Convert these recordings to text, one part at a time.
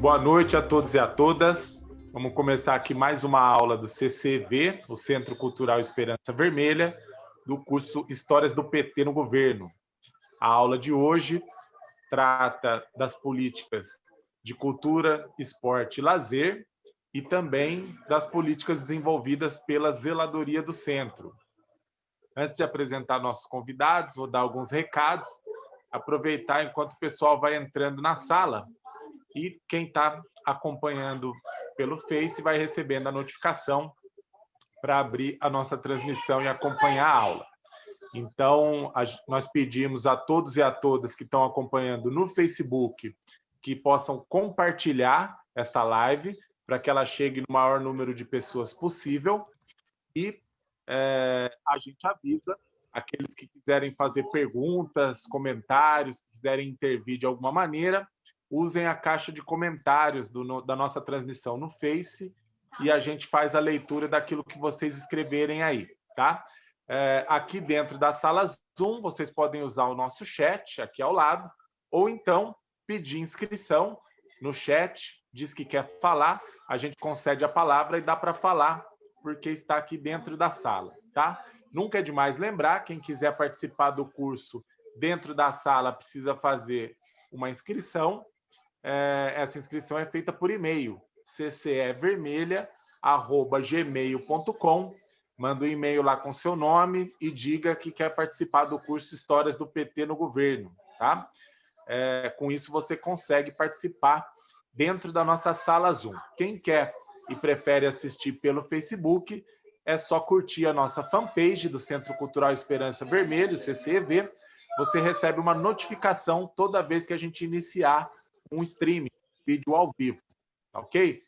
Boa noite a todos e a todas. Vamos começar aqui mais uma aula do CCV, o Centro Cultural Esperança Vermelha, do curso Histórias do PT no Governo. A aula de hoje trata das políticas de cultura, esporte e lazer e também das políticas desenvolvidas pela Zeladoria do Centro. Antes de apresentar nossos convidados, vou dar alguns recados, aproveitar enquanto o pessoal vai entrando na sala e quem está acompanhando pelo Face vai recebendo a notificação para abrir a nossa transmissão e acompanhar a aula. Então, a, nós pedimos a todos e a todas que estão acompanhando no Facebook que possam compartilhar esta live para que ela chegue no maior número de pessoas possível e é, a gente avisa aqueles que quiserem fazer perguntas, comentários, quiserem intervir de alguma maneira, usem a caixa de comentários do, da nossa transmissão no Face e a gente faz a leitura daquilo que vocês escreverem aí, tá? É, aqui dentro da sala Zoom, vocês podem usar o nosso chat aqui ao lado, ou então pedir inscrição no chat, diz que quer falar, a gente concede a palavra e dá para falar, porque está aqui dentro da sala, tá? Nunca é demais lembrar, quem quiser participar do curso dentro da sala precisa fazer uma inscrição, é, essa inscrição é feita por e-mail, ccevermelha.gmail.com. Manda um e-mail lá com seu nome e diga que quer participar do curso Histórias do PT no Governo. Tá? É, com isso, você consegue participar dentro da nossa sala Zoom. Quem quer e prefere assistir pelo Facebook, é só curtir a nossa fanpage do Centro Cultural Esperança Vermelho, CCEV. Você recebe uma notificação toda vez que a gente iniciar um streaming, vídeo ao vivo, ok?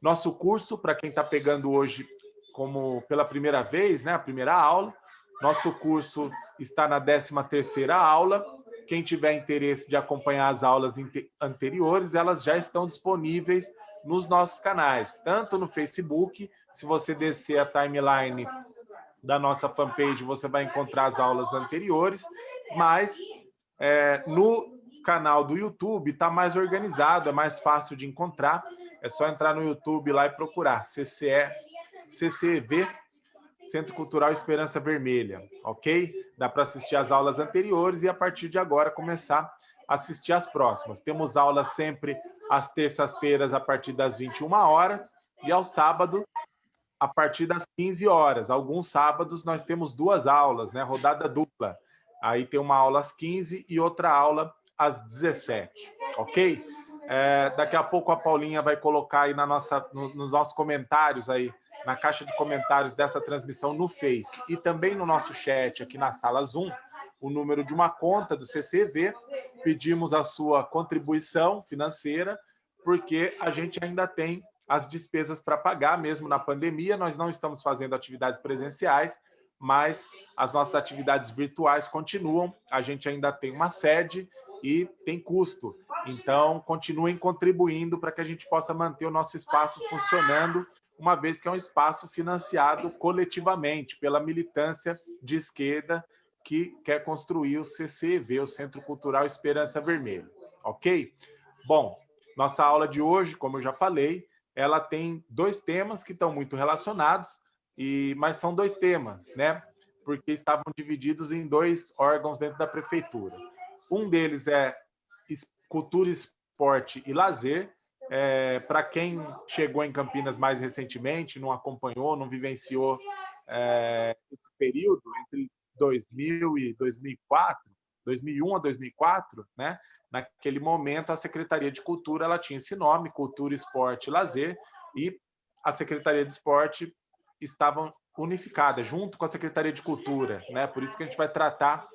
Nosso curso, para quem está pegando hoje como pela primeira vez, né, a primeira aula, nosso curso está na 13ª aula. Quem tiver interesse de acompanhar as aulas anteriores, elas já estão disponíveis nos nossos canais, tanto no Facebook, se você descer a timeline da nossa fanpage, você vai encontrar as aulas anteriores, mas é, no canal do YouTube está mais organizado, é mais fácil de encontrar. É só entrar no YouTube lá e procurar CCE, CCV, Centro Cultural Esperança Vermelha, ok? Dá para assistir as aulas anteriores e a partir de agora começar a assistir as próximas. Temos aulas sempre às terças-feiras a partir das 21 horas e ao sábado a partir das 15 horas. Alguns sábados nós temos duas aulas, né? Rodada dupla. Aí tem uma aula às 15 e outra aula às 17, ok? É, daqui a pouco a Paulinha vai colocar aí na nossa, no, nos nossos comentários aí, na caixa de comentários dessa transmissão no Face e também no nosso chat aqui na sala Zoom, o número de uma conta do CCV. Pedimos a sua contribuição financeira, porque a gente ainda tem as despesas para pagar, mesmo na pandemia. Nós não estamos fazendo atividades presenciais, mas as nossas atividades virtuais continuam. A gente ainda tem uma sede e tem custo. Então, continuem contribuindo para que a gente possa manter o nosso espaço funcionando, uma vez que é um espaço financiado coletivamente pela militância de esquerda que quer construir o CCV, o Centro Cultural Esperança Vermelha. Ok? Bom, nossa aula de hoje, como eu já falei, ela tem dois temas que estão muito relacionados, e mas são dois temas, né? Porque estavam divididos em dois órgãos dentro da prefeitura. Um deles é cultura, esporte e lazer. É, Para quem chegou em Campinas mais recentemente, não acompanhou, não vivenciou é, esse período entre 2000 e 2004, 2001 a 2004, né? Naquele momento, a Secretaria de Cultura ela tinha esse nome, Cultura, Esporte e Lazer, e a Secretaria de Esporte estavam unificadas junto com a Secretaria de Cultura, né? Por isso que a gente vai tratar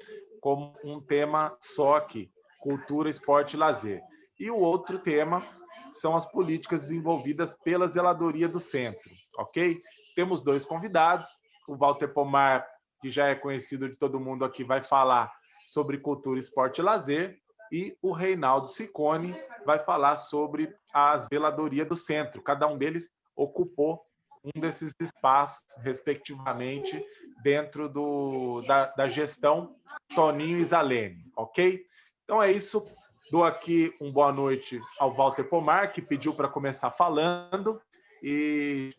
como um tema só aqui, cultura, esporte e lazer. E o outro tema são as políticas desenvolvidas pela Zeladoria do Centro, ok? Temos dois convidados, o Walter Pomar, que já é conhecido de todo mundo aqui, vai falar sobre cultura, esporte e lazer, e o Reinaldo Sicone vai falar sobre a Zeladoria do Centro. Cada um deles ocupou um desses espaços, respectivamente, dentro do, da, da gestão Toninho e Zalene, ok? Então é isso. Dou aqui um boa noite ao Walter Pomar, que pediu para começar falando. E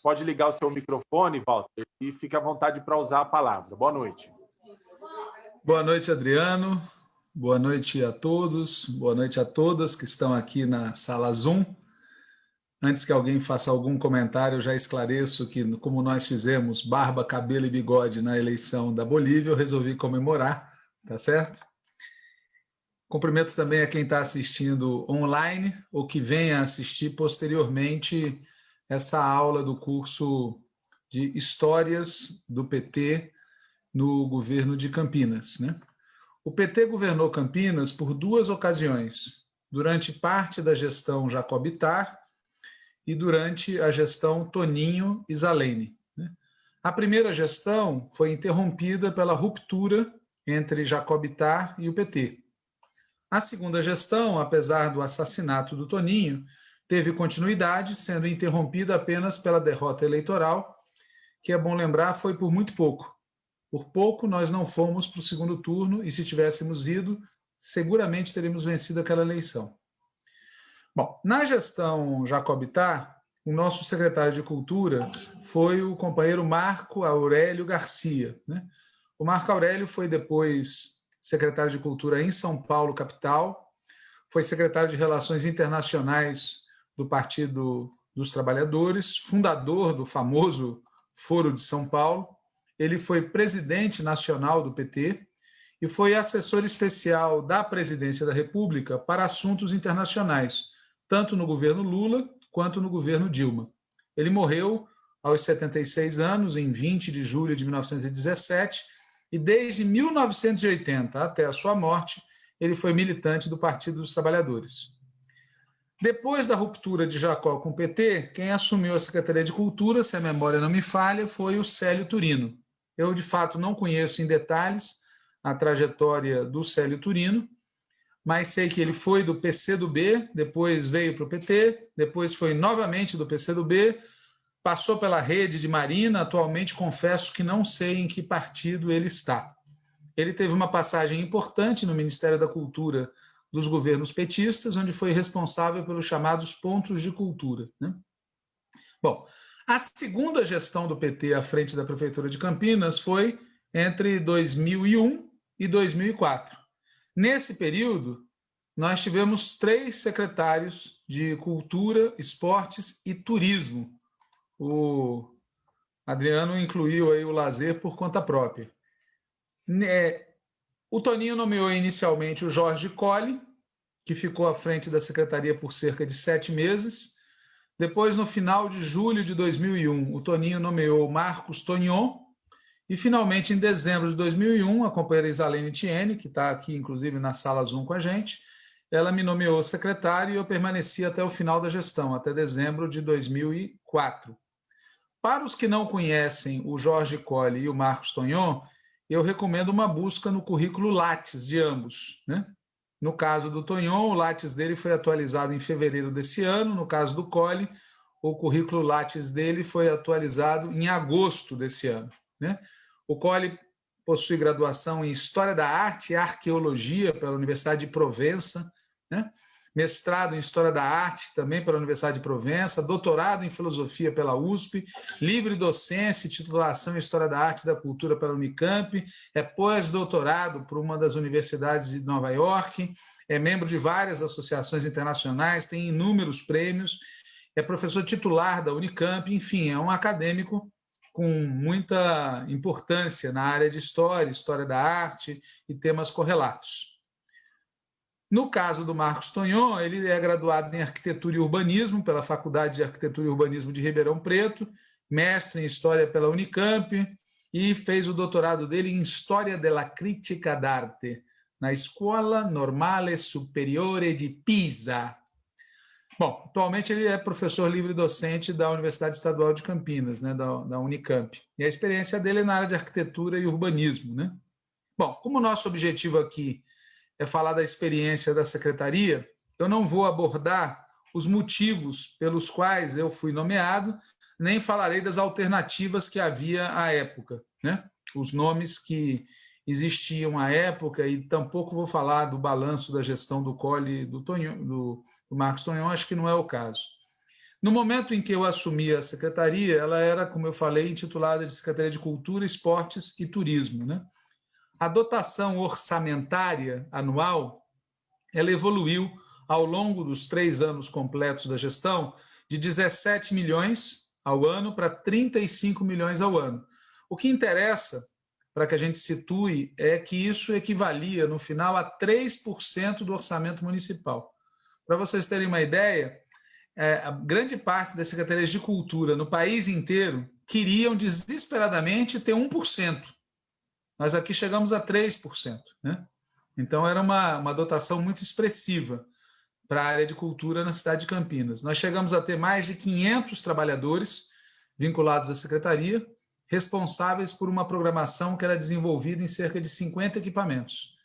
pode ligar o seu microfone, Walter, e fique à vontade para usar a palavra. Boa noite. Boa noite, Adriano. Boa noite a todos. Boa noite a todas que estão aqui na sala Zoom. Antes que alguém faça algum comentário, eu já esclareço que, como nós fizemos barba, cabelo e bigode na eleição da Bolívia, eu resolvi comemorar, tá certo? Cumprimento também a quem está assistindo online ou que venha assistir posteriormente essa aula do curso de Histórias do PT no governo de Campinas. Né? O PT governou Campinas por duas ocasiões, durante parte da gestão Jacobitar e durante a gestão Toninho Isalene. Né? A primeira gestão foi interrompida pela ruptura entre Jacobitar e o PT. A segunda gestão, apesar do assassinato do Toninho, teve continuidade, sendo interrompida apenas pela derrota eleitoral, que é bom lembrar foi por muito pouco. Por pouco nós não fomos para o segundo turno e se tivéssemos ido, seguramente teríamos vencido aquela eleição. Bom, na gestão Jacobitar, o nosso secretário de Cultura foi o companheiro Marco Aurélio Garcia. Né? O Marco Aurélio foi depois secretário de Cultura em São Paulo, capital, foi secretário de Relações Internacionais do Partido dos Trabalhadores, fundador do famoso Foro de São Paulo. Ele foi presidente nacional do PT e foi assessor especial da Presidência da República para assuntos internacionais, tanto no governo Lula quanto no governo Dilma. Ele morreu aos 76 anos, em 20 de julho de 1917, e desde 1980 até a sua morte, ele foi militante do Partido dos Trabalhadores. Depois da ruptura de Jacó com o PT, quem assumiu a Secretaria de Cultura, se a memória não me falha, foi o Célio Turino. Eu, de fato, não conheço em detalhes a trajetória do Célio Turino, mas sei que ele foi do PCdoB, depois veio para o PT, depois foi novamente do PCdoB, passou pela rede de Marina, atualmente confesso que não sei em que partido ele está. Ele teve uma passagem importante no Ministério da Cultura dos governos petistas, onde foi responsável pelos chamados pontos de cultura. Né? Bom, a segunda gestão do PT à frente da Prefeitura de Campinas foi entre 2001 e 2004. Nesse período, nós tivemos três secretários de Cultura, Esportes e Turismo. O Adriano incluiu aí o lazer por conta própria. É, o Toninho nomeou inicialmente o Jorge Colli, que ficou à frente da secretaria por cerca de sete meses. Depois, no final de julho de 2001, o Toninho nomeou Marcos Tonion. E, finalmente, em dezembro de 2001, a companheira Isalene Tiene, que está aqui, inclusive, na sala Zoom com a gente, ela me nomeou secretário e eu permaneci até o final da gestão, até dezembro de 2004. Para os que não conhecem o Jorge Colli e o Marcos Tonion, eu recomendo uma busca no currículo Lattes de ambos. Né? No caso do Tonhon, o Lattes dele foi atualizado em fevereiro desse ano. No caso do Colli, o currículo Lattes dele foi atualizado em agosto desse ano. Né? O Colli possui graduação em História da Arte e Arqueologia pela Universidade de Provença, né? mestrado em História da Arte, também pela Universidade de Provença, doutorado em Filosofia pela USP, livre docência e titulação em História da Arte e da Cultura pela Unicamp, é pós-doutorado por uma das universidades de Nova York, é membro de várias associações internacionais, tem inúmeros prêmios, é professor titular da Unicamp, enfim, é um acadêmico com muita importância na área de História, História da Arte e temas correlatos. No caso do Marcos Tonhon, ele é graduado em Arquitetura e Urbanismo pela Faculdade de Arquitetura e Urbanismo de Ribeirão Preto, mestre em História pela Unicamp e fez o doutorado dele em História della Critica d'Arte na Escola Normale Superiore de Pisa. Bom, atualmente ele é professor livre docente da Universidade Estadual de Campinas, né, da, da Unicamp. E a experiência dele é na área de arquitetura e urbanismo. Né? Bom, como o nosso objetivo aqui é falar da experiência da secretaria, eu não vou abordar os motivos pelos quais eu fui nomeado, nem falarei das alternativas que havia à época, né? os nomes que existiam à época, e tampouco vou falar do balanço da gestão do Cole do, Tonho, do, do Marcos Tonhon, acho que não é o caso. No momento em que eu assumi a secretaria, ela era, como eu falei, intitulada de Secretaria de Cultura, Esportes e Turismo. Né? A dotação orçamentária anual ela evoluiu ao longo dos três anos completos da gestão de 17 milhões ao ano para 35 milhões ao ano. O que interessa para que a gente situe, é que isso equivalia, no final, a 3% do orçamento municipal. Para vocês terem uma ideia, é, a grande parte das secretarias de cultura no país inteiro queriam desesperadamente ter 1%. Nós aqui chegamos a 3%. Né? Então, era uma, uma dotação muito expressiva para a área de cultura na cidade de Campinas. Nós chegamos a ter mais de 500 trabalhadores vinculados à secretaria, responsáveis por uma programação que era desenvolvida em cerca de 50 equipamentos.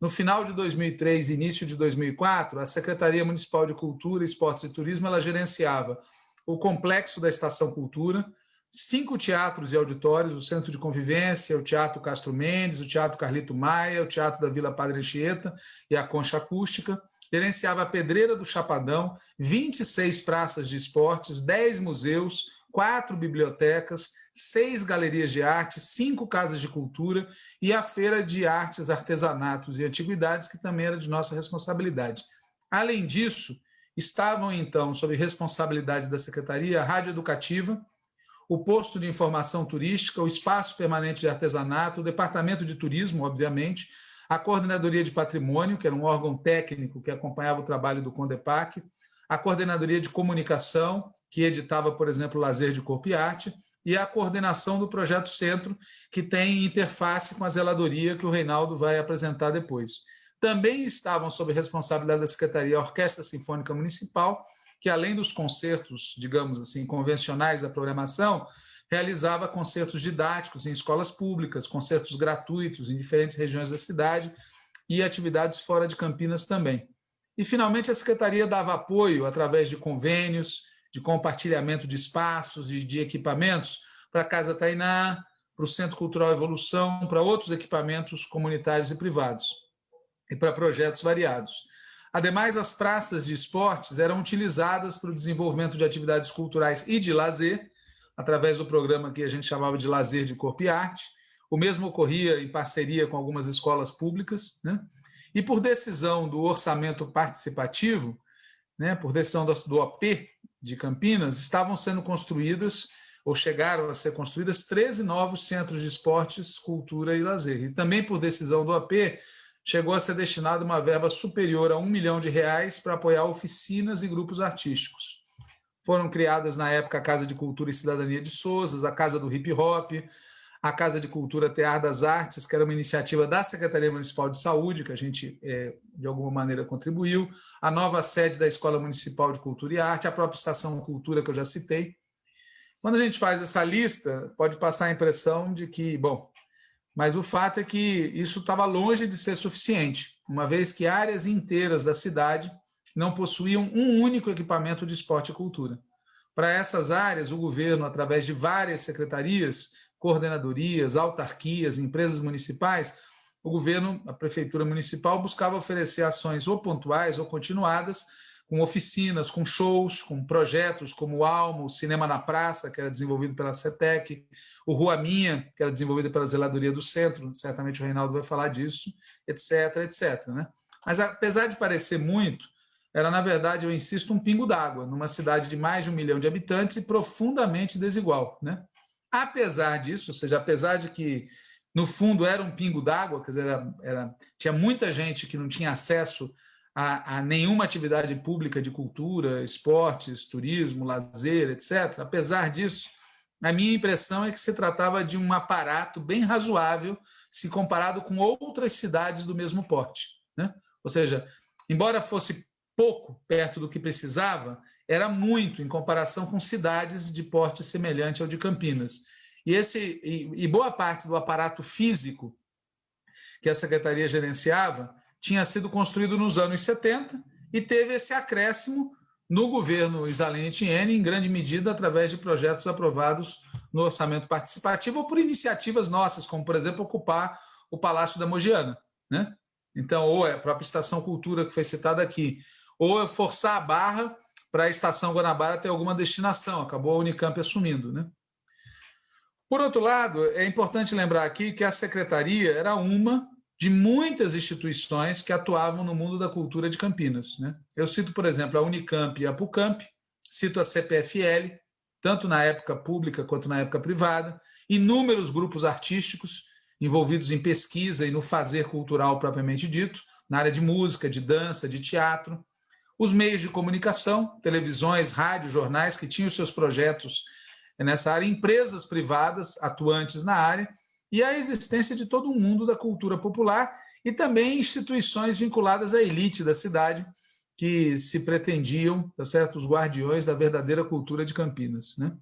No final de 2003 e início de 2004, a Secretaria Municipal de Cultura, Esportes e Turismo ela gerenciava o complexo da Estação Cultura, cinco teatros e auditórios, o Centro de Convivência, o Teatro Castro Mendes, o Teatro Carlito Maia, o Teatro da Vila Padre Anchieta e a Concha Acústica, gerenciava a Pedreira do Chapadão, 26 praças de esportes, 10 museus, quatro bibliotecas, seis galerias de arte, cinco casas de cultura e a Feira de Artes, Artesanatos e Antiguidades, que também era de nossa responsabilidade. Além disso, estavam então sob responsabilidade da Secretaria a Rádio Educativa, o posto de informação turística, o espaço permanente de artesanato, o departamento de turismo, obviamente, a coordenadoria de patrimônio, que era um órgão técnico que acompanhava o trabalho do Condepac, a coordenadoria de comunicação, que editava, por exemplo, Lazer de Corpo e Arte, e a coordenação do Projeto Centro, que tem interface com a zeladoria que o Reinaldo vai apresentar depois. Também estavam sob responsabilidade da Secretaria a Orquestra Sinfônica Municipal, que além dos concertos, digamos assim, convencionais da programação, realizava concertos didáticos em escolas públicas, concertos gratuitos em diferentes regiões da cidade e atividades fora de Campinas também. E, finalmente, a Secretaria dava apoio através de convênios, de compartilhamento de espaços e de equipamentos para a Casa Tainá, para o Centro Cultural Evolução, para outros equipamentos comunitários e privados, e para projetos variados. Ademais, as praças de esportes eram utilizadas para o desenvolvimento de atividades culturais e de lazer, através do programa que a gente chamava de Lazer de Corpo e Arte. O mesmo ocorria em parceria com algumas escolas públicas. Né? E por decisão do orçamento participativo, né, por decisão do OP de Campinas, estavam sendo construídas ou chegaram a ser construídas 13 novos centros de esportes, cultura e lazer. E também por decisão do OP, chegou a ser destinada uma verba superior a um milhão de reais para apoiar oficinas e grupos artísticos. Foram criadas na época a Casa de Cultura e Cidadania de Souzas, a Casa do Hip Hop, a Casa de Cultura Tear das Artes, que era uma iniciativa da Secretaria Municipal de Saúde, que a gente, é, de alguma maneira, contribuiu, a nova sede da Escola Municipal de Cultura e Arte, a própria Estação Cultura, que eu já citei. Quando a gente faz essa lista, pode passar a impressão de que, bom, mas o fato é que isso estava longe de ser suficiente, uma vez que áreas inteiras da cidade não possuíam um único equipamento de esporte e cultura. Para essas áreas, o governo, através de várias secretarias, coordenadorias, autarquias, empresas municipais, o governo, a prefeitura municipal, buscava oferecer ações ou pontuais ou continuadas, com oficinas, com shows, com projetos como o Almo, o Cinema na Praça, que era desenvolvido pela CETEC, o Rua Minha, que era desenvolvido pela Zeladoria do Centro, certamente o Reinaldo vai falar disso, etc, etc. Né? Mas, apesar de parecer muito, era, na verdade, eu insisto, um pingo d'água, numa cidade de mais de um milhão de habitantes e profundamente desigual. Né? Apesar disso, ou seja, apesar de que no fundo era um pingo d'água, quer dizer, era, era, tinha muita gente que não tinha acesso a, a, nenhuma atividade pública de cultura, esportes, turismo, lazer, etc. Apesar disso, a minha impressão é que se tratava de um aparato bem razoável se comparado com outras cidades do mesmo porte. Né? Ou seja, embora fosse pouco perto do que precisava, era muito em comparação com cidades de porte semelhante ao de Campinas. E, esse, e, e boa parte do aparato físico que a secretaria gerenciava tinha sido construído nos anos 70 e teve esse acréscimo no governo Isalene Etienne, em grande medida através de projetos aprovados no orçamento participativo ou por iniciativas nossas, como, por exemplo, ocupar o Palácio da Mogiana. Né? Então, ou é a própria Estação Cultura que foi citada aqui, ou é forçar a barra para a Estação Guanabara ter alguma destinação. Acabou a Unicamp assumindo. Né? Por outro lado, é importante lembrar aqui que a secretaria era uma de muitas instituições que atuavam no mundo da cultura de Campinas. Né? Eu cito, por exemplo, a Unicamp e a PUCamp, cito a CPFL, tanto na época pública quanto na época privada, inúmeros grupos artísticos envolvidos em pesquisa e no fazer cultural propriamente dito, na área de música, de dança, de teatro, os meios de comunicação, televisões, rádios, jornais que tinham seus projetos nessa área, empresas privadas atuantes na área e a existência de todo um mundo da cultura popular e também instituições vinculadas à elite da cidade que se pretendiam, tá certo, os guardiões da verdadeira cultura de Campinas, né?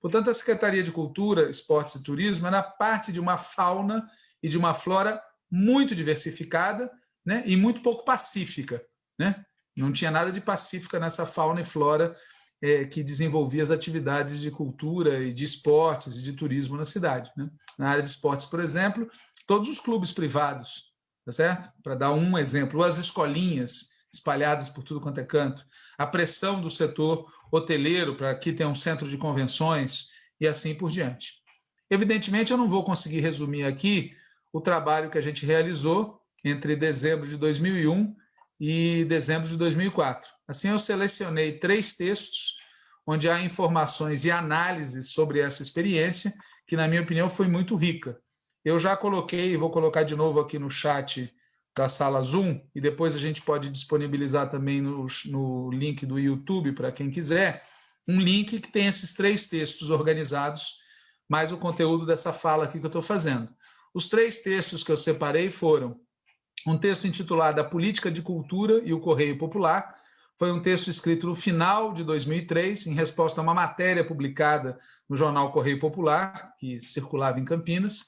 Portanto, a Secretaria de Cultura, Esportes e Turismo era parte de uma fauna e de uma flora muito diversificada né, e muito pouco pacífica. Né? Não tinha nada de pacífica nessa fauna e flora é, que desenvolvia as atividades de cultura e de esportes e de turismo na cidade. Né? Na área de esportes, por exemplo, todos os clubes privados, tá certo? Para dar um exemplo, as escolinhas espalhadas por tudo quanto é canto, a pressão do setor hoteleiro para que tenha um centro de convenções e assim por diante. Evidentemente, eu não vou conseguir resumir aqui o trabalho que a gente realizou entre dezembro de 2001 e dezembro de 2004. Assim, eu selecionei três textos onde há informações e análises sobre essa experiência, que, na minha opinião, foi muito rica. Eu já coloquei, vou colocar de novo aqui no chat da sala Zoom, e depois a gente pode disponibilizar também no, no link do YouTube para quem quiser, um link que tem esses três textos organizados, mais o conteúdo dessa fala aqui que eu estou fazendo. Os três textos que eu separei foram um texto intitulado A Política de Cultura e o Correio Popular, foi um texto escrito no final de 2003, em resposta a uma matéria publicada no jornal Correio Popular, que circulava em Campinas,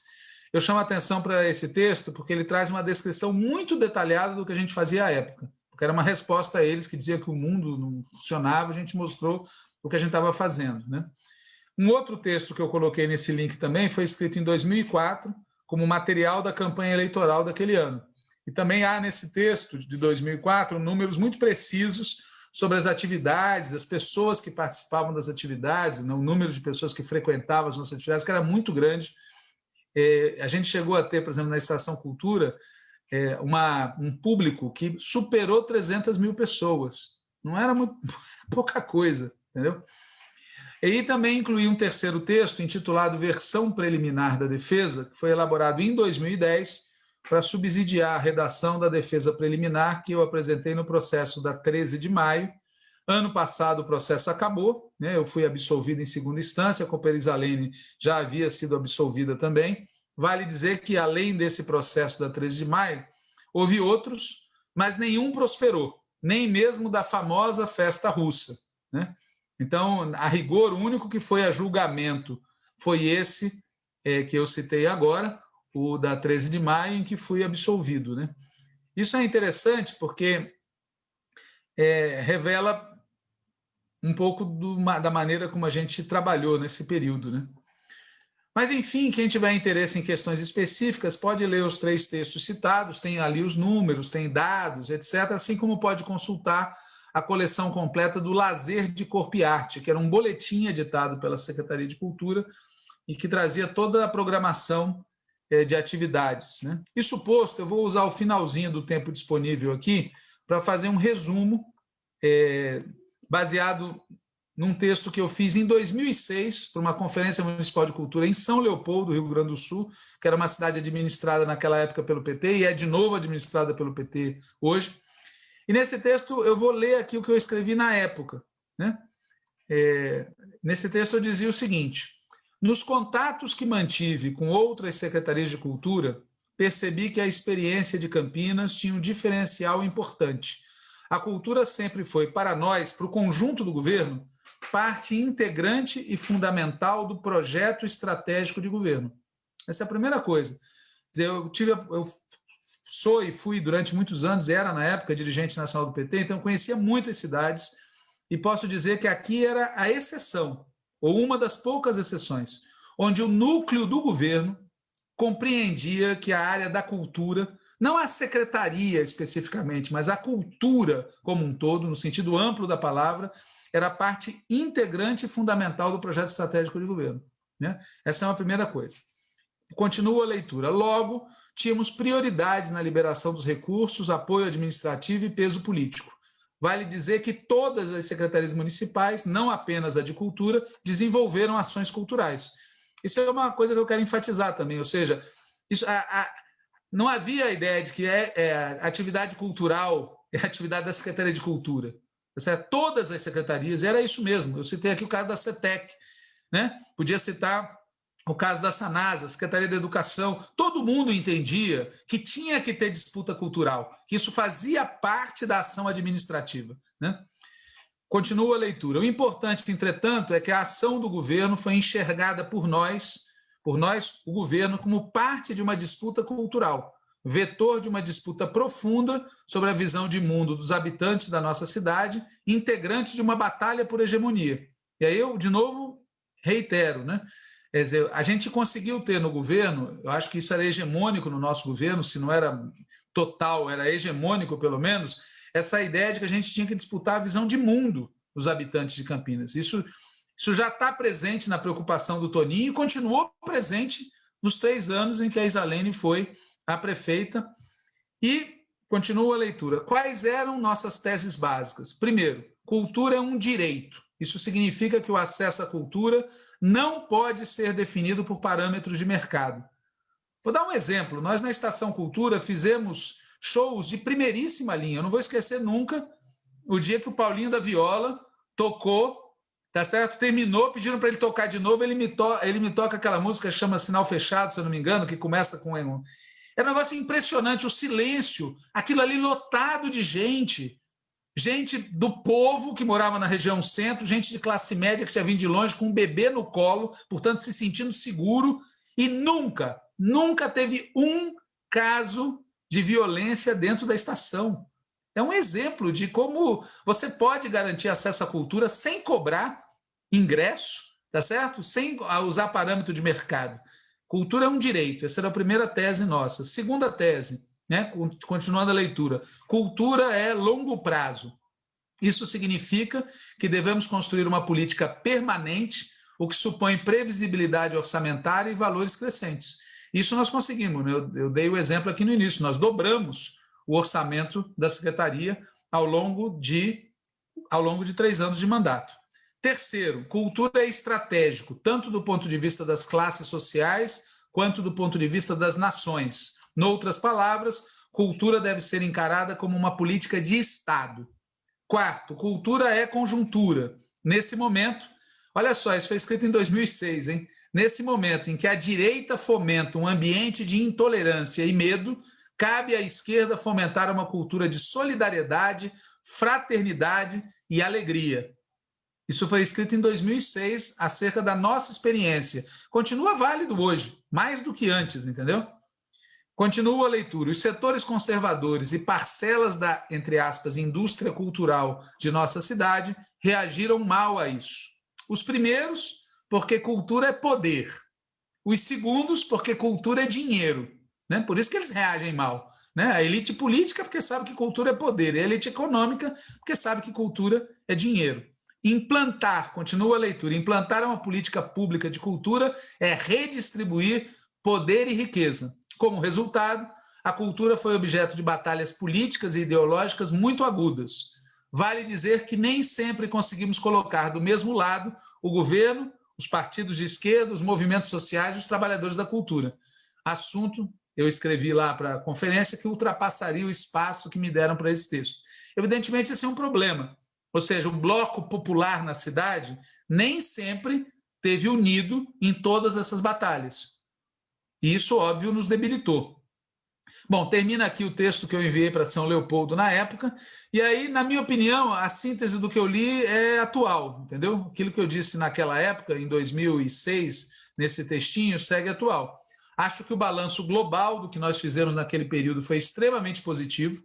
eu chamo a atenção para esse texto porque ele traz uma descrição muito detalhada do que a gente fazia à época, porque era uma resposta a eles que dizia que o mundo não funcionava, a gente mostrou o que a gente estava fazendo. Né? Um outro texto que eu coloquei nesse link também foi escrito em 2004, como material da campanha eleitoral daquele ano. E também há nesse texto de 2004 números muito precisos sobre as atividades, as pessoas que participavam das atividades, né, o número de pessoas que frequentavam as nossas atividades, que era muito grande, é, a gente chegou a ter, por exemplo, na Estação Cultura, é, uma, um público que superou 300 mil pessoas. Não era muito, pouca coisa, entendeu? E também incluí um terceiro texto intitulado Versão Preliminar da Defesa, que foi elaborado em 2010 para subsidiar a redação da defesa preliminar que eu apresentei no processo da 13 de maio. Ano passado o processo acabou, né? eu fui absolvido em segunda instância, a Cooperizalene já havia sido absolvida também. Vale dizer que, além desse processo da 13 de maio, houve outros, mas nenhum prosperou, nem mesmo da famosa festa russa. Né? Então, a rigor, o único que foi a julgamento foi esse é, que eu citei agora, o da 13 de maio, em que fui absolvido. Né? Isso é interessante porque é, revela um pouco do, da maneira como a gente trabalhou nesse período. Né? Mas, enfim, quem tiver interesse em questões específicas pode ler os três textos citados, tem ali os números, tem dados, etc., assim como pode consultar a coleção completa do Lazer de Corpo e Arte, que era um boletim editado pela Secretaria de Cultura e que trazia toda a programação de atividades. Né? Isso posto, eu vou usar o finalzinho do tempo disponível aqui para fazer um resumo é, baseado num texto que eu fiz em 2006 para uma conferência municipal de cultura em São Leopoldo, Rio Grande do Sul, que era uma cidade administrada naquela época pelo PT e é de novo administrada pelo PT hoje. E nesse texto eu vou ler aqui o que eu escrevi na época. Né? É, nesse texto eu dizia o seguinte: nos contatos que mantive com outras secretarias de cultura, percebi que a experiência de Campinas tinha um diferencial importante. A cultura sempre foi, para nós, para o conjunto do governo, parte integrante e fundamental do projeto estratégico de governo. Essa é a primeira coisa. Eu tive, eu sou e fui durante muitos anos, era na época dirigente nacional do PT, então conhecia muitas cidades e posso dizer que aqui era a exceção, ou uma das poucas exceções, onde o núcleo do governo compreendia que a área da cultura, não a secretaria especificamente, mas a cultura como um todo, no sentido amplo da palavra, era parte integrante e fundamental do projeto estratégico de governo. Né? Essa é uma primeira coisa. Continua a leitura. Logo, tínhamos prioridades na liberação dos recursos, apoio administrativo e peso político. Vale dizer que todas as secretarias municipais, não apenas a de cultura, desenvolveram ações culturais. Isso é uma coisa que eu quero enfatizar também, ou seja, isso, a, a, não havia a ideia de que é, é, atividade cultural é atividade da Secretaria de Cultura. Certo? Todas as secretarias, era isso mesmo. Eu citei aqui o caso da CETEC, né? podia citar o caso da Sanasa, Secretaria da Educação, todo mundo entendia que tinha que ter disputa cultural, que isso fazia parte da ação administrativa. Né? Continua a leitura. O importante, entretanto, é que a ação do governo foi enxergada por nós, por nós, o governo, como parte de uma disputa cultural, vetor de uma disputa profunda sobre a visão de mundo dos habitantes da nossa cidade, integrante de uma batalha por hegemonia. E aí eu, de novo, reitero, né? Quer dizer, a gente conseguiu ter no governo, eu acho que isso era hegemônico no nosso governo, se não era total, era hegemônico pelo menos, essa ideia de que a gente tinha que disputar a visão de mundo dos habitantes de Campinas. Isso, isso já está presente na preocupação do Toninho e continuou presente nos três anos em que a Isalene foi a prefeita. E continua a leitura. Quais eram nossas teses básicas? Primeiro, cultura é um direito. Isso significa que o acesso à cultura não pode ser definido por parâmetros de mercado. Vou dar um exemplo. Nós, na Estação Cultura, fizemos shows de primeiríssima linha. Eu não vou esquecer nunca o dia que o Paulinho da Viola tocou, tá certo? Terminou, pediram para ele tocar de novo, ele me, to ele me toca aquela música chama Sinal Fechado, se eu não me engano, que começa com... É um negócio impressionante, o silêncio, aquilo ali lotado de gente, gente do povo que morava na região centro, gente de classe média que tinha vindo de longe com um bebê no colo, portanto se sentindo seguro, e nunca, nunca teve um caso de violência dentro da estação. É um exemplo de como você pode garantir acesso à cultura sem cobrar ingresso, tá certo? Sem usar parâmetro de mercado. Cultura é um direito, essa era a primeira tese nossa. Segunda tese, né? continuando a leitura, cultura é longo prazo. Isso significa que devemos construir uma política permanente, o que supõe previsibilidade orçamentária e valores crescentes. Isso nós conseguimos. Né? Eu, eu dei o exemplo aqui no início. Nós dobramos o orçamento da secretaria ao longo de ao longo de três anos de mandato. Terceiro, cultura é estratégico, tanto do ponto de vista das classes sociais, quanto do ponto de vista das nações. Noutras palavras, cultura deve ser encarada como uma política de Estado. Quarto, cultura é conjuntura. Nesse momento, olha só, isso foi escrito em 2006, hein? Nesse momento em que a direita fomenta um ambiente de intolerância e medo, cabe à esquerda fomentar uma cultura de solidariedade, fraternidade e alegria. Isso foi escrito em 2006, acerca da nossa experiência. Continua válido hoje, mais do que antes, entendeu? Continua a leitura. Os setores conservadores e parcelas da, entre aspas, indústria cultural de nossa cidade reagiram mal a isso. Os primeiros porque cultura é poder. Os segundos, porque cultura é dinheiro. Né? Por isso que eles reagem mal. Né? A elite política, porque sabe que cultura é poder. E a elite econômica, porque sabe que cultura é dinheiro. Implantar, continua a leitura, implantar uma política pública de cultura é redistribuir poder e riqueza. Como resultado, a cultura foi objeto de batalhas políticas e ideológicas muito agudas. Vale dizer que nem sempre conseguimos colocar do mesmo lado o governo os partidos de esquerda, os movimentos sociais e os trabalhadores da cultura. Assunto, eu escrevi lá para a conferência, que ultrapassaria o espaço que me deram para esse texto. Evidentemente, esse é um problema. Ou seja, o bloco popular na cidade nem sempre teve unido em todas essas batalhas. E isso, óbvio, nos debilitou. Bom, termina aqui o texto que eu enviei para São Leopoldo na época, e aí, na minha opinião, a síntese do que eu li é atual, entendeu? Aquilo que eu disse naquela época, em 2006, nesse textinho, segue atual. Acho que o balanço global do que nós fizemos naquele período foi extremamente positivo,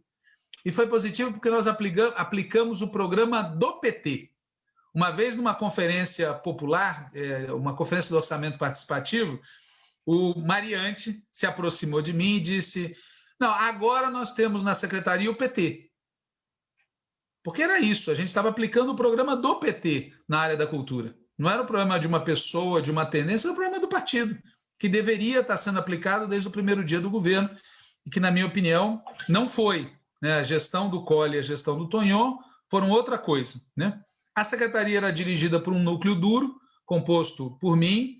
e foi positivo porque nós aplicamos o programa do PT. Uma vez numa conferência popular, é, uma conferência do orçamento participativo, o Mariante se aproximou de mim e disse: Não, agora nós temos na secretaria o PT. Porque era isso, a gente estava aplicando o programa do PT na área da cultura. Não era o problema de uma pessoa, de uma tendência, era o problema do partido, que deveria estar sendo aplicado desde o primeiro dia do governo, e que, na minha opinião, não foi. Né? A gestão do Colli e a gestão do Tonhon foram outra coisa. Né? A secretaria era dirigida por um núcleo duro, composto por mim,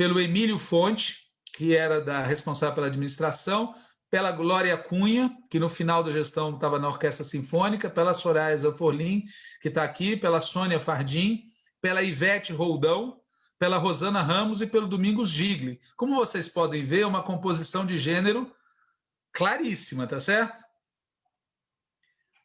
pelo Emílio Fonte, que era da responsável pela administração, pela Glória Cunha, que no final da gestão estava na Orquestra Sinfônica, pela Soraya Zanforlin, que está aqui, pela Sônia Fardim, pela Ivete Roldão, pela Rosana Ramos e pelo Domingos Gigli. Como vocês podem ver, é uma composição de gênero claríssima, tá certo?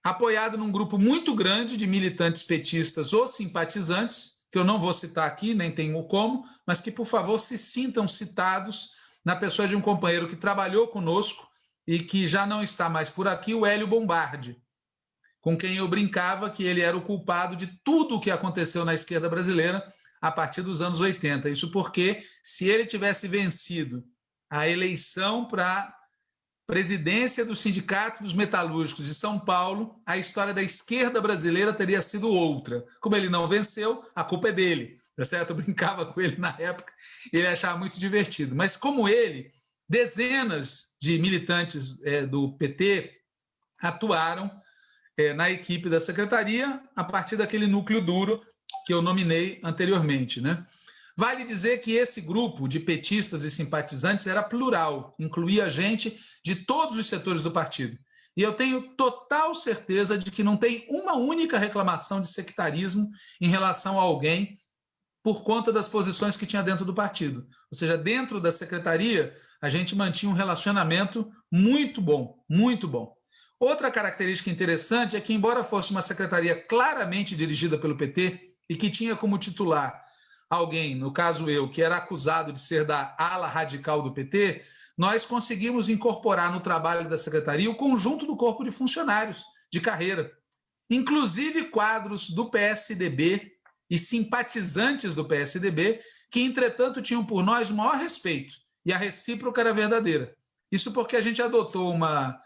Apoiado num grupo muito grande de militantes petistas ou simpatizantes, que eu não vou citar aqui, nem tenho como, mas que, por favor, se sintam citados na pessoa de um companheiro que trabalhou conosco e que já não está mais por aqui, o Hélio Bombardi, com quem eu brincava que ele era o culpado de tudo o que aconteceu na esquerda brasileira a partir dos anos 80. Isso porque, se ele tivesse vencido a eleição para presidência do Sindicato dos Metalúrgicos de São Paulo, a história da esquerda brasileira teria sido outra. Como ele não venceu, a culpa é dele. Tá certo? Eu brincava com ele na época, ele achava muito divertido. Mas como ele, dezenas de militantes é, do PT atuaram é, na equipe da secretaria a partir daquele núcleo duro que eu nominei anteriormente. Né? Vale dizer que esse grupo de petistas e simpatizantes era plural, incluía gente de todos os setores do partido. E eu tenho total certeza de que não tem uma única reclamação de sectarismo em relação a alguém por conta das posições que tinha dentro do partido. Ou seja, dentro da secretaria, a gente mantinha um relacionamento muito bom, muito bom. Outra característica interessante é que, embora fosse uma secretaria claramente dirigida pelo PT e que tinha como titular alguém, no caso eu, que era acusado de ser da ala radical do PT, nós conseguimos incorporar no trabalho da secretaria o conjunto do corpo de funcionários de carreira, inclusive quadros do PSDB e simpatizantes do PSDB, que, entretanto, tinham por nós o maior respeito e a recíproca era verdadeira. Isso porque a gente adotou uma,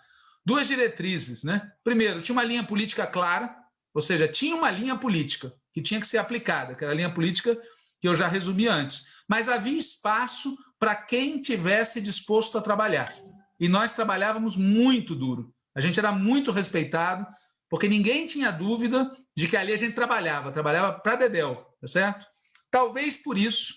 duas diretrizes. Né? Primeiro, tinha uma linha política clara, ou seja, tinha uma linha política que tinha que ser aplicada, que era a linha política que eu já resumi antes. Mas havia espaço para quem tivesse disposto a trabalhar. E nós trabalhávamos muito duro. A gente era muito respeitado, porque ninguém tinha dúvida de que ali a gente trabalhava, trabalhava para Dedel, tá certo? Talvez por isso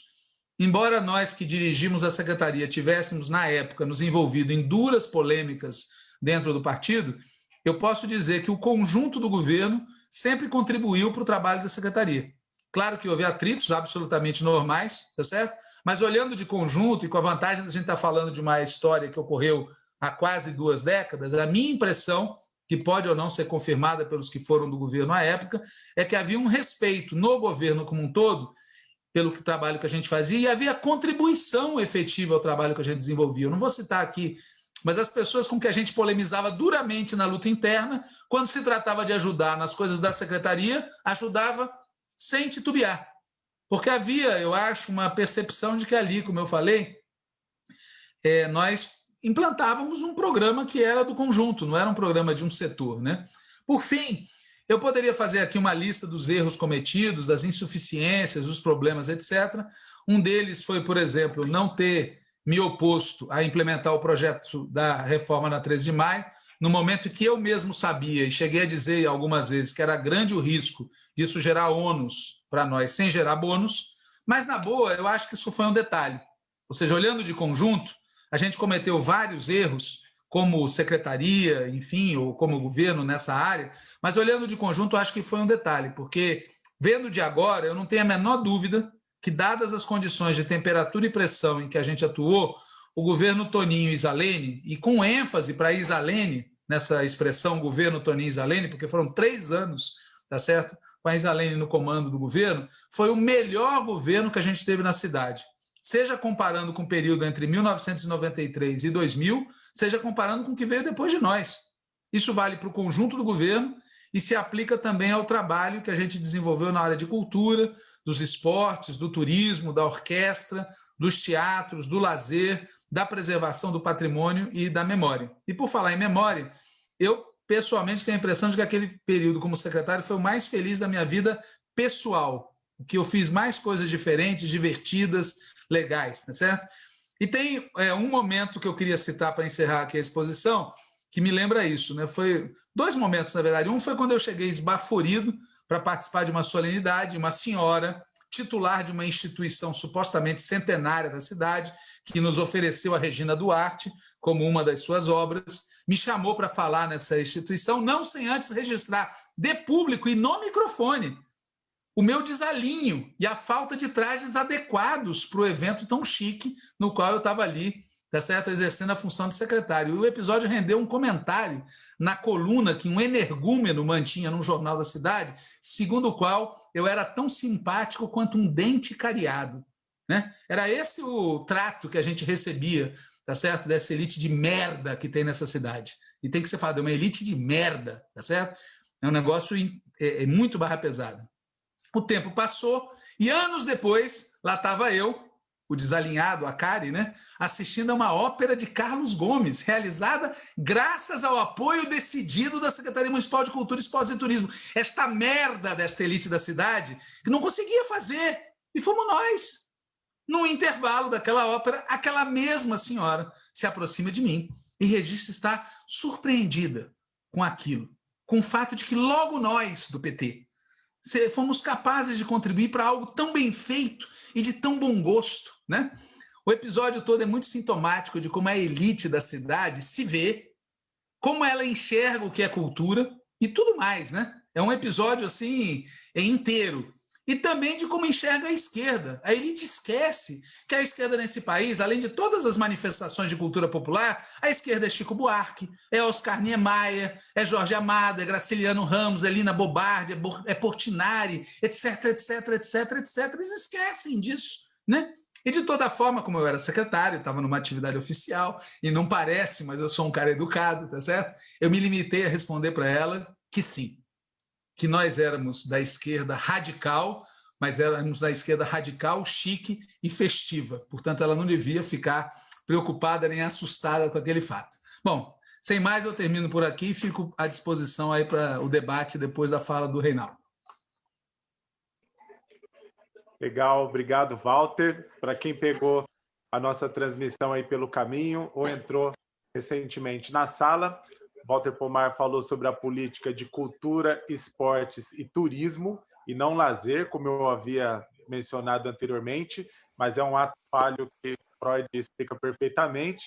Embora nós que dirigimos a secretaria tivéssemos, na época, nos envolvido em duras polêmicas dentro do partido, eu posso dizer que o conjunto do governo sempre contribuiu para o trabalho da secretaria. Claro que houve atritos absolutamente normais, tá certo? Mas olhando de conjunto e com a vantagem de a gente estar tá falando de uma história que ocorreu há quase duas décadas, a minha impressão, que pode ou não ser confirmada pelos que foram do governo à época, é que havia um respeito no governo como um todo pelo trabalho que a gente fazia e havia contribuição efetiva ao trabalho que a gente desenvolvia. Eu não vou citar aqui, mas as pessoas com que a gente polemizava duramente na luta interna, quando se tratava de ajudar nas coisas da secretaria, ajudava sem titubear. Porque havia, eu acho, uma percepção de que ali, como eu falei, é, nós implantávamos um programa que era do conjunto, não era um programa de um setor. Né? Por fim, eu poderia fazer aqui uma lista dos erros cometidos, das insuficiências, dos problemas, etc. Um deles foi, por exemplo, não ter me oposto a implementar o projeto da reforma na 13 de maio, no momento que eu mesmo sabia, e cheguei a dizer algumas vezes que era grande o risco disso gerar ônus para nós, sem gerar bônus, mas, na boa, eu acho que isso foi um detalhe. Ou seja, olhando de conjunto, a gente cometeu vários erros como secretaria, enfim, ou como governo nessa área, mas olhando de conjunto, acho que foi um detalhe, porque vendo de agora, eu não tenho a menor dúvida que, dadas as condições de temperatura e pressão em que a gente atuou, o governo Toninho Isalene, e com ênfase para Isalene, nessa expressão governo Toninho Isalene, porque foram três anos, tá certo? Com a Isalene no comando do governo, foi o melhor governo que a gente teve na cidade seja comparando com o período entre 1993 e 2000, seja comparando com o que veio depois de nós. Isso vale para o conjunto do governo e se aplica também ao trabalho que a gente desenvolveu na área de cultura, dos esportes, do turismo, da orquestra, dos teatros, do lazer, da preservação do patrimônio e da memória. E por falar em memória, eu pessoalmente tenho a impressão de que aquele período como secretário foi o mais feliz da minha vida pessoal, que eu fiz mais coisas diferentes, divertidas, legais, tá certo? E tem é, um momento que eu queria citar para encerrar aqui a exposição, que me lembra isso, né? Foi dois momentos, na verdade. Um foi quando eu cheguei esbaforido para participar de uma solenidade, uma senhora titular de uma instituição supostamente centenária da cidade, que nos ofereceu a Regina Duarte como uma das suas obras, me chamou para falar nessa instituição, não sem antes registrar de público e no microfone o meu desalinho e a falta de trajes adequados para o evento tão chique no qual eu estava ali, tá certo? exercendo a função de secretário. E o episódio rendeu um comentário na coluna que um energúmeno mantinha num jornal da cidade, segundo o qual eu era tão simpático quanto um dente cariado. Né? Era esse o trato que a gente recebia, tá certo? Dessa elite de merda que tem nessa cidade. E tem que ser falado, é uma elite de merda, tá certo? É um negócio é, é muito barra pesada. O tempo passou e anos depois, lá estava eu, o desalinhado, a Cari, né, assistindo a uma ópera de Carlos Gomes, realizada graças ao apoio decidido da Secretaria Municipal de Cultura, Esportes e Turismo. Esta merda desta elite da cidade que não conseguia fazer. E fomos nós. No intervalo daquela ópera, aquela mesma senhora se aproxima de mim e registra estar surpreendida com aquilo, com o fato de que logo nós, do PT, fomos capazes de contribuir para algo tão bem feito e de tão bom gosto. Né? O episódio todo é muito sintomático de como a elite da cidade se vê, como ela enxerga o que é cultura e tudo mais. Né? É um episódio assim é inteiro e também de como enxerga a esquerda. A elite esquece que a esquerda nesse país, além de todas as manifestações de cultura popular, a esquerda é Chico Buarque, é Oscar Niemeyer, é Jorge Amado, é Graciliano Ramos, é Lina Bobardi, é Portinari, etc, etc, etc, etc. Eles esquecem disso, né? E de toda forma, como eu era secretário, estava numa atividade oficial, e não parece, mas eu sou um cara educado, tá certo? Eu me limitei a responder para ela que sim, que nós éramos da esquerda radical, mas éramos da esquerda radical, chique e festiva. Portanto, ela não devia ficar preocupada nem assustada com aquele fato. Bom, sem mais, eu termino por aqui e fico à disposição aí para o debate depois da fala do Reinaldo. Legal, obrigado, Walter. Para quem pegou a nossa transmissão aí pelo caminho ou entrou recentemente na sala, Walter Pomar falou sobre a política de cultura, esportes e turismo, e não lazer, como eu havia mencionado anteriormente, mas é um ato falho que Freud explica perfeitamente.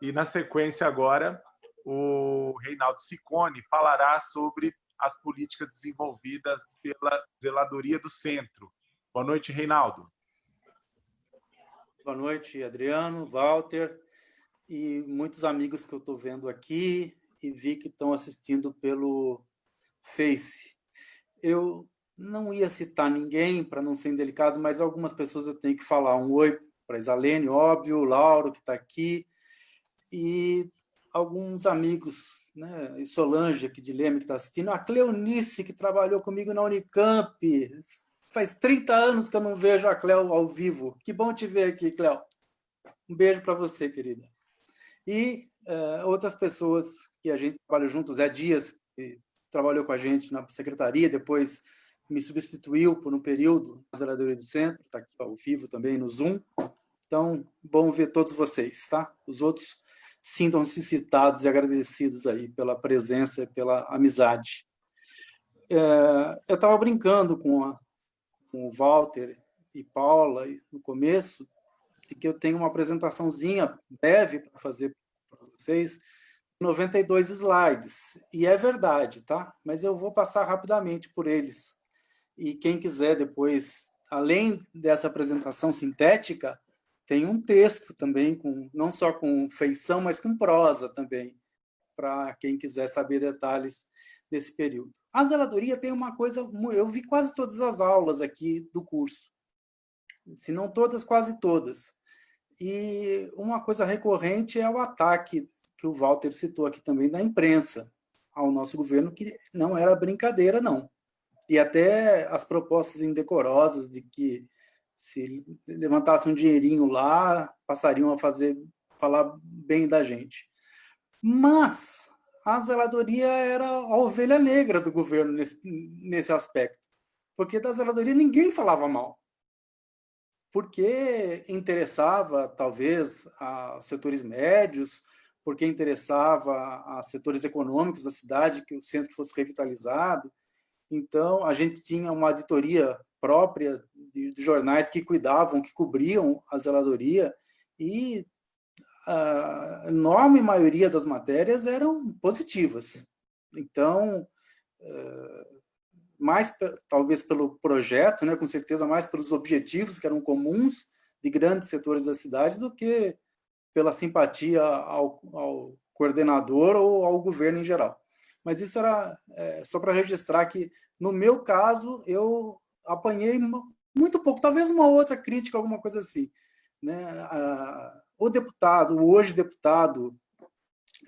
E na sequência agora, o Reinaldo Sicone falará sobre as políticas desenvolvidas pela Zeladoria do Centro. Boa noite, Reinaldo. Boa noite, Adriano, Walter e muitos amigos que eu estou vendo aqui, e vi que estão assistindo pelo Face. Eu não ia citar ninguém, para não ser indelicado, mas algumas pessoas eu tenho que falar. Um oi para Isalene, óbvio, o Lauro, que está aqui, e alguns amigos, né? e Solange, aqui de Leme, que está assistindo, a Cleonice, que trabalhou comigo na Unicamp, faz 30 anos que eu não vejo a Cleo ao vivo. Que bom te ver aqui, Cleo. Um beijo para você, querida. E uh, outras pessoas que a gente trabalha junto, Zé Dias, que trabalhou com a gente na secretaria, depois me substituiu por um período na zeladoria do centro, está aqui ao vivo também no Zoom. Então, bom ver todos vocês, tá? Os outros sintam-se citados e agradecidos aí pela presença, pela amizade. É, eu estava brincando com, a, com o Walter e Paula no começo, de que eu tenho uma apresentaçãozinha breve para fazer vocês, 92 slides, e é verdade, tá? Mas eu vou passar rapidamente por eles. E quem quiser depois, além dessa apresentação sintética, tem um texto também, com, não só com feição, mas com prosa também, para quem quiser saber detalhes desse período. A zeladoria tem uma coisa, eu vi quase todas as aulas aqui do curso, se não todas, quase todas. E uma coisa recorrente é o ataque que o Walter citou aqui também da imprensa ao nosso governo, que não era brincadeira, não. E até as propostas indecorosas de que se levantasse um dinheirinho lá, passariam a fazer falar bem da gente. Mas a zeladoria era a ovelha negra do governo nesse, nesse aspecto, porque da zeladoria ninguém falava mal, porque interessava, talvez, a setores médios, porque interessava a setores econômicos da cidade que o centro fosse revitalizado. Então, a gente tinha uma editoria própria de, de jornais que cuidavam, que cobriam a zeladoria, e a enorme maioria das matérias eram positivas. Então, eh, mais talvez pelo projeto, né, com certeza mais pelos objetivos que eram comuns de grandes setores da cidade do que pela simpatia ao, ao coordenador ou ao governo em geral. Mas isso era é, só para registrar que, no meu caso, eu apanhei muito pouco, talvez uma outra crítica, alguma coisa assim. Né? O deputado, o hoje deputado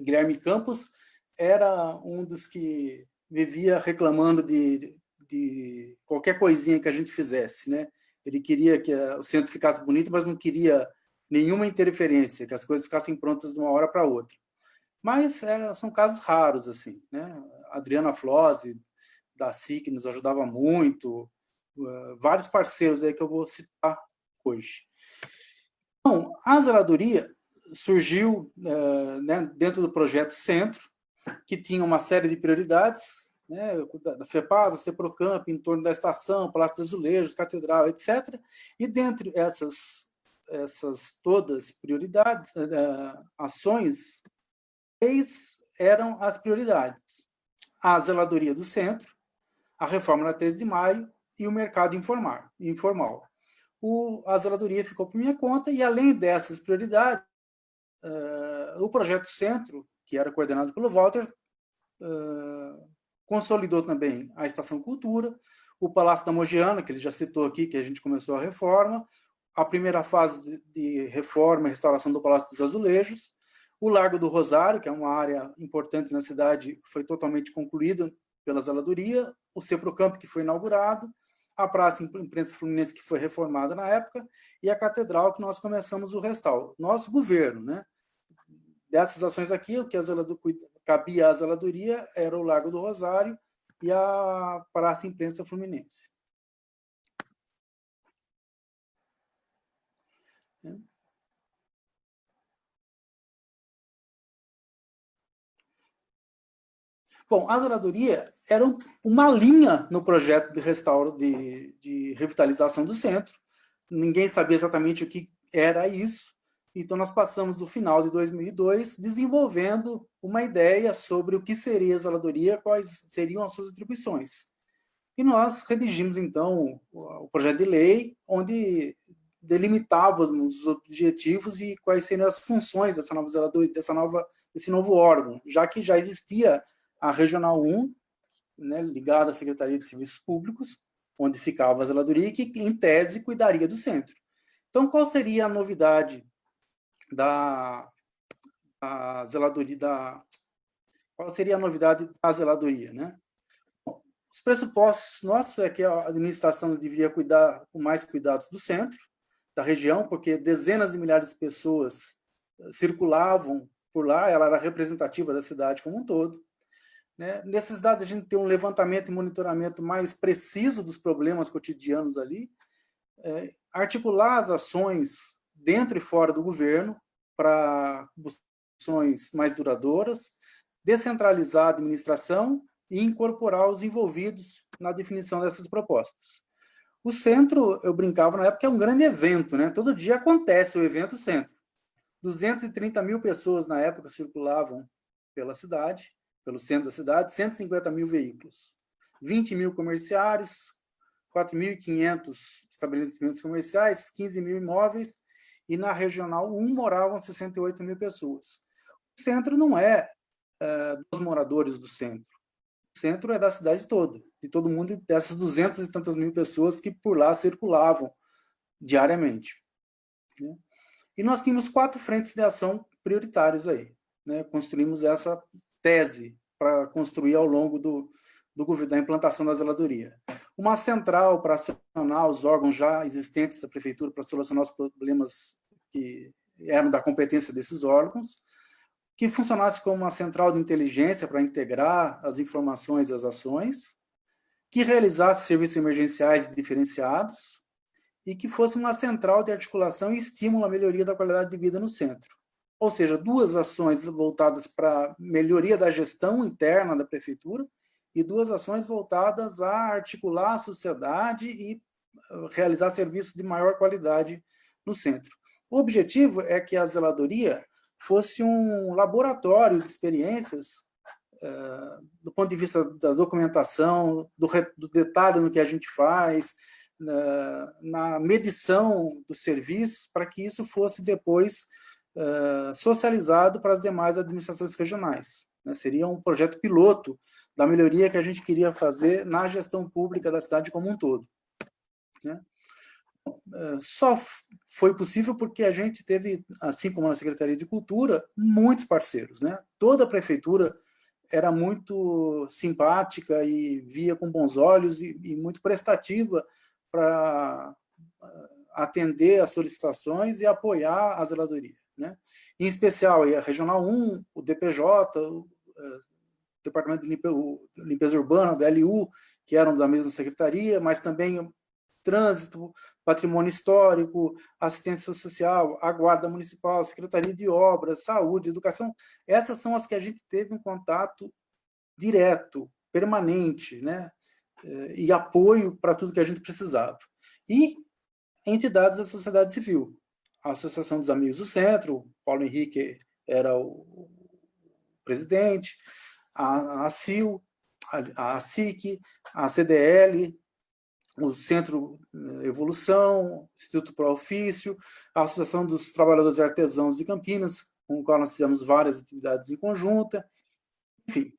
Guilherme Campos, era um dos que vivia reclamando de, de qualquer coisinha que a gente fizesse. Né? Ele queria que o centro ficasse bonito, mas não queria nenhuma interferência, que as coisas ficassem prontas de uma hora para outra. Mas é, são casos raros, assim. Né? Adriana Flose, da SIC, nos ajudava muito, uh, vários parceiros aí que eu vou citar hoje. Então, a zeladoria surgiu uh, né, dentro do projeto Centro, que tinha uma série de prioridades, né, da FEPASA, CEPROCAMP, em torno da estação, Palácio dos Azulejos, Catedral, etc. E dentre essas essas todas prioridades, uh, ações, três eram as prioridades. A zeladoria do centro, a reforma da 13 de maio e o mercado informal. informal. O, a zeladoria ficou por minha conta e, além dessas prioridades, uh, o projeto Centro, que era coordenado pelo Walter, uh, consolidou também a Estação Cultura, o Palácio da Mogiana, que ele já citou aqui, que a gente começou a reforma, a primeira fase de reforma e restauração do Palácio dos Azulejos, o Largo do Rosário, que é uma área importante na cidade, foi totalmente concluída pela zeladoria, o Ceprocampo, que foi inaugurado, a Praça Imprensa Fluminense, que foi reformada na época, e a Catedral, que nós começamos o restauro. Nosso governo, né? Dessas ações aqui, o que a zelado, cabia à zeladoria era o Largo do Rosário e a Praça Imprensa Fluminense. Bom, a zeladoria era uma linha no projeto de restauro, de, de revitalização do centro. Ninguém sabia exatamente o que era isso. Então, nós passamos o final de 2002 desenvolvendo uma ideia sobre o que seria a zeladoria, quais seriam as suas atribuições. E nós redigimos, então, o projeto de lei, onde delimitávamos os objetivos e quais seriam as funções dessa nova zeladoria, dessa nova, desse novo órgão, já que já existia a Regional 1, né, ligada à Secretaria de Serviços Públicos, onde ficava a zeladoria, que, em tese, cuidaria do centro. Então, qual seria a novidade da a zeladoria, da, qual seria a novidade da zeladoria, né? Os pressupostos nossos é que a administração devia cuidar com mais cuidados do centro, da região, porque dezenas de milhares de pessoas circulavam por lá, ela era representativa da cidade como um todo. Né? Necessidade de a gente ter um levantamento e monitoramento mais preciso dos problemas cotidianos ali, é, articular as ações dentro e fora do governo para ações mais duradouras, descentralizar a administração e incorporar os envolvidos na definição dessas propostas. O centro, eu brincava na época, é um grande evento, né? Todo dia acontece o evento centro. 230 mil pessoas na época circulavam pela cidade, pelo centro da cidade, 150 mil veículos, 20 mil comerciários, 4.500 estabelecimentos comerciais, 15 mil imóveis, e na Regional 1 moravam 68 mil pessoas. O centro não é, é dos moradores do centro. O centro é da cidade toda, de todo mundo, dessas 200 e tantas mil pessoas que por lá circulavam diariamente. Né? E nós tínhamos quatro frentes de ação prioritários aí. Né? Construímos essa tese para construir ao longo do, do, da implantação da zeladoria. Uma central para acionar os órgãos já existentes da prefeitura para solucionar os problemas que eram da competência desses órgãos, que funcionasse como uma central de inteligência para integrar as informações e as ações, que realizasse serviços emergenciais diferenciados e que fosse uma central de articulação e estímulo à melhoria da qualidade de vida no centro. Ou seja, duas ações voltadas para melhoria da gestão interna da prefeitura e duas ações voltadas a articular a sociedade e uh, realizar serviços de maior qualidade no centro. O objetivo é que a zeladoria fosse um laboratório de experiências uh, do ponto de vista da documentação, do, do detalhe no que a gente faz, na, na medição dos serviços, para que isso fosse depois uh, socializado para as demais administrações regionais. Né? Seria um projeto piloto da melhoria que a gente queria fazer na gestão pública da cidade como um todo. Né? Uh, só foi possível porque a gente teve, assim como na Secretaria de Cultura, muitos parceiros. Né? Toda a prefeitura era muito simpática e via com bons olhos e, e muito prestativa para atender as solicitações e apoiar a zeladoria. Né? Em especial, a Regional 1, o DPJ, é, Departamento de Limpeza Urbana, da LU, que eram da mesma secretaria, mas também trânsito, patrimônio histórico, assistência social, a guarda municipal, secretaria de obras, saúde, educação. Essas são as que a gente teve um contato direto, permanente, né? É, e apoio para tudo que a gente precisava. E entidades da sociedade civil. A Associação dos Amigos do Centro, Paulo Henrique era o presidente, a, a CIL, a, a SIC, a CDL, o Centro eh, Evolução, Instituto Pro Ofício, a Associação dos Trabalhadores Artesãos de Campinas, com o qual nós fizemos várias atividades em conjunta. Enfim,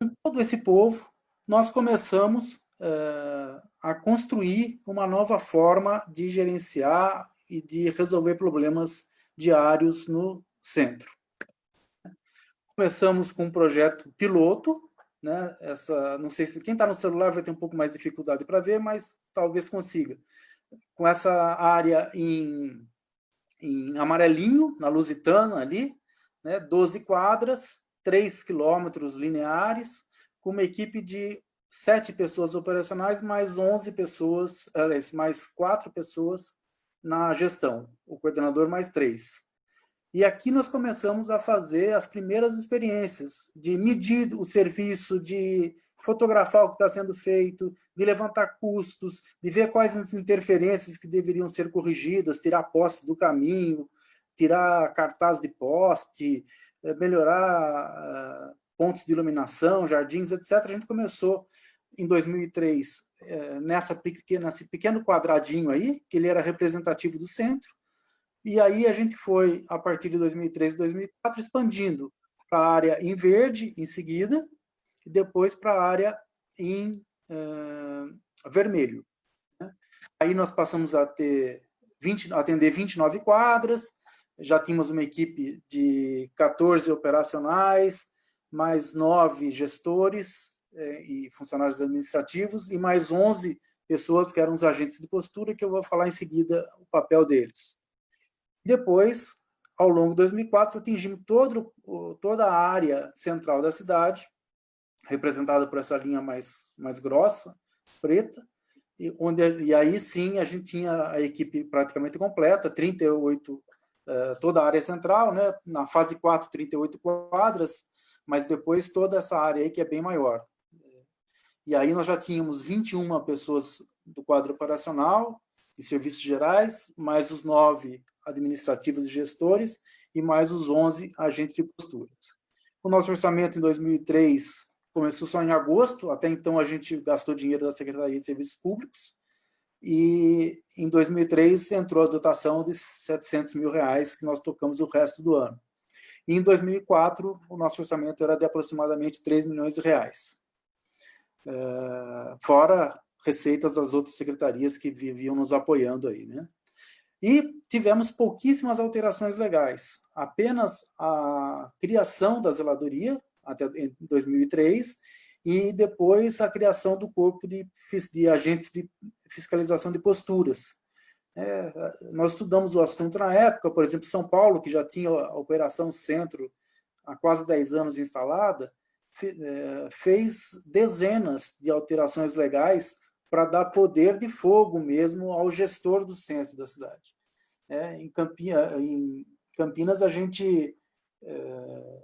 com todo esse povo, nós começamos uh, a construir uma nova forma de gerenciar e de resolver problemas diários no centro. Começamos com um projeto piloto, né? Essa, não sei se quem está no celular vai ter um pouco mais de dificuldade para ver, mas talvez consiga. Com essa área em, em amarelinho, na Lusitana ali, né? 12 quadras, 3 quilômetros lineares, com uma equipe de sete pessoas operacionais, mais 11 pessoas, mais quatro pessoas na gestão, o coordenador mais três. E aqui nós começamos a fazer as primeiras experiências de medir o serviço, de fotografar o que está sendo feito, de levantar custos, de ver quais as interferências que deveriam ser corrigidas, tirar poste do caminho, tirar cartaz de poste, eh, melhorar ah, pontos de iluminação, jardins, etc. A gente começou em 2003 é, nessa pequena, nesse pequeno quadradinho aí, que ele era representativo do centro, e aí a gente foi, a partir de 2003 e 2004, expandindo para a área em verde, em seguida, e depois para a área em uh, vermelho. Né? Aí nós passamos a ter 20, atender 29 quadras, já tínhamos uma equipe de 14 operacionais, mais nove gestores, é, e funcionários administrativos, e mais 11 pessoas que eram os agentes de postura, que eu vou falar em seguida o papel deles. Depois, ao longo de 2004, atingimos todo, toda a área central da cidade, representada por essa linha mais, mais grossa, preta, e, onde, e aí sim a gente tinha a equipe praticamente completa, 38, eh, toda a área central, né? na fase 4, 38 quadras, mas depois toda essa área aí que é bem maior. E aí nós já tínhamos 21 pessoas do quadro operacional e serviços gerais, mais os nove administrativos e gestores, e mais os 11 agentes de posturas. O nosso orçamento em 2003 começou só em agosto, até então a gente gastou dinheiro da Secretaria de Serviços Públicos, e em 2003 entrou a dotação de 700 mil reais, que nós tocamos o resto do ano. E em 2004, o nosso orçamento era de aproximadamente 3 milhões de reais. Eh, fora receitas das outras secretarias que viviam nos apoiando aí, né? E tivemos pouquíssimas alterações legais, apenas a criação da zeladoria, até em 2003, e depois a criação do corpo de, de agentes de fiscalização de posturas. É, nós estudamos o assunto na época, por exemplo, São Paulo, que já tinha a Operação Centro há quase 10 anos instalada, é, fez dezenas de alterações legais para dar poder de fogo mesmo ao gestor do centro da cidade. É, em, em, Campinas, a gente é,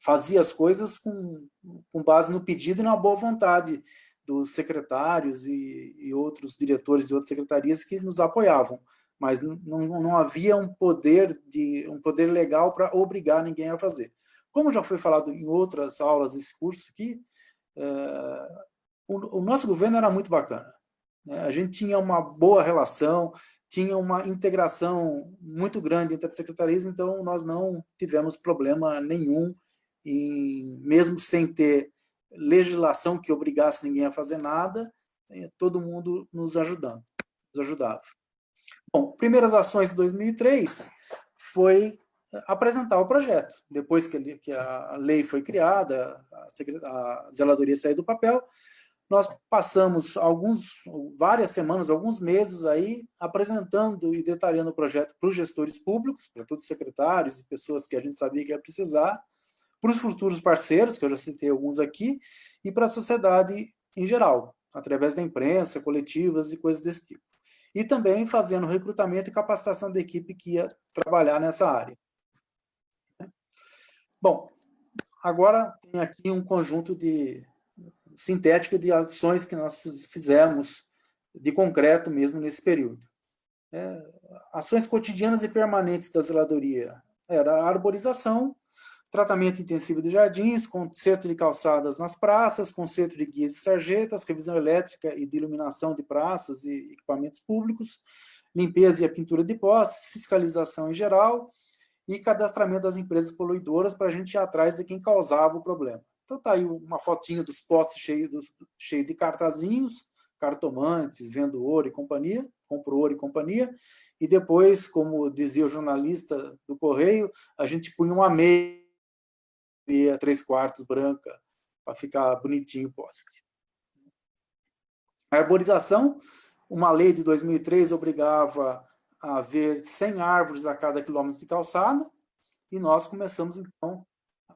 fazia as coisas com, com, base no pedido e na boa vontade dos secretários e, e outros diretores de outras secretarias que nos apoiavam, mas não, não havia um poder, de, um poder legal para obrigar ninguém a fazer. Como já foi falado em outras aulas desse curso aqui, é, o, nosso governo era muito bacana. Né? A gente tinha uma boa relação, tinha uma integração muito grande entre as secretarias, então nós não tivemos problema nenhum, em, mesmo sem ter legislação que obrigasse ninguém a fazer nada, né? todo mundo nos ajudando, nos ajudava. Bom, primeiras ações de 2003 foi apresentar o projeto. Depois que a lei foi criada, a, a zeladoria saiu do papel, nós passamos alguns, várias semanas, alguns meses aí, apresentando e detalhando o projeto para os gestores públicos, para todos os secretários e pessoas que a gente sabia que ia precisar, para os futuros parceiros, que eu já citei alguns aqui, e para a sociedade em geral, através da imprensa, coletivas e coisas desse tipo. E também fazendo recrutamento e capacitação da equipe que ia trabalhar nessa área. Bom, agora tem aqui um conjunto de sintético de ações que nós fizemos de concreto mesmo nesse período. É, ações cotidianas e permanentes da zeladoria era a arborização, tratamento intensivo de jardins, conserto de calçadas nas praças, conserto de guias e sarjetas, revisão elétrica e de iluminação de praças e equipamentos públicos, limpeza e a pintura de postes, fiscalização em geral, e cadastramento das empresas poluidoras para a gente ir atrás de quem causava o problema. Então está aí uma fotinha dos postes cheios cheio de cartazinhos, cartomantes, vendo ouro e companhia, compro ouro e companhia, e depois, como dizia o jornalista do Correio, a gente punha uma meia, três quartos branca, para ficar bonitinho o poste. A arborização, uma lei de 2003 obrigava haver 100 árvores a cada quilômetro de calçada, e nós começamos, então,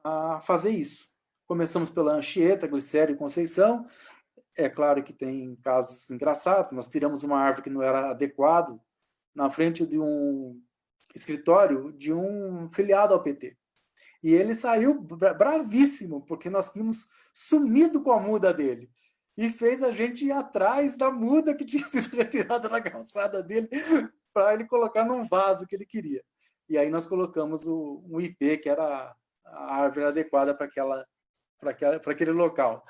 a fazer isso. Começamos pela Anchieta, Glicério e Conceição, é claro que tem casos engraçados, nós tiramos uma árvore que não era adequado na frente de um escritório de um filiado ao PT. E ele saiu bravíssimo, porque nós tínhamos sumido com a muda dele. E fez a gente ir atrás da muda que tinha sido retirada da calçada dele para ele colocar num vaso que ele queria. E aí nós colocamos o, um IP, que era a árvore adequada para aquela, aquela, aquele local.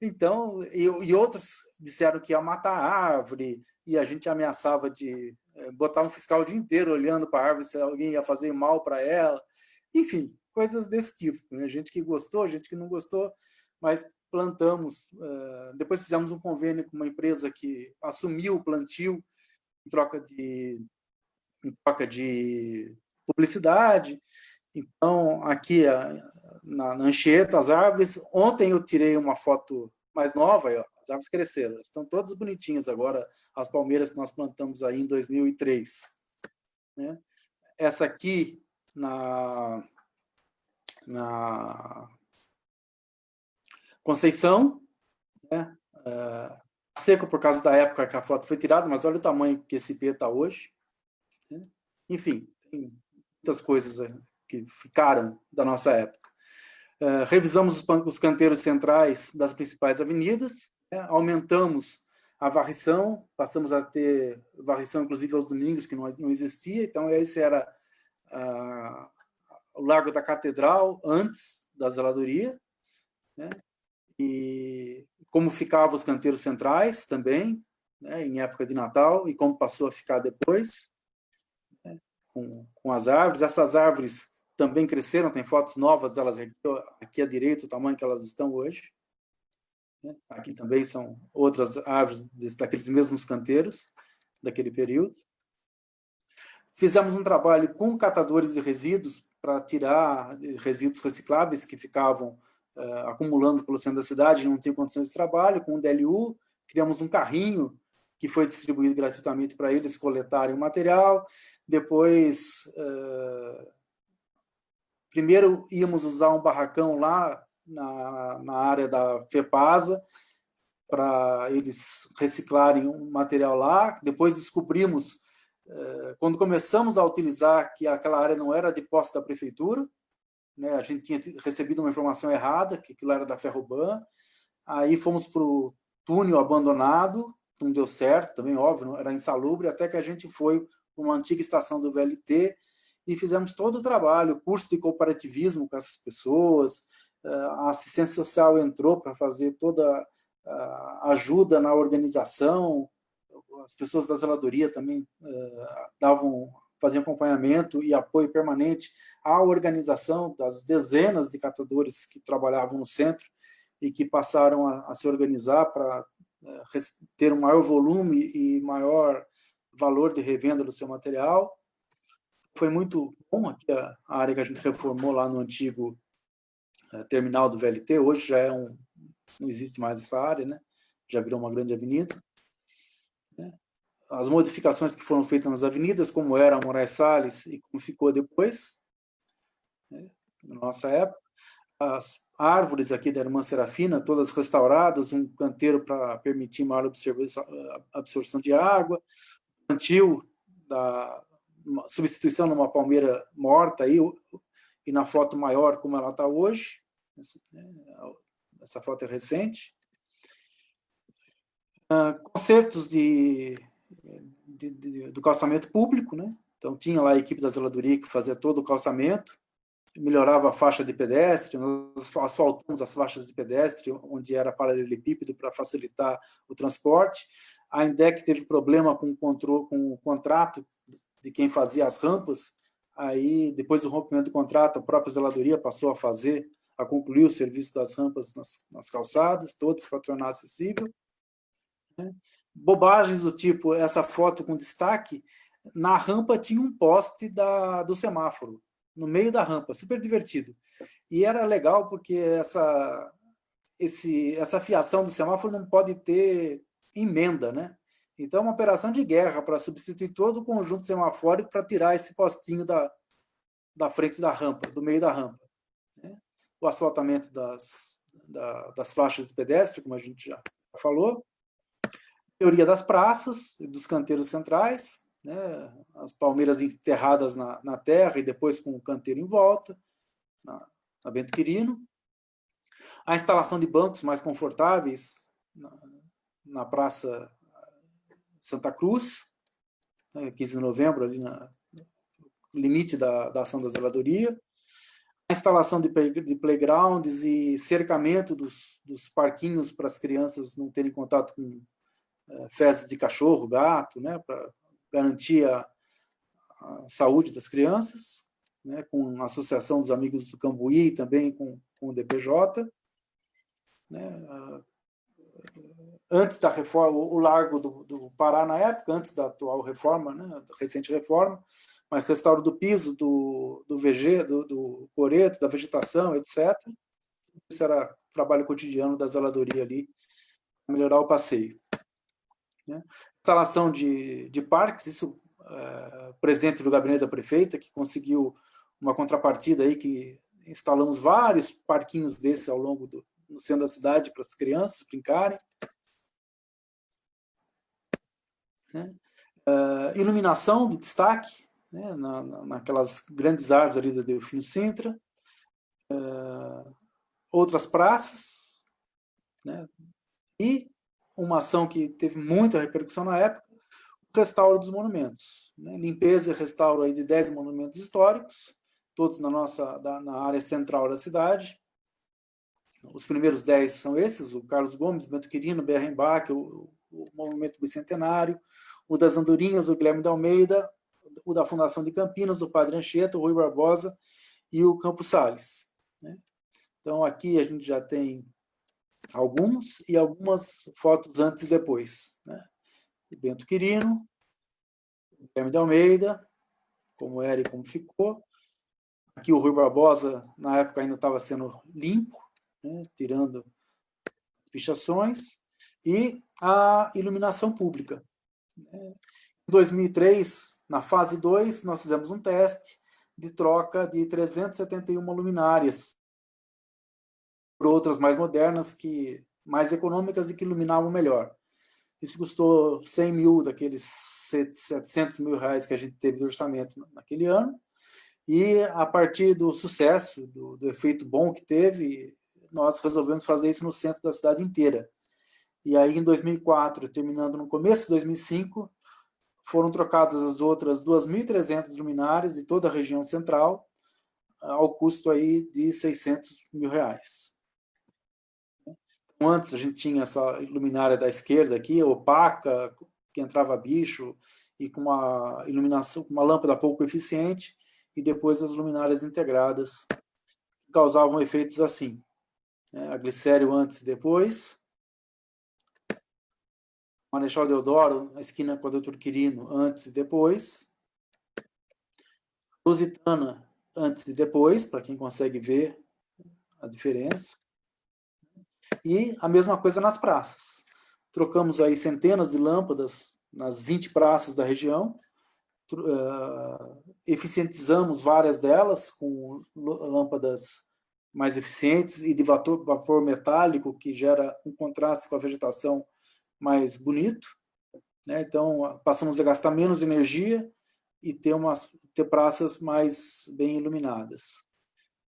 Então, e, e, outros disseram que ia matar a árvore, e a gente ameaçava de é, botar um fiscal o dia inteiro olhando para a árvore se alguém ia fazer mal para ela. Enfim, coisas desse tipo. Né? Gente que gostou, gente que não gostou, mas plantamos. Uh, depois fizemos um convênio com uma empresa que assumiu o plantio em troca de, em troca de publicidade. Então, aqui na, na as árvores. Ontem eu tirei uma foto mais nova, ó, as árvores cresceram. Estão todas bonitinhas agora, as palmeiras que nós plantamos aí em 2003. Né? Essa aqui, na, na Conceição, né? Uh, seco por causa da época que a foto foi tirada, mas olha o tamanho que esse IP está hoje. Né? Enfim, tem muitas coisas que ficaram da nossa época. Uh, revisamos os canteiros centrais das principais avenidas, né? aumentamos a varrição, passamos a ter varrição inclusive aos domingos, que não, existia, então esse era uh, o Largo da Catedral, antes da zeladoria, né? e como ficavam os canteiros centrais também, né, em época de Natal, e como passou a ficar depois, né, com, com as árvores. Essas árvores também cresceram, tem fotos novas delas aqui, aqui à direita, o tamanho que elas estão hoje. Né. Aqui também são outras árvores daqueles mesmos canteiros, daquele período. Fizemos um trabalho com catadores de resíduos para tirar resíduos recicláveis que ficavam uh, acumulando pelo centro da cidade, não tinham condições de trabalho, com o DLU, criamos um carrinho que foi distribuído gratuitamente para eles coletarem o material, depois, uh, primeiro íamos usar um barracão lá na, na área da FEPASA, para eles reciclarem um material lá, depois descobrimos, uh, quando começamos a utilizar que aquela área não era de posse da prefeitura, né, a gente tinha recebido uma informação errada, que aquilo era da Ferroban, aí fomos para o túnel abandonado, não deu certo, também óbvio, era insalubre, até que a gente foi para uma antiga estação do VLT e fizemos todo o trabalho, curso de cooperativismo com essas pessoas, a assistência social entrou para fazer toda a ajuda na organização, as pessoas da zeladoria também davam faziam acompanhamento e apoio permanente à organização das dezenas de catadores que trabalhavam no centro e que passaram a, a se organizar para ter um maior volume e maior valor de revenda do seu material. Foi muito bom aqui a, área que a gente reformou lá no antigo é, terminal do VLT, hoje já é um, não existe mais essa área, né? já virou uma grande avenida. Né? As modificações que foram feitas nas avenidas, como era a Moraes Salles e como ficou depois, né? na nossa época, as árvores aqui da Irmã Serafina, todas restauradas, um canteiro para permitir maior absorção de água, plantio da substituição numa palmeira morta aí, e na foto maior como ela está hoje, essa, né, essa, foto é recente. Uh, concertos de, de, de, do calçamento público, né? então tinha lá a equipe da zeladoria que fazia todo o calçamento, melhorava a faixa de pedestre, nós asfaltamos as faixas de pedestre, onde era paralelepípedo para facilitar o transporte. A INDEC teve problema com o, com o contrato de quem fazia as rampas, aí depois do rompimento do contrato, a própria zeladoria passou a fazer, a concluir o serviço das rampas nas, nas calçadas, para tornar acessível. Né? Bobagens do tipo, essa foto com destaque, na rampa tinha um poste da, do semáforo, no meio da rampa, super divertido. E era legal porque essa, esse, essa fiação do semáforo não pode ter emenda, né? Então, é uma operação de guerra para substituir todo o conjunto semafórico para tirar esse postinho da, da frente da rampa, do meio da rampa. Né? O asfaltamento das, da, das faixas de pedestre, como a gente já falou. Teoria das praças, dos canteiros centrais, né, as palmeiras enterradas na, na, terra e depois com o canteiro em volta, na, na Bento Quirino. A instalação de bancos mais confortáveis na, na Praça Santa Cruz, né, 15 de novembro, ali na limite da, da ação da zeladoria. A instalação de, de playgrounds e cercamento dos, dos parquinhos para as crianças não terem contato com é, fezes de cachorro, gato, né, para garantir a, a, saúde das crianças, né, com a Associação dos Amigos do Cambuí também com, com o DPJ. Né, antes da reforma, o Largo do, do, Pará na época, antes da atual reforma, né, da recente reforma, mas restauro do piso, do, do VG, do, do coreto, da vegetação, etc. Isso era trabalho cotidiano da zeladoria ali, melhorar o passeio. Né? instalação de, de parques, isso é, presente do gabinete da prefeita, que conseguiu uma contrapartida aí, que instalamos vários parquinhos desses ao longo do no centro da cidade para as crianças brincarem. Né? Uh, iluminação de destaque, né? Na, na, naquelas grandes árvores ali da Delfino Sintra. Uh, outras praças. Né? E uma ação que teve muita repercussão na época, o restauro dos monumentos. Né? Limpeza e restauro aí de 10 monumentos históricos, todos na nossa da, na área central da cidade. Os primeiros 10 são esses, o Carlos Gomes, Bento Quirino, Berrenbach, o, o Monumento Bicentenário, o das Andorinhas, o Guilherme da Almeida, o da Fundação de Campinas, o Padre Anchieta, o Rui Barbosa e o Campos Salles. Né? Então, aqui a gente já tem alguns e algumas fotos antes e depois. Né? Bento Quirino, Guilherme de Almeida, como era e como ficou. Aqui o Rui Barbosa, na época, ainda estava sendo limpo, né, tirando fichações, e a iluminação pública. Em 2003, na fase 2, nós fizemos um teste de troca de 371 luminárias por outras mais modernas, que mais econômicas e que iluminavam melhor. Isso custou 100 mil daqueles 700 mil reais que a gente teve de orçamento naquele ano. E a partir do sucesso, do, do efeito bom que teve, nós resolvemos fazer isso no centro da cidade inteira. E aí, em 2004, terminando no começo de 2005, foram trocadas as outras 2.300 luminárias de toda a região central, ao custo aí de 600 mil reais. Então, antes a gente tinha essa luminária da esquerda aqui, opaca, que entrava bicho, e com uma iluminação, uma lâmpada pouco eficiente, e depois as luminárias integradas, que causavam efeitos assim. Né? A glicério antes e depois, Marechal Deodoro, na esquina com a Doutor Quirino, antes e depois. Lusitana, antes e depois, para quem consegue ver a diferença. E a mesma coisa nas praças. Trocamos aí centenas de lâmpadas nas 20 praças da região, uh, eficientizamos várias delas com lâmpadas mais eficientes e de vapor metálico, que gera um contraste com a vegetação mais bonito. Né? Então, passamos a gastar menos energia e ter, umas, ter praças mais bem iluminadas.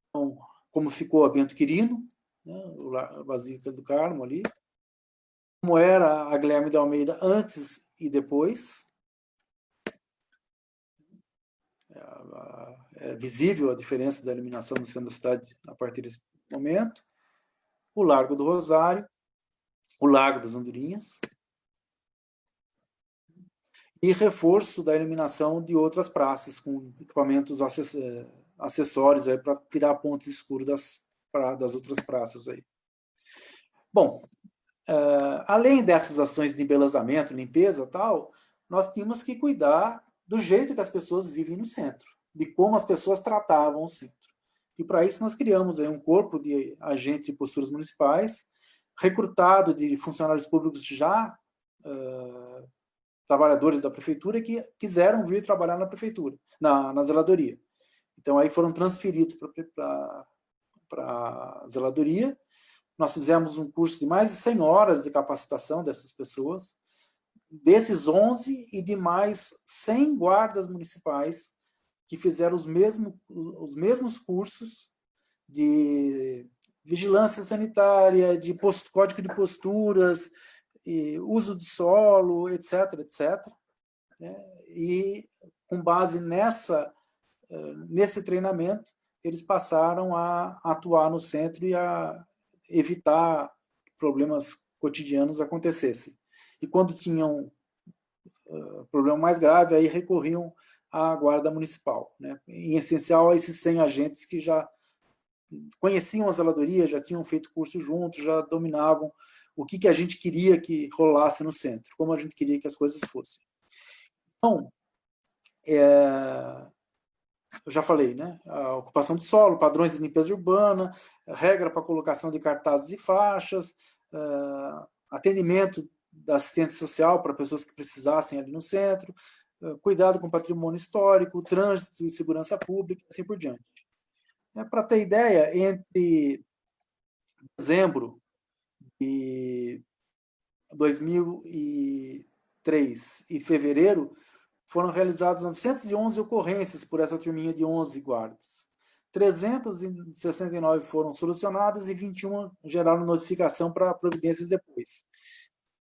Então, como ficou a Bento Quirino, né? a Basílica do Carmo ali, como era a Guilherme de Almeida antes e depois. É, é visível a diferença da iluminação no centro da cidade a partir desse momento. O Largo do Rosário, o Lago das Andorinhas, e reforço da iluminação de outras praças, com equipamentos eh, acessórios para tirar pontos escuros das, das outras praças. Aí. Bom, uh, além dessas ações de embelezamento, limpeza tal, nós tínhamos que cuidar do jeito que as pessoas vivem no centro, de como as pessoas tratavam o centro. E para isso nós criamos aí um corpo de agentes de posturas municipais, recrutado de funcionários públicos já uh, trabalhadores da prefeitura que quiseram vir trabalhar na prefeitura, na, na zeladoria. Então aí foram transferidos para a zeladoria. Nós fizemos um curso de mais de 100 horas de capacitação dessas pessoas, desses 11 e de mais 100 guardas municipais que fizeram os, mesmo, os mesmos cursos de vigilância sanitária, de post, código de posturas, uso de solo, etc, etc. Né? E com base nessa, eh, nesse treinamento, eles passaram a atuar no centro e a evitar problemas cotidianos acontecessem. E quando tinham uh, problema mais grave, aí recorriam à guarda municipal. Né? Em essencial, a esses 100 agentes que já conheciam a zeladoria, já tinham feito curso juntos, já dominavam o que, que a gente queria que rolasse no centro, como a gente queria que as coisas fossem. Então, é, eu já falei, né? A ocupação do solo, padrões de limpeza urbana, regra para colocação de cartazes e faixas, uh, atendimento da assistência social para pessoas que precisassem ali no centro, uh, cuidado com patrimônio histórico, trânsito e segurança pública, assim por diante. É, para ter ideia, entre dezembro de 2003 e fevereiro, foram realizadas 911 ocorrências por essa turminha de 11 guardas. 369 foram solucionadas e 21 geraram notificação para providências depois.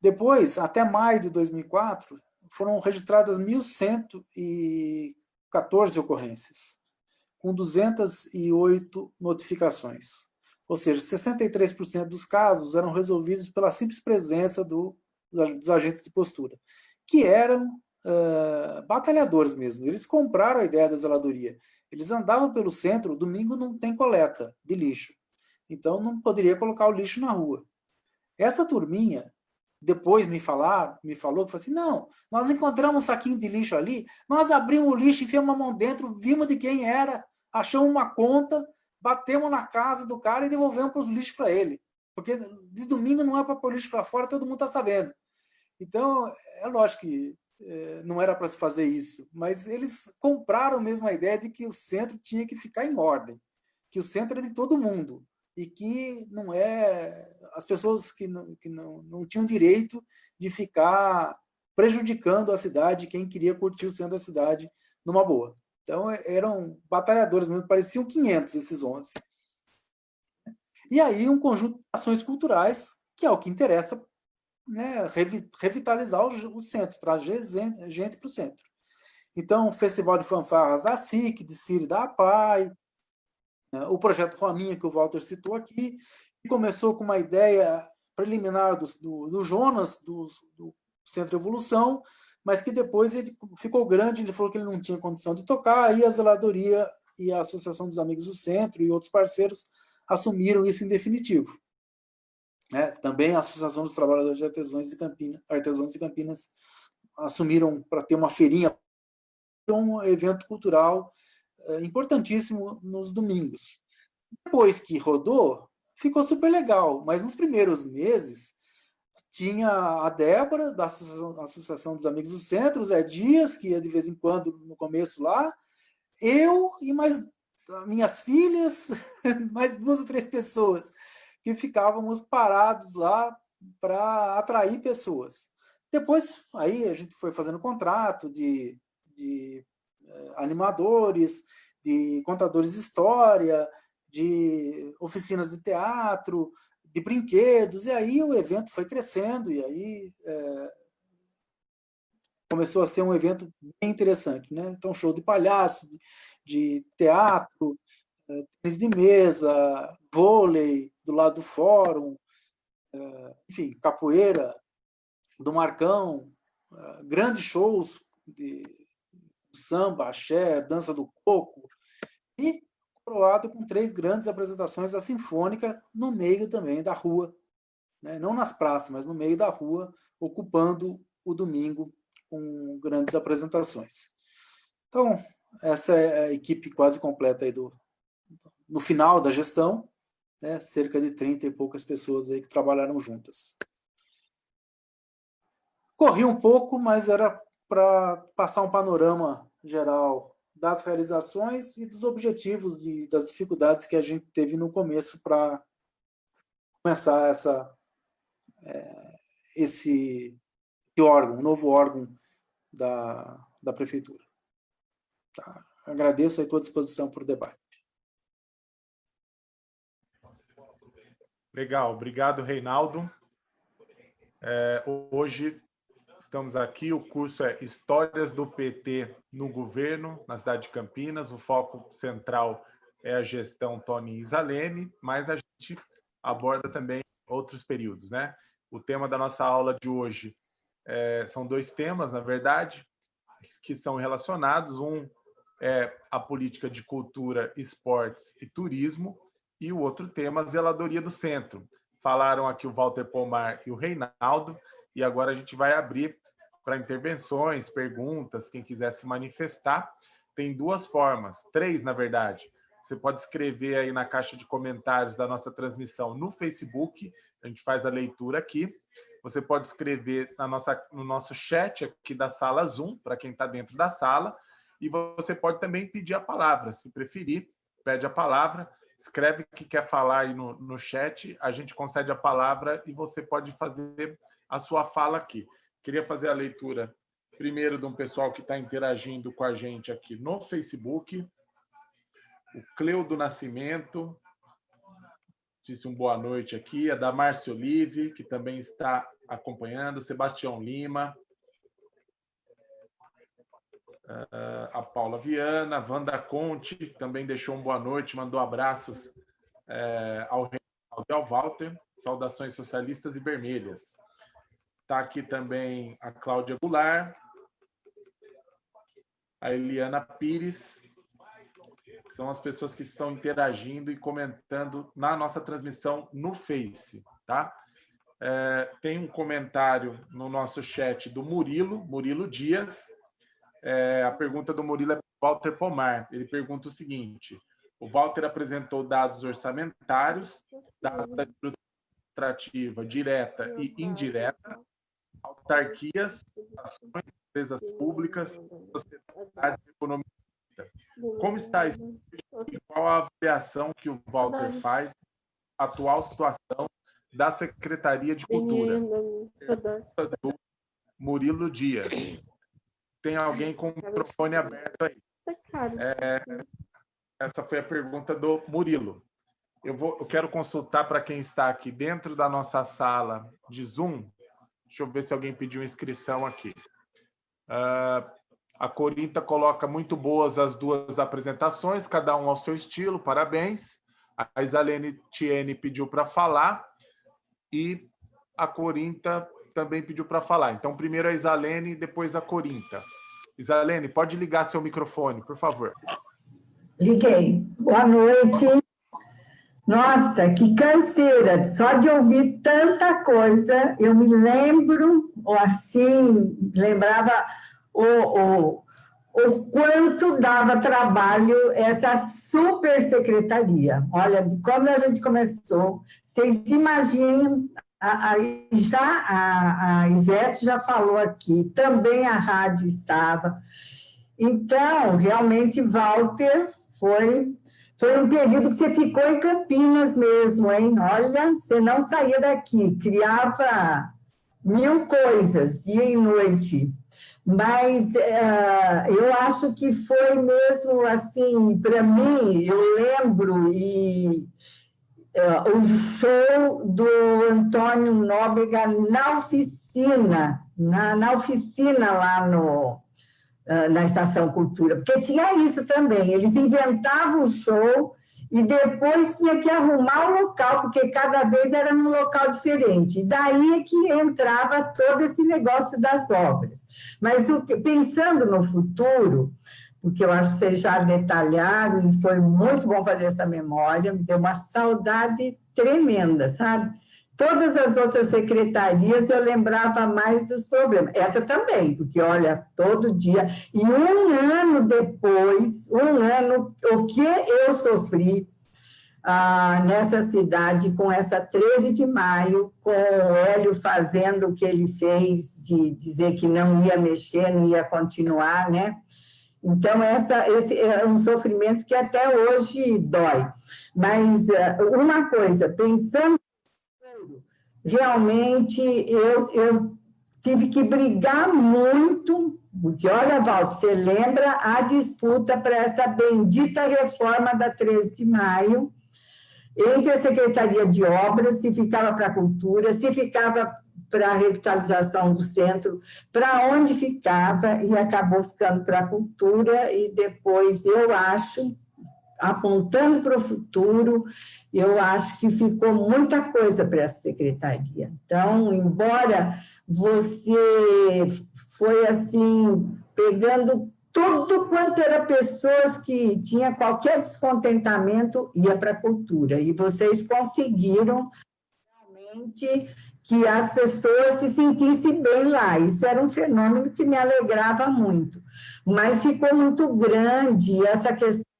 Depois, até maio de 2004, foram registradas 1.114 ocorrências, com 208 notificações. Ou seja, 63% dos casos eram resolvidos pela simples presença do, dos agentes de postura, que eram uh, batalhadores mesmo. Eles compraram a ideia da zeladoria. Eles andavam pelo centro, domingo não tem coleta de lixo. Então não poderia colocar o lixo na rua. Essa turminha, depois me falar, me falou falou assim, não, nós encontramos um saquinho de lixo ali, nós abrimos o lixo, enfiamos a mão dentro, vimos de quem era, achamos uma conta, batemos na casa do cara e devolvemos os lixos para ele. Porque de domingo não é para pôr lixo para fora, todo mundo está sabendo. Então, é lógico que é, não era para se fazer isso, mas eles compraram mesmo a ideia de que o centro tinha que ficar em ordem, que o centro é de todo mundo e que não é as pessoas que não, que não, não tinham direito de ficar prejudicando a cidade, quem queria curtir o centro da cidade numa boa. Então, eram batalhadores, pareciam 500 esses 11. E aí, um conjunto de ações culturais, que é o que interessa né, revitalizar o, centro, trazer gente para o centro. Então, Festival de Fanfarras da SIC, desfile da APAI, né, o projeto Rominha, que o Walter citou aqui, que começou com uma ideia preliminar do, do, do Jonas, do, do Centro Evolução, mas que depois ele ficou grande, ele falou que ele não tinha condição de tocar, aí a zeladoria e a Associação dos Amigos do Centro e outros parceiros assumiram isso em definitivo. É, também a Associação dos Trabalhadores de de Campinas, Artesãos de Campinas assumiram para ter uma feirinha, um evento cultural é, importantíssimo nos domingos. Depois que rodou, ficou super legal, mas nos primeiros meses tinha a Débora, da Associação dos Amigos do Centro, o Zé Dias, que ia de vez em quando no começo lá, eu e mais minhas filhas, mais duas ou três pessoas, que ficávamos parados lá para atrair pessoas. Depois, aí a gente foi fazendo contrato de, de eh, animadores, de contadores de história, de oficinas de teatro, de brinquedos, e aí o evento foi crescendo, e aí é, começou a ser um evento bem interessante. Né? Então, show de palhaço, de, de teatro, é, tênis de mesa, vôlei do lado do fórum, é, enfim, capoeira do Marcão, é, grandes shows de samba, axé, dança do coco, e coroado com três grandes apresentações da Sinfônica no meio também da rua, né? não nas praças, mas no meio da rua, ocupando o domingo com grandes apresentações. Então, essa é a equipe quase completa aí do, no final da gestão, né? cerca de 30 e poucas pessoas aí que trabalharam juntas. Corri um pouco, mas era para passar um panorama geral das realizações e dos objetivos, das dificuldades que a gente teve no começo para começar essa, é, esse, órgão, novo órgão da, da Prefeitura. Tá? Agradeço a tua disposição para o debate. Legal, obrigado, Reinaldo. É, hoje Estamos aqui, o curso é Histórias do PT no Governo, na cidade de Campinas. O foco central é a gestão Tony Isalene, mas a gente aborda também outros períodos. Né? O tema da nossa aula de hoje é, são dois temas, na verdade, que são relacionados. Um é a política de cultura, esportes e turismo, e o outro tema, zeladoria do centro. Falaram aqui o Walter Pomar e o Reinaldo, e agora a gente vai abrir para intervenções, perguntas, quem quiser se manifestar. Tem duas formas, três, na verdade. Você pode escrever aí na caixa de comentários da nossa transmissão no Facebook, a gente faz a leitura aqui. Você pode escrever na nossa, no nosso chat aqui da sala Zoom, para quem está dentro da sala, e você pode também pedir a palavra, se preferir, pede a palavra, escreve o que quer falar aí no, no chat, a gente concede a palavra e você pode fazer a sua fala aqui. Queria fazer a leitura primeiro de um pessoal que está interagindo com a gente aqui no Facebook. O Cleudo Nascimento disse um boa noite aqui. A da Márcia Olive, que também está acompanhando. Sebastião Lima. Uh, a Paula Viana, Wanda Conte, que também deixou um boa noite, mandou abraços uh, ao Reinaldo e ao Walter. Saudações socialistas e vermelhas. Está aqui também a Cláudia Goulart, a Eliana Pires, que são as pessoas que estão interagindo e comentando na nossa transmissão no Face, tá? É, tem um comentário no nosso chat do Murilo, Murilo Dias. É, a pergunta do Murilo é para Walter Pomar. Ele pergunta o seguinte: O Walter apresentou dados orçamentários, dados da estrutura administrativa direta e indireta, autarquias, ações, empresas públicas, sociedade e economia. Como está isso? E qual a avaliação que o Walter faz da atual situação da Secretaria de Cultura? Do Murilo Dias. Tem alguém com o microfone aberto aí. É, essa foi a pergunta do Murilo. Eu, vou, eu quero consultar para quem está aqui dentro da nossa sala de Zoom. Deixa eu ver se alguém pediu inscrição aqui. Uh, a Corinta coloca muito boas as duas apresentações, cada um ao seu estilo, parabéns. A Isalene Tiene pediu para falar e a Corinta também pediu para falar. Então, primeiro a Isalene, depois a Corinta. Isalene, pode ligar seu microfone, por favor. Liguei. Boa noite. Nossa, que canseira, só de ouvir tanta coisa. Eu me lembro, ou assim, lembrava o, o, o quanto dava trabalho essa super secretaria. Olha, como a gente começou, vocês imaginem, a, a, já a, a Ivete já falou aqui, também a rádio estava. Então, realmente, Walter foi foi um período que você ficou em Campinas mesmo, hein? Olha, você não saía daqui, criava mil coisas, dia e noite. Mas uh, eu acho que foi mesmo assim, para mim, eu lembro, e uh, o show do Antônio Nóbrega na oficina, na, na oficina lá no, na Estação Cultura, porque tinha isso também, eles inventavam o show e depois tinha que arrumar o local, porque cada vez era num local diferente. E daí é que entrava todo esse negócio das obras. Mas que, pensando no futuro, porque eu acho que vocês já detalharam e foi muito bom fazer essa memória, me deu uma saudade tremenda, sabe? Todas as outras secretarias eu lembrava mais dos problemas. Essa também, porque, olha, todo dia. E um ano depois, um ano, o que eu sofri ah, nessa cidade com essa 13 de maio, com o Hélio fazendo o que ele fez, de dizer que não ia mexer, não ia continuar, né? Então, essa, esse é um sofrimento que até hoje dói. Mas ah, uma coisa, pensando realmente eu, eu tive que brigar muito, porque olha, Walter, você lembra a disputa para essa bendita reforma da 13 de maio, entre a Secretaria de Obras, se ficava para a cultura, se ficava para a revitalização do centro, para onde ficava, e acabou ficando para a cultura, e depois eu acho apontando para o futuro, eu acho que ficou muita coisa para essa secretaria. Então, embora você foi assim, pegando tudo quanto era pessoas que tinha qualquer descontentamento, ia para a cultura. E vocês conseguiram realmente que as pessoas se sentissem bem lá. Isso era um fenômeno que me alegrava muito. Mas ficou muito grande essa questão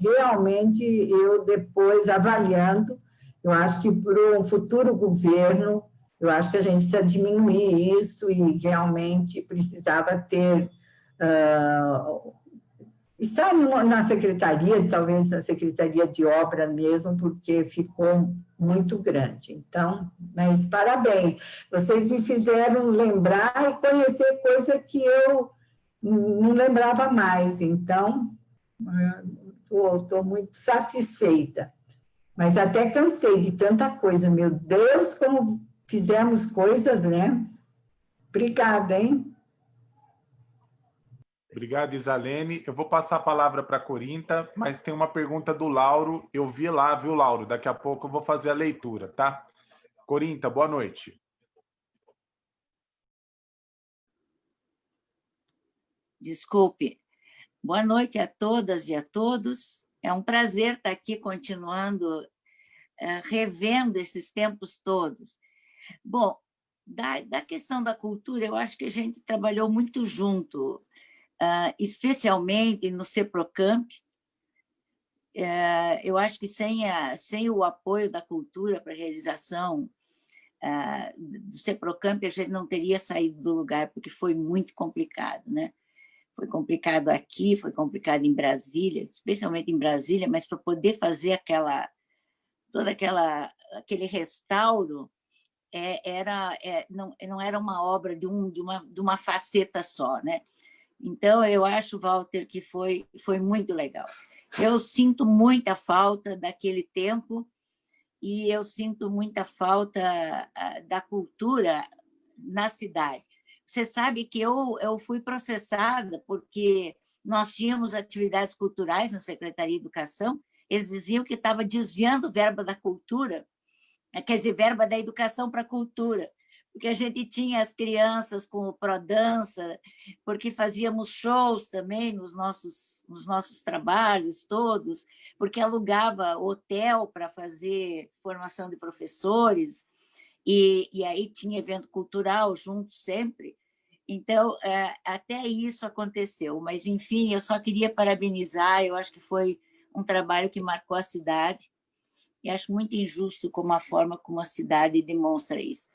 realmente, eu depois avaliando, eu acho que para um futuro governo, eu acho que a gente precisa diminuir isso e realmente precisava ter... Uh, estar na secretaria, talvez na secretaria de obra mesmo, porque ficou muito grande. Então, mas parabéns, vocês me fizeram lembrar e conhecer coisa que eu não lembrava mais. Então, estou muito satisfeita. Mas até cansei de tanta coisa. Meu Deus, como fizemos coisas, né? Obrigada, hein? Obrigado, Isalene. Eu vou passar a palavra para a Corinta, mas tem uma pergunta do Lauro. Eu vi lá, viu, Lauro? Daqui a pouco eu vou fazer a leitura, tá? Corinta, boa noite. Desculpe. Boa noite a todas e a todos. É um prazer estar aqui continuando, eh, revendo esses tempos todos. Bom, da, da questão da cultura, eu acho que a gente trabalhou muito junto, ah, especialmente no CEPROCAMP, é, eu acho que sem, a, sem o apoio da cultura para a realização é, do CEPROCAMP, a gente não teria saído do lugar, porque foi muito complicado, né? Foi complicado aqui, foi complicado em Brasília, especialmente em Brasília, mas para poder fazer aquela toda aquela aquele restauro é, era é, não, não era uma obra de um de uma de uma faceta só, né? Então eu acho Walter que foi foi muito legal. Eu sinto muita falta daquele tempo e eu sinto muita falta ah, da cultura na cidade. Você sabe que eu, eu fui processada porque nós tínhamos atividades culturais na Secretaria de Educação, eles diziam que estava desviando verba da cultura, quer dizer, verba da educação para a cultura porque a gente tinha as crianças com o Prodança, porque fazíamos shows também nos nossos, nos nossos trabalhos todos, porque alugava hotel para fazer formação de professores, e, e aí tinha evento cultural junto sempre. Então, é, até isso aconteceu, mas, enfim, eu só queria parabenizar, eu acho que foi um trabalho que marcou a cidade, e acho muito injusto como a forma como a cidade demonstra isso.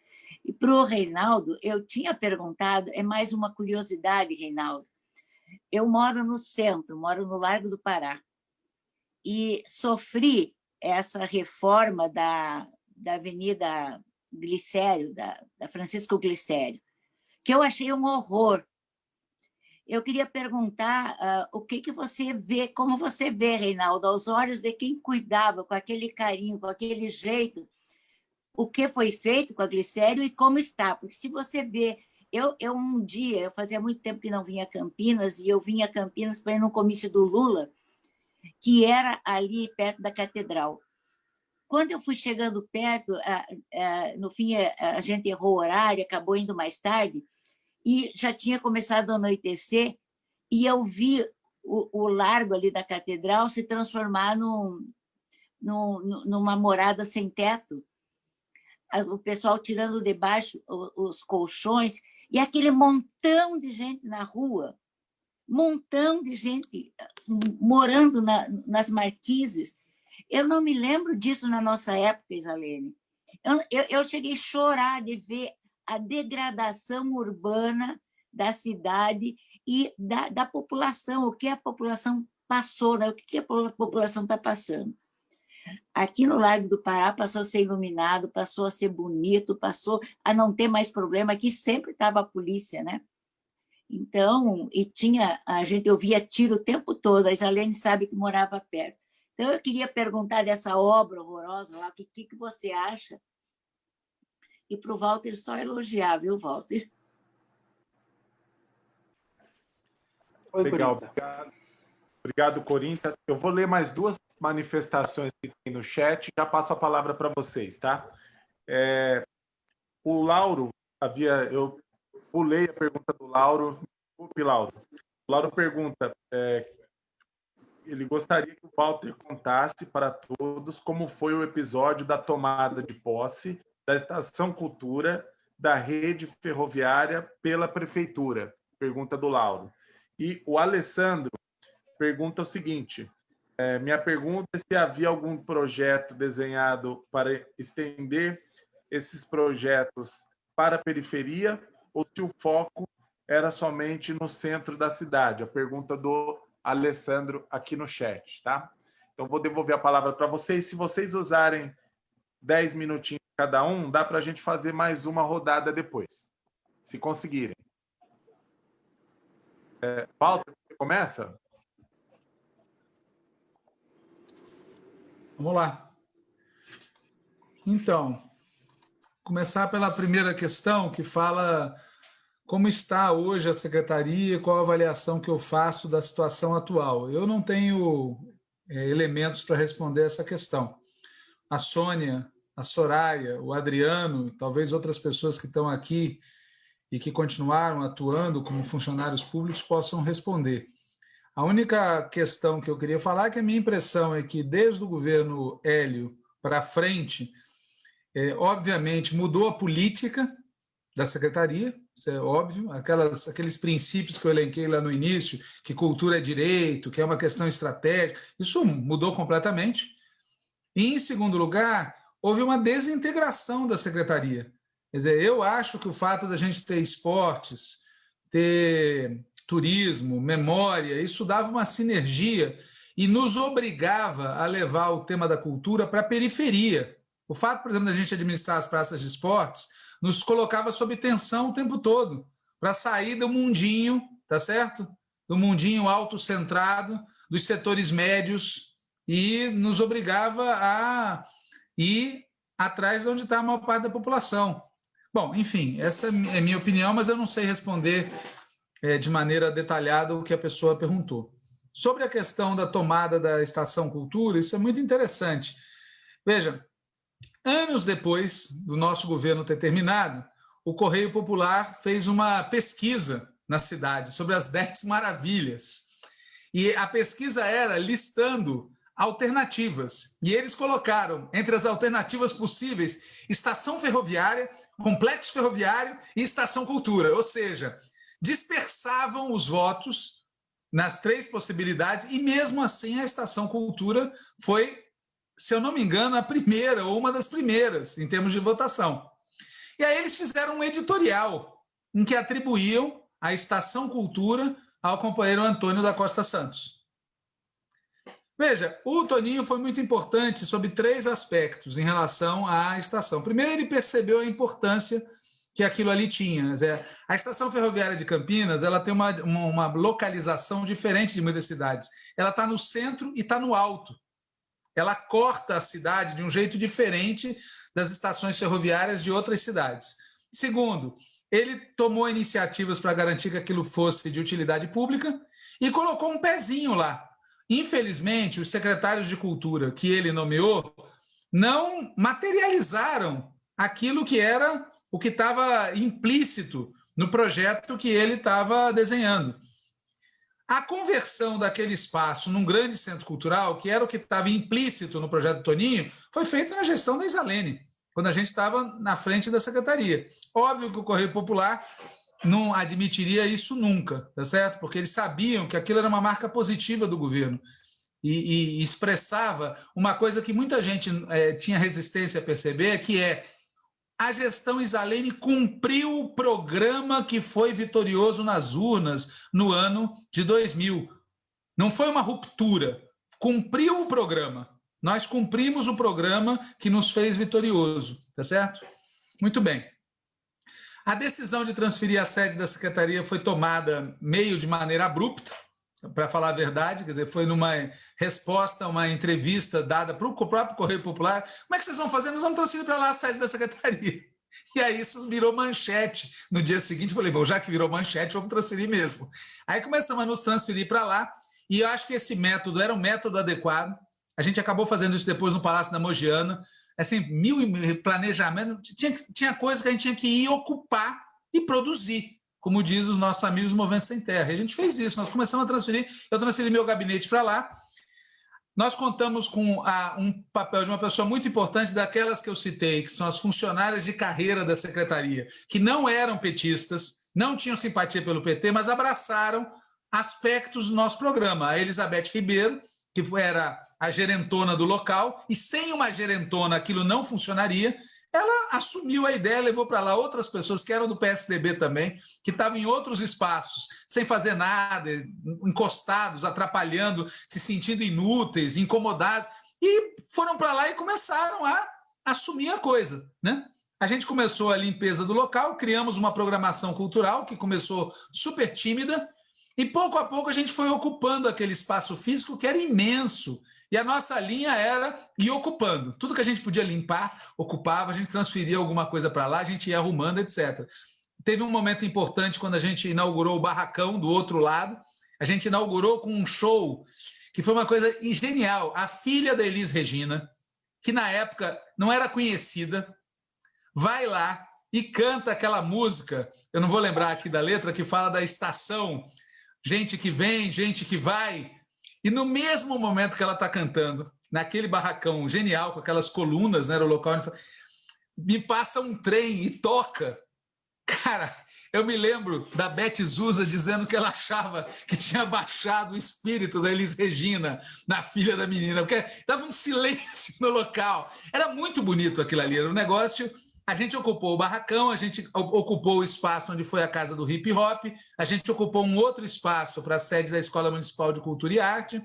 E para o Reinaldo, eu tinha perguntado, é mais uma curiosidade, Reinaldo. Eu moro no centro, moro no Largo do Pará, e sofri essa reforma da, da Avenida Glicério, da, da Francisco Glicério, que eu achei um horror. Eu queria perguntar uh, o que, que você vê, como você vê, Reinaldo, aos olhos de quem cuidava com aquele carinho, com aquele jeito, o que foi feito com a glicério e como está. Porque se você vê... Eu, eu um dia, eu fazia muito tempo que não vinha a Campinas, e eu vinha a Campinas para ir no comício do Lula, que era ali perto da catedral. Quando eu fui chegando perto, no fim a gente errou o horário, acabou indo mais tarde, e já tinha começado a anoitecer, e eu vi o, o largo ali da catedral se transformar num, num, numa morada sem teto, o pessoal tirando de baixo os colchões, e aquele montão de gente na rua, montão de gente ah, morando na, nas marquises. Eu não me lembro disso na nossa época, Isalene. Eu, eu, eu cheguei a chorar de ver a degradação urbana da cidade e da, da população, o que a população passou, né? o que a população está passando. Aqui no Largo do Pará passou a ser iluminado, passou a ser bonito, passou a não ter mais problema. Aqui sempre estava a polícia, né? Então, e tinha, a gente ouvia tiro o tempo todo, a Isalene sabe que morava perto. Então, eu queria perguntar dessa obra horrorosa lá, o que, que você acha? E para o Walter só elogiar, viu, Walter? Oi, Legal, obrigado. Obrigado, Corinta. Eu vou ler mais duas manifestações que tem no chat, já passo a palavra para vocês, tá? É, o Lauro, havia, eu pulei a pergunta do Lauro, desculpe, Lauro. O Lauro pergunta, é, ele gostaria que o Walter contasse para todos como foi o episódio da tomada de posse da Estação Cultura da rede ferroviária pela Prefeitura. Pergunta do Lauro. E o Alessandro pergunta o seguinte, é, minha pergunta é se havia algum projeto desenhado para estender esses projetos para a periferia ou se o foco era somente no centro da cidade. A pergunta do Alessandro aqui no chat, tá? Então, vou devolver a palavra para vocês. Se vocês usarem 10 minutinhos cada um, dá para a gente fazer mais uma rodada depois, se conseguirem. É, Walter, você começa? Vamos lá. Então, começar pela primeira questão, que fala como está hoje a secretaria, qual a avaliação que eu faço da situação atual. Eu não tenho é, elementos para responder essa questão. A Sônia, a Soraya, o Adriano, talvez outras pessoas que estão aqui e que continuaram atuando como funcionários públicos possam responder. A única questão que eu queria falar é que a minha impressão é que, desde o governo Hélio para frente, é, obviamente mudou a política, da secretaria, isso é óbvio, aquelas, aqueles princípios que eu elenquei lá no início, que cultura é direito, que é uma questão estratégica, isso mudou completamente. E, em segundo lugar, houve uma desintegração da secretaria. Quer dizer, eu acho que o fato da gente ter esportes, ter turismo, memória, isso dava uma sinergia e nos obrigava a levar o tema da cultura para a periferia. O fato, por exemplo, da gente administrar as praças de esportes nos colocava sob tensão o tempo todo, para sair do mundinho, tá certo? Do mundinho autocentrado, dos setores médios, e nos obrigava a ir atrás de onde está a maior parte da população. Bom, enfim, essa é minha opinião, mas eu não sei responder é, de maneira detalhada o que a pessoa perguntou. Sobre a questão da tomada da Estação Cultura, isso é muito interessante. Veja, anos depois do nosso governo ter terminado, o Correio Popular fez uma pesquisa na cidade sobre as 10 maravilhas. E a pesquisa era listando alternativas. E eles colocaram entre as alternativas possíveis estação ferroviária, complexo ferroviário e estação cultura. Ou seja, dispersavam os votos nas três possibilidades, e mesmo assim a Estação Cultura foi, se eu não me engano, a primeira, ou uma das primeiras, em termos de votação. E aí eles fizeram um editorial em que atribuíam a Estação Cultura ao companheiro Antônio da Costa Santos. Veja, o Toninho foi muito importante sobre três aspectos em relação à estação. Primeiro, ele percebeu a importância que aquilo ali tinha. A estação ferroviária de Campinas ela tem uma, uma, uma localização diferente de muitas cidades. Ela está no centro e está no alto. Ela corta a cidade de um jeito diferente das estações ferroviárias de outras cidades. Segundo, ele tomou iniciativas para garantir que aquilo fosse de utilidade pública e colocou um pezinho lá. Infelizmente, os secretários de cultura que ele nomeou não materializaram aquilo que era o que estava implícito no projeto que ele estava desenhando. A conversão daquele espaço num grande centro cultural, que era o que estava implícito no projeto do Toninho, foi feita na gestão da Isalene, quando a gente estava na frente da secretaria. Óbvio que o Correio Popular não admitiria isso nunca, tá certo? Porque eles sabiam que aquilo era uma marca positiva do governo e, e expressava uma coisa que muita gente é, tinha resistência a perceber, que é a gestão Isalene cumpriu o programa que foi vitorioso nas urnas no ano de 2000. Não foi uma ruptura, cumpriu o programa. Nós cumprimos o programa que nos fez vitorioso, tá certo? Muito bem. A decisão de transferir a sede da secretaria foi tomada meio de maneira abrupta, para falar a verdade, quer dizer, foi numa resposta a uma entrevista dada para o próprio Correio Popular. Como é que vocês vão fazer? Nós vamos transferir para lá a sede da secretaria. E aí isso virou manchete. No dia seguinte, eu falei, bom, já que virou manchete, vamos transferir mesmo. Aí começamos a nos transferir para lá, e eu acho que esse método era um método adequado. A gente acabou fazendo isso depois no Palácio da Mogiana, assim, mil planejamento, tinha, tinha coisa que a gente tinha que ir ocupar e produzir como diz os nossos amigos do Movimento Sem Terra. E a gente fez isso, nós começamos a transferir, eu transferi meu gabinete para lá, nós contamos com a, um papel de uma pessoa muito importante, daquelas que eu citei, que são as funcionárias de carreira da secretaria, que não eram petistas, não tinham simpatia pelo PT, mas abraçaram aspectos do nosso programa. A Elizabeth Ribeiro, que era a gerentona do local, e sem uma gerentona aquilo não funcionaria, ela assumiu a ideia, levou para lá outras pessoas que eram do PSDB também, que estavam em outros espaços, sem fazer nada, encostados, atrapalhando, se sentindo inúteis, incomodados, e foram para lá e começaram a assumir a coisa, né? A gente começou a limpeza do local, criamos uma programação cultural que começou super tímida, e pouco a pouco a gente foi ocupando aquele espaço físico que era imenso, e a nossa linha era ir ocupando. Tudo que a gente podia limpar, ocupava, a gente transferia alguma coisa para lá, a gente ia arrumando, etc. Teve um momento importante quando a gente inaugurou o barracão do outro lado. A gente inaugurou com um show que foi uma coisa genial. A filha da Elis Regina, que na época não era conhecida, vai lá e canta aquela música, eu não vou lembrar aqui da letra, que fala da estação, gente que vem, gente que vai, e no mesmo momento que ela está cantando, naquele barracão genial, com aquelas colunas, né, era o local onde me passa um trem e toca Cara, eu me lembro da Beth Zusa dizendo que ela achava que tinha baixado o espírito da Elis Regina na filha da menina, porque dava um silêncio no local. Era muito bonito aquilo ali, era um negócio. A gente ocupou o barracão, a gente ocupou o espaço onde foi a casa do hip hop, a gente ocupou um outro espaço para a sede da Escola Municipal de Cultura e Arte.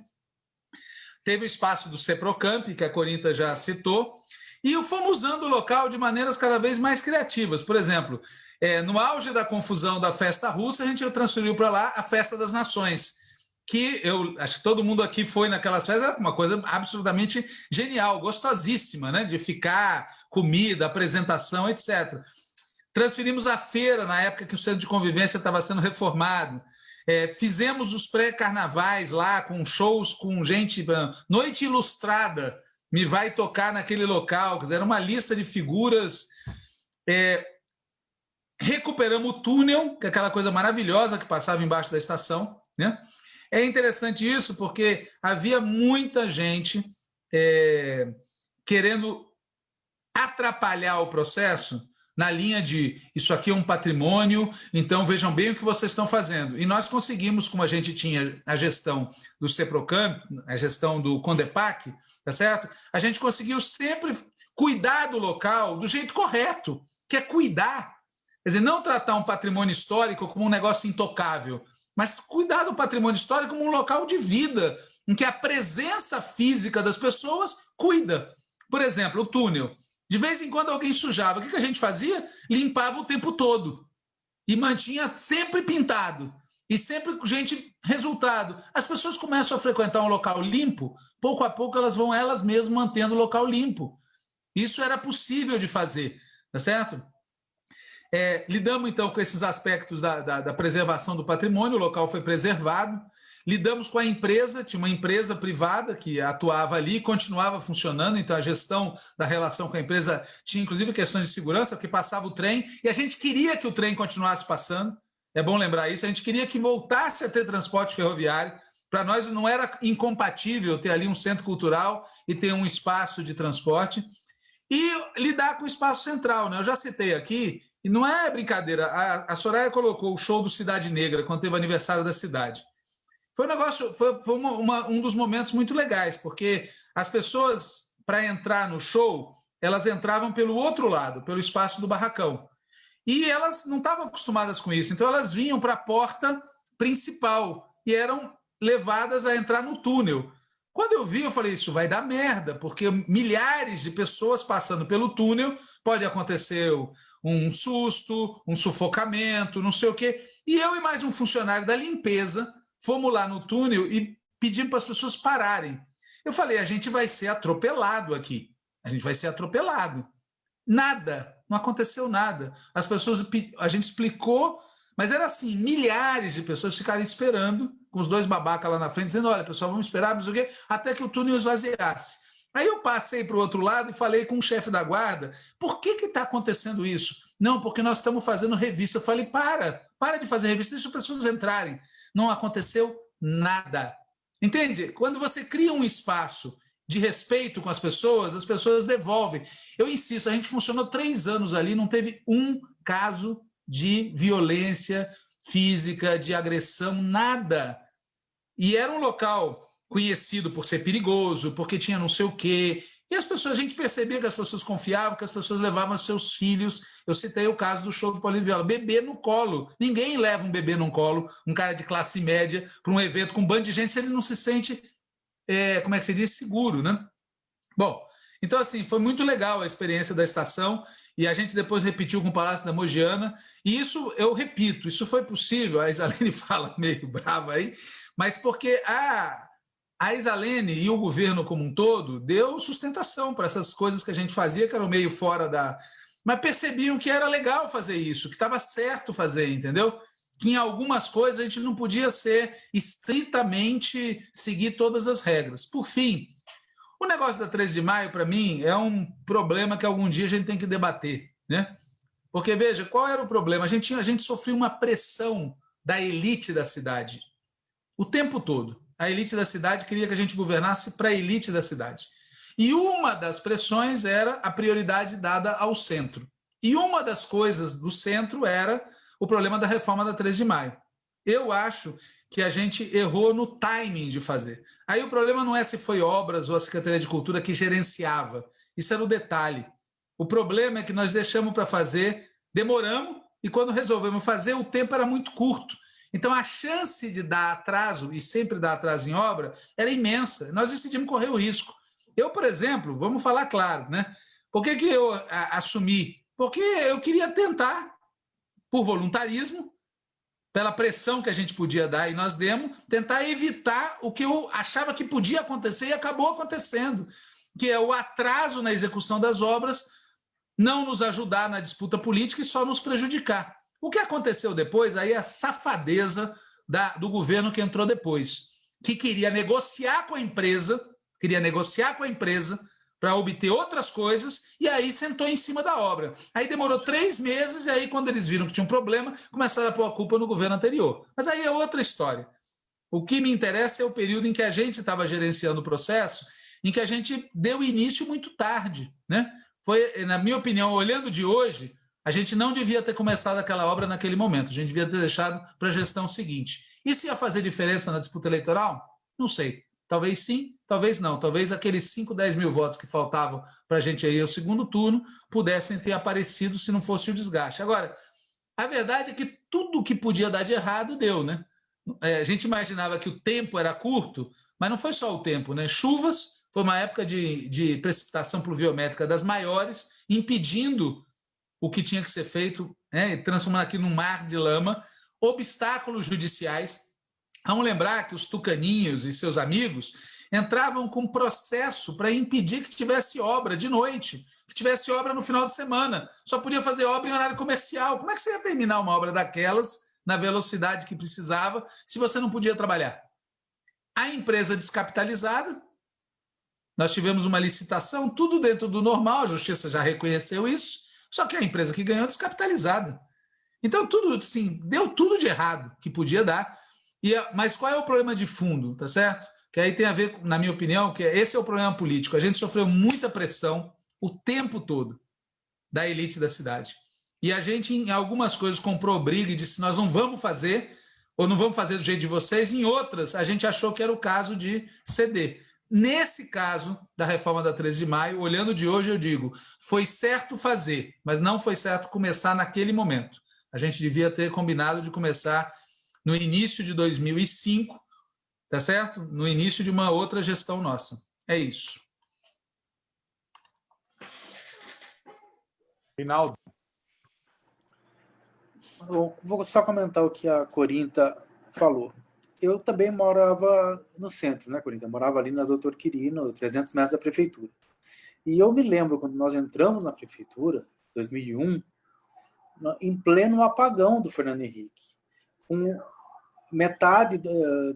Teve o espaço do Ceprocamp, que a Corinta já citou, e fomos usando o local de maneiras cada vez mais criativas. Por exemplo, é, no auge da confusão da festa russa, a gente transferiu para lá a Festa das Nações, que eu acho que todo mundo aqui foi naquelas festas, era uma coisa absolutamente genial, gostosíssima, né? De ficar, comida, apresentação, etc. Transferimos a feira na época que o centro de convivência estava sendo reformado. É, fizemos os pré-carnavais lá, com shows com gente. Noite Ilustrada me vai tocar naquele local. Era uma lista de figuras. É, recuperamos o túnel, que é aquela coisa maravilhosa que passava embaixo da estação. Né? É interessante isso porque havia muita gente é, querendo atrapalhar o processo na linha de isso aqui é um patrimônio, então vejam bem o que vocês estão fazendo. E nós conseguimos, como a gente tinha a gestão do CEPROCAM, a gestão do CONDEPAC, tá certo? A gente conseguiu sempre cuidar do local do jeito correto, que é cuidar. Quer dizer, não tratar um patrimônio histórico como um negócio intocável, mas cuidar do patrimônio histórico como um local de vida, em que a presença física das pessoas cuida. Por exemplo, o túnel. De vez em quando alguém sujava. O que a gente fazia? Limpava o tempo todo. E mantinha sempre pintado. E sempre, gente, resultado. As pessoas começam a frequentar um local limpo, pouco a pouco elas vão elas mesmas mantendo o local limpo. Isso era possível de fazer, tá certo? É, lidamos, então, com esses aspectos da, da, da, preservação do patrimônio, o local foi preservado. Lidamos com a empresa, tinha uma empresa privada que atuava ali e continuava funcionando, então a gestão da relação com a empresa tinha, inclusive, questões de segurança, porque passava o trem, e a gente queria que o trem continuasse passando, é bom lembrar isso, a gente queria que voltasse a ter transporte ferroviário, para nós não era incompatível ter ali um centro cultural e ter um espaço de transporte, e lidar com o espaço central. Né? Eu já citei aqui e não é brincadeira. A, a Soraya colocou o show do Cidade Negra, quando teve o aniversário da cidade. Foi um negócio, foi, foi uma, uma, um dos momentos muito legais, porque as pessoas, para entrar no show, elas entravam pelo outro lado, pelo espaço do barracão. E elas não estavam acostumadas com isso, então elas vinham para a porta principal e eram levadas a entrar no túnel. Quando eu vi, eu falei: isso vai dar merda, porque milhares de pessoas passando pelo túnel, pode acontecer um susto, um sufocamento, não sei o quê. E eu e mais um funcionário da limpeza fomos lá no túnel e pedimos para as pessoas pararem. Eu falei: a gente vai ser atropelado aqui. A gente vai ser atropelado. Nada, não aconteceu nada. As pessoas, a gente explicou, mas era assim: milhares de pessoas ficaram esperando, com os dois babacas lá na frente, dizendo: olha, pessoal, vamos esperar, não o quê, até que o túnel esvaziasse. Aí eu passei para o outro lado e falei com o chefe da guarda, por que está acontecendo isso? Não, porque nós estamos fazendo revista. Eu falei, para, para de fazer revista, deixa as pessoas entrarem. Não aconteceu nada. Entende? Quando você cria um espaço de respeito com as pessoas, as pessoas devolvem. Eu insisto, a gente funcionou três anos ali, não teve um caso de violência física, de agressão, nada. E era um local conhecido por ser perigoso, porque tinha não sei o quê. E as pessoas, a gente percebia que as pessoas confiavam, que as pessoas levavam seus filhos. Eu citei o caso do show do Paulinho Viola, bebê no colo. Ninguém leva um bebê no colo, um cara de classe média, para um evento com um bando de gente, se ele não se sente, é, como é que se diz, seguro, né? Bom, então assim, foi muito legal a experiência da estação e a gente depois repetiu com o Palácio da Mogiana. E isso, eu repito, isso foi possível, a Isalene fala meio brava aí, mas porque a a Isalene e o governo como um todo deu sustentação para essas coisas que a gente fazia, que eram meio fora da. Mas percebiam que era legal fazer isso, que estava certo fazer, entendeu? Que em algumas coisas a gente não podia ser estritamente seguir todas as regras. Por fim, o negócio da 13 de maio, para mim, é um problema que algum dia a gente tem que debater, né? Porque, veja, qual era o problema? A gente, a gente sofria uma pressão da elite da cidade o tempo todo a elite da cidade queria que a gente governasse para a elite da cidade. E uma das pressões era a prioridade dada ao centro. E uma das coisas do centro era o problema da reforma da 3 de maio. Eu acho que a gente errou no timing de fazer. Aí o problema não é se foi obras ou a Secretaria de Cultura que gerenciava. Isso era o detalhe. O problema é que nós deixamos para fazer, demoramos, e quando resolvemos fazer, o tempo era muito curto. Então, a chance de dar atraso, e sempre dar atraso em obra, era imensa. Nós decidimos correr o risco. Eu, por exemplo, vamos falar claro, né? Por que, que eu a, assumi? Porque eu queria tentar, por voluntarismo, pela pressão que a gente podia dar e nós demos, tentar evitar o que eu achava que podia acontecer e acabou acontecendo, que é o atraso na execução das obras, não nos ajudar na disputa política e só nos prejudicar. O que aconteceu depois aí é a safadeza da, do governo que entrou depois, que queria negociar com a empresa, queria negociar com a empresa para obter outras coisas, e aí sentou em cima da obra. Aí demorou três meses, e aí, quando eles viram que tinha um problema, começaram a pôr a culpa no governo anterior. Mas aí é outra história. O que me interessa é o período em que a gente estava gerenciando o processo, em que a gente deu início muito tarde. Né? Foi, na minha opinião, olhando de hoje, a gente não devia ter começado aquela obra naquele momento, a gente devia ter deixado para a gestão seguinte. E se ia fazer diferença na disputa eleitoral? Não sei. Talvez sim, talvez não. Talvez aqueles 5, 10 mil votos que faltavam para a gente ir ao segundo turno pudessem ter aparecido se não fosse o desgaste. Agora, a verdade é que tudo que podia dar de errado deu, né? É, a gente imaginava que o tempo era curto, mas não foi só o tempo, né? Chuvas, foi uma época de, de precipitação pluviométrica das maiores, impedindo o que tinha que ser feito, né? transformando aqui num mar de lama, obstáculos judiciais Vamos lembrar que os tucaninhos e seus amigos entravam com processo para impedir que tivesse obra de noite, que tivesse obra no final de semana. Só podia fazer obra em horário comercial. Como é que você ia terminar uma obra daquelas na velocidade que precisava se você não podia trabalhar? A empresa descapitalizada, nós tivemos uma licitação, tudo dentro do normal, a justiça já reconheceu isso, só que a empresa que ganhou descapitalizada. Então, tudo assim, deu tudo de errado que podia dar. E, mas qual é o problema de fundo, tá certo? Que aí tem a ver, na minha opinião, que esse é o problema político. A gente sofreu muita pressão o tempo todo da elite da cidade. E a gente, em algumas coisas, comprou briga e disse: nós não vamos fazer, ou não vamos fazer do jeito de vocês. Em outras, a gente achou que era o caso de ceder. Nesse caso da reforma da 13 de maio, olhando de hoje, eu digo: foi certo fazer, mas não foi certo começar naquele momento. A gente devia ter combinado de começar no início de 2005, tá certo? No início de uma outra gestão nossa. É isso. Rinaldo. vou só comentar o que a Corinta falou. Eu também morava no centro, né, Corinta? Eu morava ali na Doutor Quirino, 300 metros da prefeitura. E eu me lembro, quando nós entramos na prefeitura, 2001, em pleno apagão do Fernando Henrique, com metade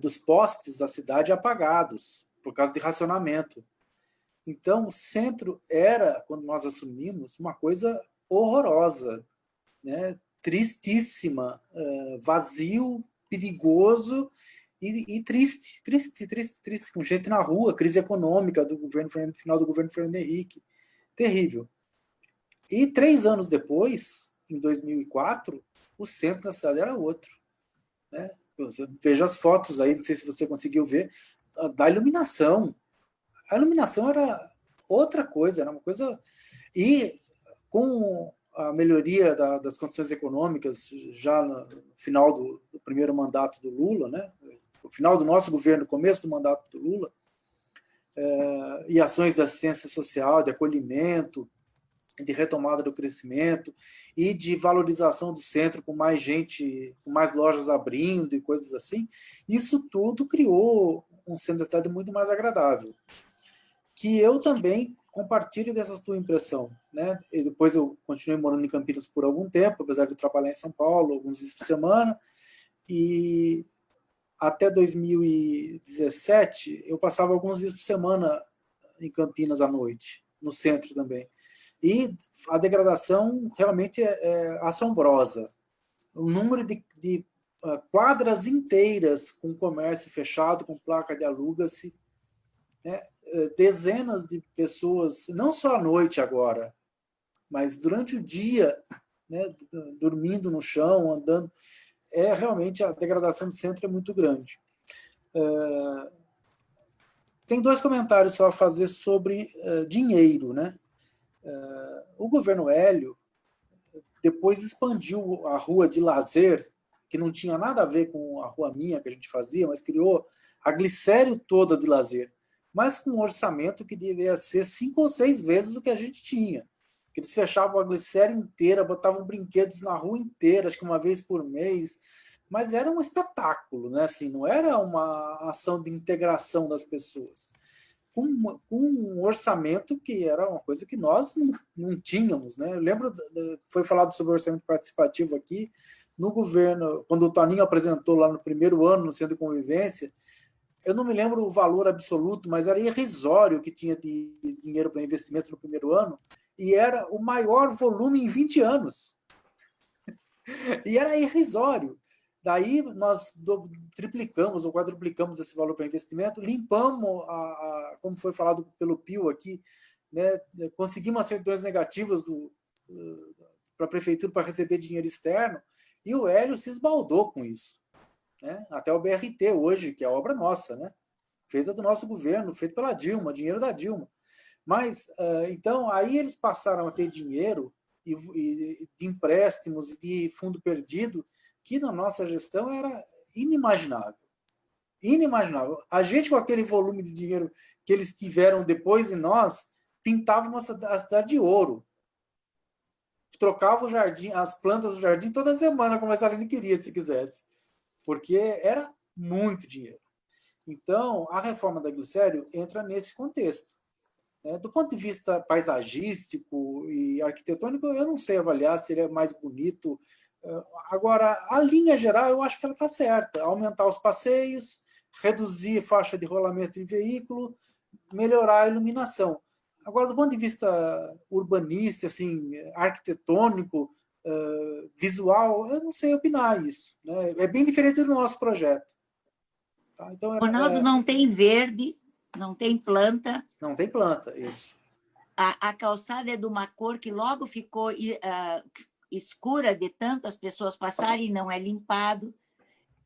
dos postes da cidade apagados, por causa de racionamento. Então, o centro era, quando nós assumimos, uma coisa horrorosa, né? tristíssima, vazio, perigoso e, e, triste, triste, triste, triste, com gente na rua, crise econômica do governo final do governo Fernando Henrique, terrível. E três anos depois, em 2004, o centro da cidade era outro. Né? Veja as fotos aí, não sei se você conseguiu ver, da iluminação. A iluminação era outra coisa, era uma coisa... E com a melhoria da, das condições econômicas já no final do, do, primeiro mandato do Lula, né? no final do nosso governo, começo do mandato do Lula, é, e ações de assistência social, de acolhimento, de retomada do crescimento e de valorização do centro com mais gente, com mais lojas abrindo e coisas assim, isso tudo criou um centro da cidade muito mais agradável. Que eu também compartilho dessa tua impressão. Né? E depois eu continuei morando em Campinas por algum tempo, apesar de trabalhar em São Paulo, alguns dias por semana, e até 2017 eu passava alguns dias por semana em Campinas à noite, no centro também. E a degradação realmente é, é assombrosa. O número de, de uh, quadras inteiras com comércio fechado, com placa de aluga-se, né? Eh, dezenas de pessoas, não só à noite agora, mas durante o dia, né, dormindo no chão, andando, é realmente a degradação do centro é muito grande. É, tem dois comentários só a fazer sobre uh, dinheiro. Né? O governo Hélio depois expandiu a rua de lazer, que não tinha nada a ver com a rua minha que a gente fazia, mas criou a glicério toda de lazer, mas com um orçamento que devia ser cinco ou seis vezes o que a gente tinha. Eles fechavam a glicério inteira, botavam brinquedos na rua inteira, acho que uma vez por mês, mas era um espetáculo, né? assim, não era uma ação de integração das pessoas. Com, com um orçamento que era uma coisa que nós não, não tínhamos. Né? Eu lembro, foi falado sobre orçamento participativo aqui, no governo, quando o Toninho apresentou lá no primeiro ano, no Centro de Convivência, eu não me lembro o valor absoluto, mas era irrisório que tinha de dinheiro para investimento no primeiro ano, e era o maior volume em 20 anos. e era irrisório. Daí nós triplicamos ou quadruplicamos esse valor para investimento, limpamos, a, a, como foi falado pelo Pio aqui, né, conseguimos acertões negativas para a prefeitura para receber dinheiro externo, e o Hélio se esbaldou com isso. Né? Até o BRT hoje, que é obra nossa, né? feita do nosso governo, feita pela Dilma, dinheiro da Dilma. Mas, então, aí eles passaram a ter dinheiro e, e, de empréstimos e de fundo perdido que na nossa gestão era inimaginável. Inimaginável. A gente, com aquele volume de dinheiro que eles tiveram depois em nós, pintava uma, cidade de ouro. Trocava o jardim, as plantas do jardim toda semana, como a Saline queria, se quisesse. Porque era muito dinheiro. Então, a reforma da Glicério entra nesse contexto. Né? Do ponto de vista paisagístico e arquitetônico, eu não sei avaliar se ele é mais bonito Agora, a linha geral, eu acho que ela está certa. Aumentar os passeios, reduzir faixa de rolamento em veículo, melhorar a iluminação. Agora, do ponto de vista urbanista, assim, arquitetônico, uh, visual, eu não sei opinar isso. Né? É bem diferente do nosso projeto. Tá? Então, era, Ronaldo, é... não tem verde, não tem planta. Não tem planta, isso. A, a calçada é de uma cor que logo ficou uh, escura de tantas pessoas passarem e não é limpado.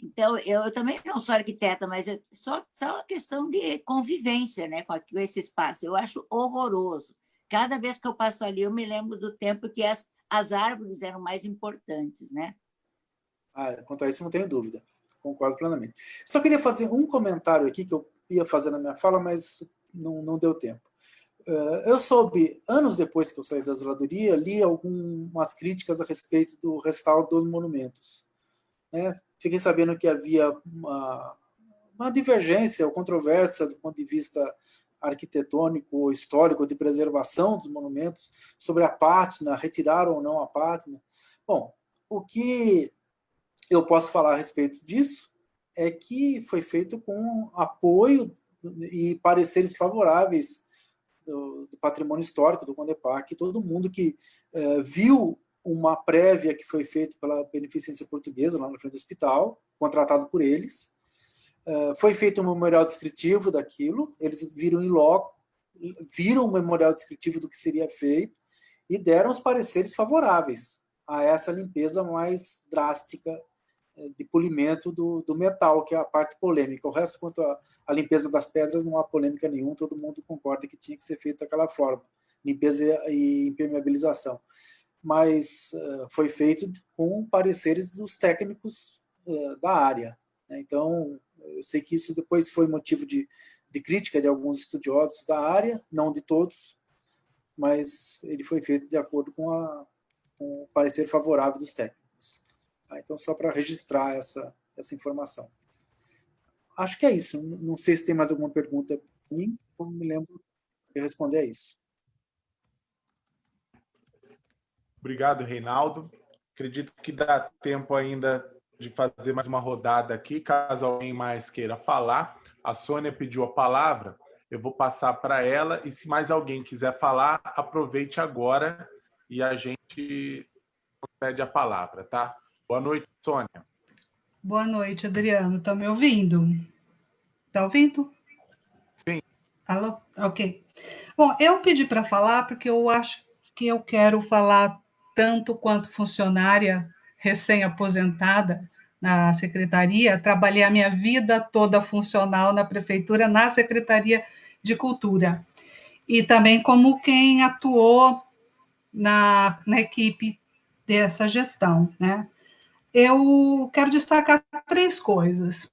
Então, eu, eu, também não sou arquiteta, mas é só, só uma questão de convivência né, com, com esse espaço. Eu acho horroroso. Cada vez que eu passo ali, eu me lembro do tempo que as, as árvores eram mais importantes. Né? Ah, quanto a isso, não tenho dúvida. Concordo plenamente. Só queria fazer um comentário aqui que eu ia fazer na minha fala, mas não, não deu tempo. Eh, eu soube, anos depois que eu saí da zeladoria, li algumas críticas a respeito do restauro dos monumentos. Né? Fiquei sabendo que havia uma, uma divergência ou controvérsia do ponto de vista arquitetônico ou histórico de preservação dos monumentos sobre a pátina, retirar ou não a pátina. Bom, o que eu posso falar a respeito disso é que foi feito com apoio e pareceres favoráveis do, do patrimônio histórico do Condepac, todo mundo que é, viu uma prévia que foi feita pela Beneficência Portuguesa, lá na frente do hospital, contratado por eles, foi feito um memorial descritivo daquilo, eles viram em loco, viram um memorial descritivo do que seria feito e deram os pareceres favoráveis a essa limpeza mais drástica de polimento do, do, metal, que é a parte polêmica. O resto, quanto à limpeza das pedras, não há polêmica nenhuma, todo mundo concorda que tinha que ser feito daquela forma, limpeza e impermeabilização. Mas uh, foi feito com pareceres dos técnicos uh, da área. Né? Então, eu sei que isso depois foi motivo de, de crítica de alguns estudiosos da área, não de todos, mas ele foi feito de acordo com, a, com o parecer favorável dos técnicos. Tá? Então, só para registrar essa, essa informação. Acho que é isso. Não sei se tem mais alguma pergunta para mim, como me lembro de responder a isso. Obrigado, Reinaldo. Acredito que dá tempo ainda de fazer mais uma rodada aqui, caso alguém mais queira falar. A Sônia pediu a palavra, eu vou passar para ela, e se mais alguém quiser falar, aproveite agora e a gente pede a palavra, tá? Boa noite, Sônia. Boa noite, Adriano. Está me ouvindo? Está ouvindo? Sim. Alô? Ok. Bom, eu pedi para falar porque eu acho que eu quero falar tanto quanto funcionária recém-aposentada na secretaria, trabalhei a minha vida toda funcional na prefeitura, na Secretaria de Cultura. E também como quem atuou na, na equipe dessa gestão, né? Eu quero destacar três coisas.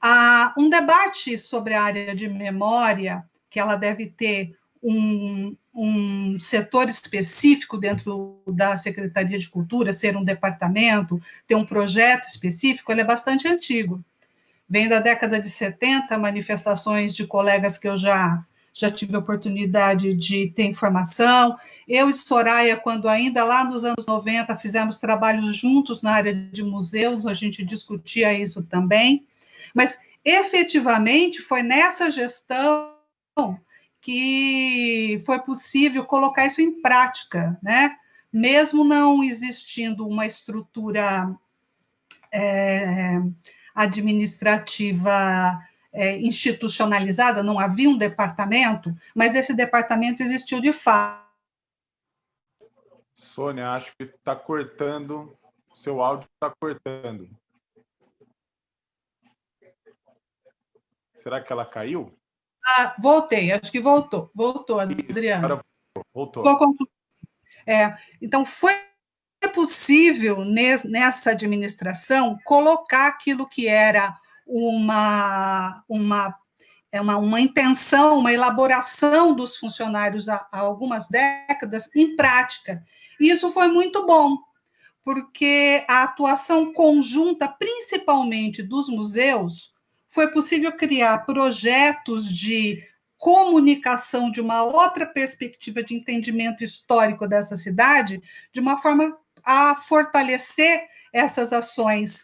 Há um debate sobre a área de memória, que ela deve ter um, um setor específico dentro da Secretaria de Cultura, ser um departamento, ter um projeto específico, ele é bastante antigo. Vem da década de 70, manifestações de colegas que eu já já tive a oportunidade de ter informação. Eu e Soraya, quando ainda lá nos anos 90 fizemos trabalhos juntos na área de museus, a gente discutia isso também. Mas efetivamente foi nessa gestão que foi possível colocar isso em prática, né? Mesmo não existindo uma estrutura é, administrativa é, institucionalizada, não havia um departamento, mas esse departamento existiu de fato. Sônia, acho que está cortando, seu áudio está cortando. Será que ela caiu? Ah, voltei, acho que voltou. Voltou, Adriana. voltou. voltou. É, então, foi possível, nessa administração, colocar aquilo que era uma, uma, é uma, uma intenção, uma elaboração dos funcionários há, há algumas décadas em prática. E isso foi muito bom, porque a atuação conjunta, principalmente dos museus, foi possível criar projetos de comunicação de uma outra perspectiva de entendimento histórico dessa cidade, de uma forma a fortalecer essas ações.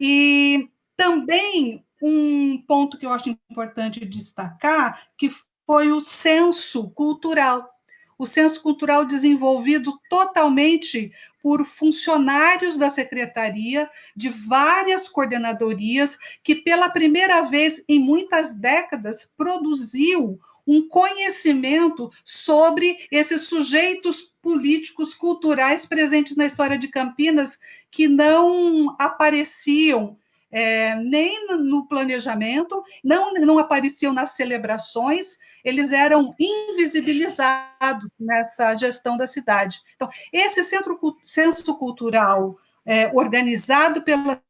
E também um ponto que eu acho importante destacar, que foi o senso cultural. O senso cultural desenvolvido totalmente por funcionários da secretaria, de várias coordenadorias, que pela primeira vez em muitas décadas produziu um conhecimento sobre esses sujeitos políticos culturais presentes na história de Campinas que não apareciam é, nem no planejamento, não, não apareciam nas celebrações, eles eram invisibilizados nessa gestão da cidade. Então, esse centro, senso cultural é, organizado pela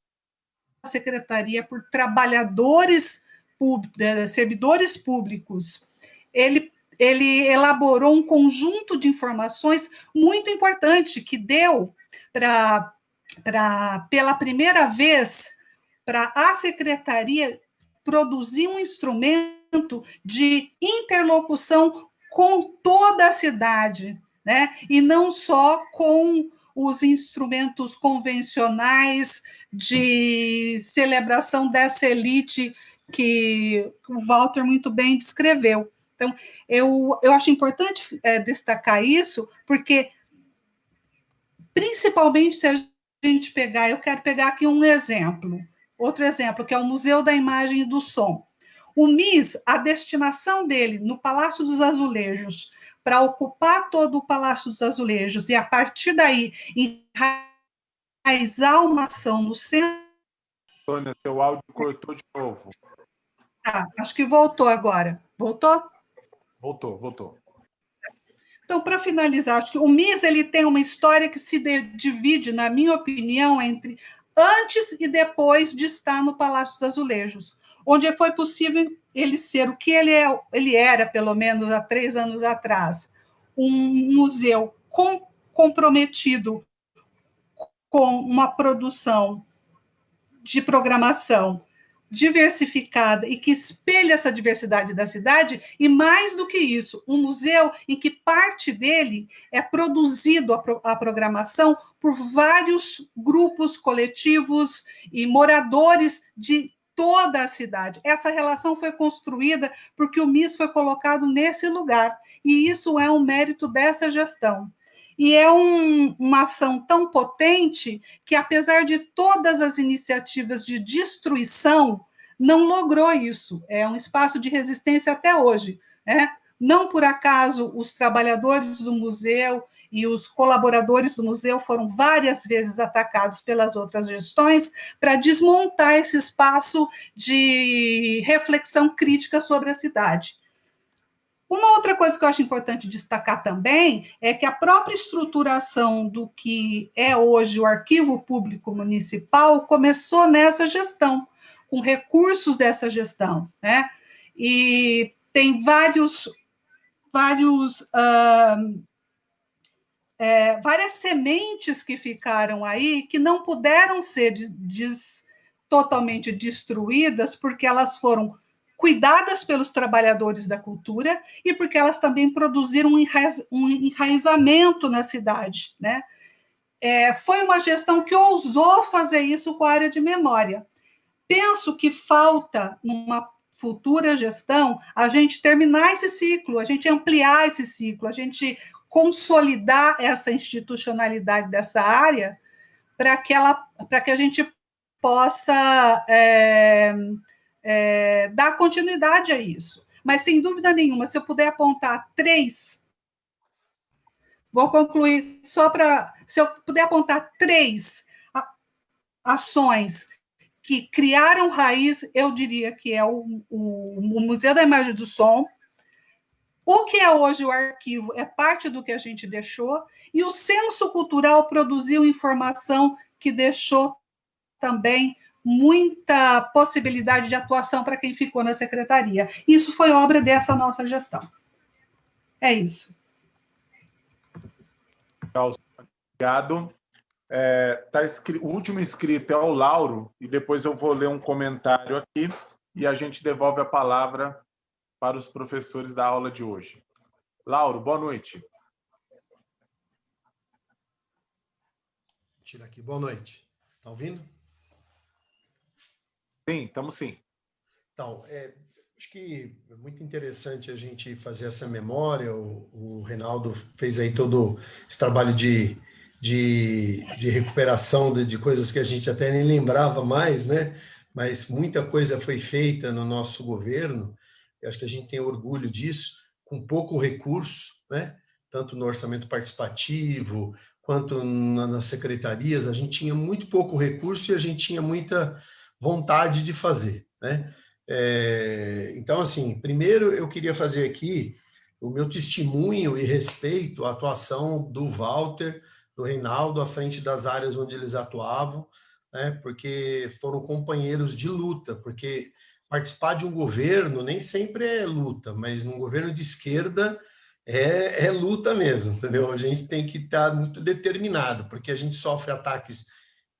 secretaria por trabalhadores, é, servidores públicos, ele ele elaborou um conjunto de informações muito importante que deu para, pela primeira vez, para a secretaria produzir um instrumento de interlocução com toda a cidade, né? E não só com os instrumentos convencionais de celebração dessa elite que o Walter muito bem descreveu. Então, eu, eu acho importante é, destacar isso, porque, principalmente se a gente pegar, eu quero pegar aqui um exemplo. Outro exemplo, que é o Museu da Imagem e do Som. O MIS, a destinação dele no Palácio dos Azulejos, para ocupar todo o Palácio dos Azulejos e, a partir daí, enraizar uma ação no centro. Sônia, seu áudio cortou de novo. Ah, acho que voltou agora. Voltou? Voltou, voltou. Então, para finalizar, acho que o MIS ele tem uma história que se divide, na minha opinião, entre antes e depois de estar no Palácio dos Azulejos, onde foi possível ele ser o que ele, é, ele era, pelo menos há três anos atrás, um museu com, comprometido com uma produção de programação diversificada e que espelha essa diversidade da cidade, e mais do que isso, um museu em que parte dele é produzido a, pro, a programação por vários grupos coletivos e moradores de toda a cidade. Essa relação foi construída porque o MIS foi colocado nesse lugar, e isso é um mérito dessa gestão. E é um, uma ação tão potente que, apesar de todas as iniciativas de destruição, não logrou isso. É um espaço de resistência até hoje. Né? Não por acaso os trabalhadores do museu e os colaboradores do museu foram várias vezes atacados pelas outras gestões para desmontar esse espaço de reflexão crítica sobre a cidade. Uma outra coisa que eu acho importante destacar também é que a própria estruturação do que é hoje o Arquivo Público Municipal começou nessa gestão, com recursos dessa gestão, né? E tem vários, vários, uh, é, várias sementes que ficaram aí que não puderam ser totalmente destruídas porque elas foram cuidadas pelos trabalhadores da cultura e porque elas também produziram um, enraiz, um enraizamento na cidade. Né? É, foi uma gestão que ousou fazer isso com a área de memória. Penso que falta, numa futura gestão, a gente terminar esse ciclo, a gente ampliar esse ciclo, a gente consolidar essa institucionalidade dessa área para que, ela, que a gente possa. É, é, dar continuidade a isso. Mas, sem dúvida nenhuma, se eu puder apontar três, vou concluir só para. Se eu puder apontar três ações que criaram raiz, eu diria que é o, o, o Museu da Imagem do Som, o que é hoje o arquivo é parte do que a gente deixou, e o senso cultural produziu informação que deixou também muita possibilidade de atuação para quem ficou na secretaria. Isso foi obra dessa nossa gestão. É isso. Obrigado. É, tá o último inscrito é o Lauro, e depois eu vou ler um comentário aqui e a gente devolve a palavra para os professores da aula de hoje. Lauro, boa noite. Tira aqui, boa noite. Está ouvindo? Sim, estamos sim. Então, é, acho que é muito interessante a gente fazer essa memória. O, o Reinaldo fez aí todo esse trabalho de, de, de recuperação de, de, coisas que a gente até nem lembrava mais, né? Mas muita coisa foi feita no nosso governo. Eu acho que a gente tem orgulho disso, com pouco recurso, né? Tanto no orçamento participativo quanto na, nas secretarias, a gente tinha muito pouco recurso e a gente tinha muita vontade de fazer, né? É, então, assim, primeiro eu queria fazer aqui o meu testemunho e respeito à atuação do Walter, do Reinaldo, à frente das áreas onde eles atuavam, né? porque foram companheiros de luta, porque participar de um governo nem sempre é luta, mas num governo de esquerda é, é luta mesmo, entendeu? A gente tem que estar muito determinado, porque a gente sofre ataques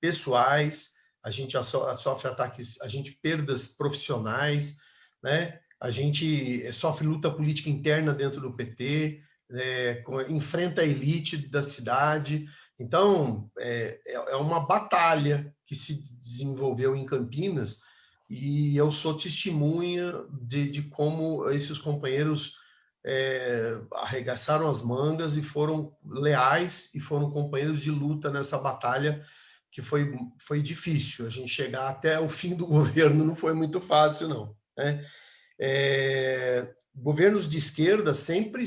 pessoais, a gente sofre ataques, a gente perdas profissionais, né? A gente eh, sofre luta política interna dentro do PT, né? enfrenta a elite da cidade. Então, é, é, é uma batalha que se desenvolveu em Campinas e eu sou testemunha de, de como esses companheiros é, arregaçaram as mangas e foram leais e foram companheiros de luta nessa batalha que foi, foi difícil. A gente chegar até o fim do governo não foi muito fácil, não. Né? É, governos de esquerda sempre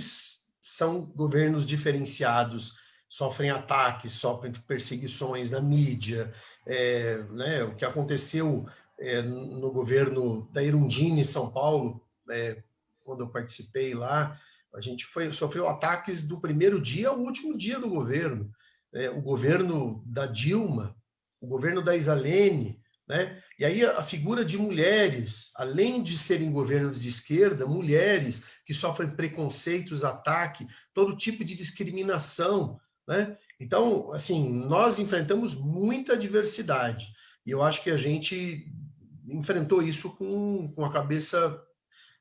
são governos diferenciados, sofrem ataques, sofrem perseguições na mídia. É, né? O que aconteceu é, no governo da Irundina, em São Paulo, é, quando eu participei lá, a gente foi, sofreu ataques do primeiro dia ao último dia do governo é, o governo da Dilma, o governo da Isalene, né? E aí a figura de mulheres, além de serem governos de esquerda, mulheres que sofrem preconceitos, ataque, todo tipo de discriminação, né? Então, assim, nós enfrentamos muita diversidade e eu acho que a gente enfrentou isso com, com a cabeça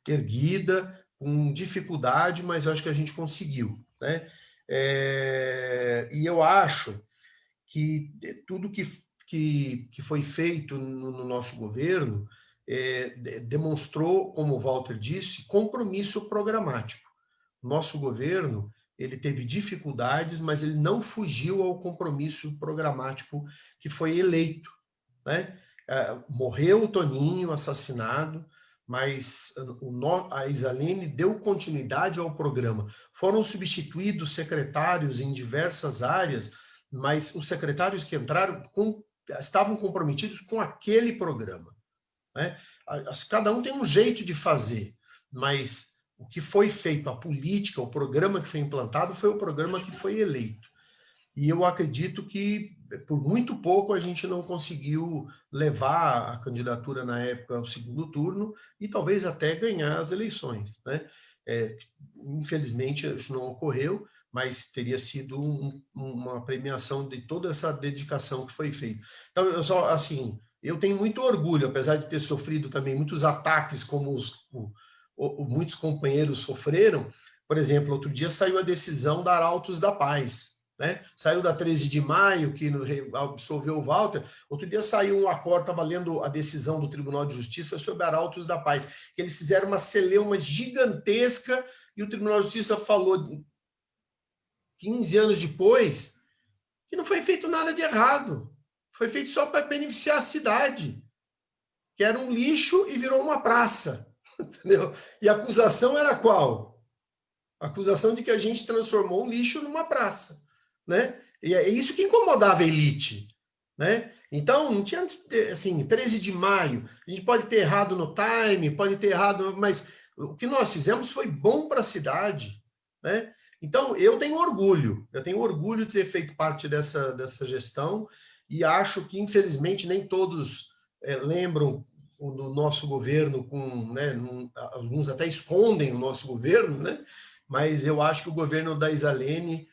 erguida, com dificuldade, mas acho que a gente conseguiu, né? É, e eu acho que tudo que, que, que foi feito no, no nosso governo é, demonstrou, como o Walter disse, compromisso programático. Nosso governo ele teve dificuldades, mas ele não fugiu ao compromisso programático que foi eleito. Né? É, morreu o Toninho, assassinado, mas a Isaline deu continuidade ao programa. Foram substituídos secretários em diversas áreas, mas os secretários que entraram com, estavam comprometidos com aquele programa. Né? Cada um tem um jeito de fazer, mas o que foi feito, a política, o programa que foi implantado, foi o programa que foi eleito. E eu acredito que, por muito pouco, a gente não conseguiu levar a candidatura na época ao segundo turno e talvez até ganhar as eleições. Né? É, infelizmente, isso não ocorreu, mas teria sido um, uma premiação de toda essa dedicação que foi feita. Então, eu só, assim, eu tenho muito orgulho, apesar de ter sofrido também muitos ataques, como os, o, o, muitos companheiros sofreram. Por exemplo, outro dia saiu a decisão da Arautos da Paz, né? Saiu da 13 de maio, que absolveu o Walter. Outro dia saiu um acordo, estava lendo a decisão do Tribunal de Justiça sobre Arautos da Paz, que eles fizeram uma celeuma gigantesca e o Tribunal de Justiça falou 15 anos depois que não foi feito nada de errado. Foi feito só para beneficiar a cidade, que era um lixo e virou uma praça. Entendeu? E a acusação era qual? A acusação de que a gente transformou um lixo numa praça né? E é isso que incomodava a elite, né? Então, não tinha, assim, 13 de maio, a gente pode ter errado no time, pode ter errado, mas o que nós fizemos foi bom para a cidade, né? Então, eu tenho orgulho, eu tenho orgulho de ter feito parte dessa, dessa gestão e acho que, infelizmente, nem todos é, lembram do nosso governo com, né, num, alguns até escondem o nosso governo, né? Mas eu acho que o governo da Isalene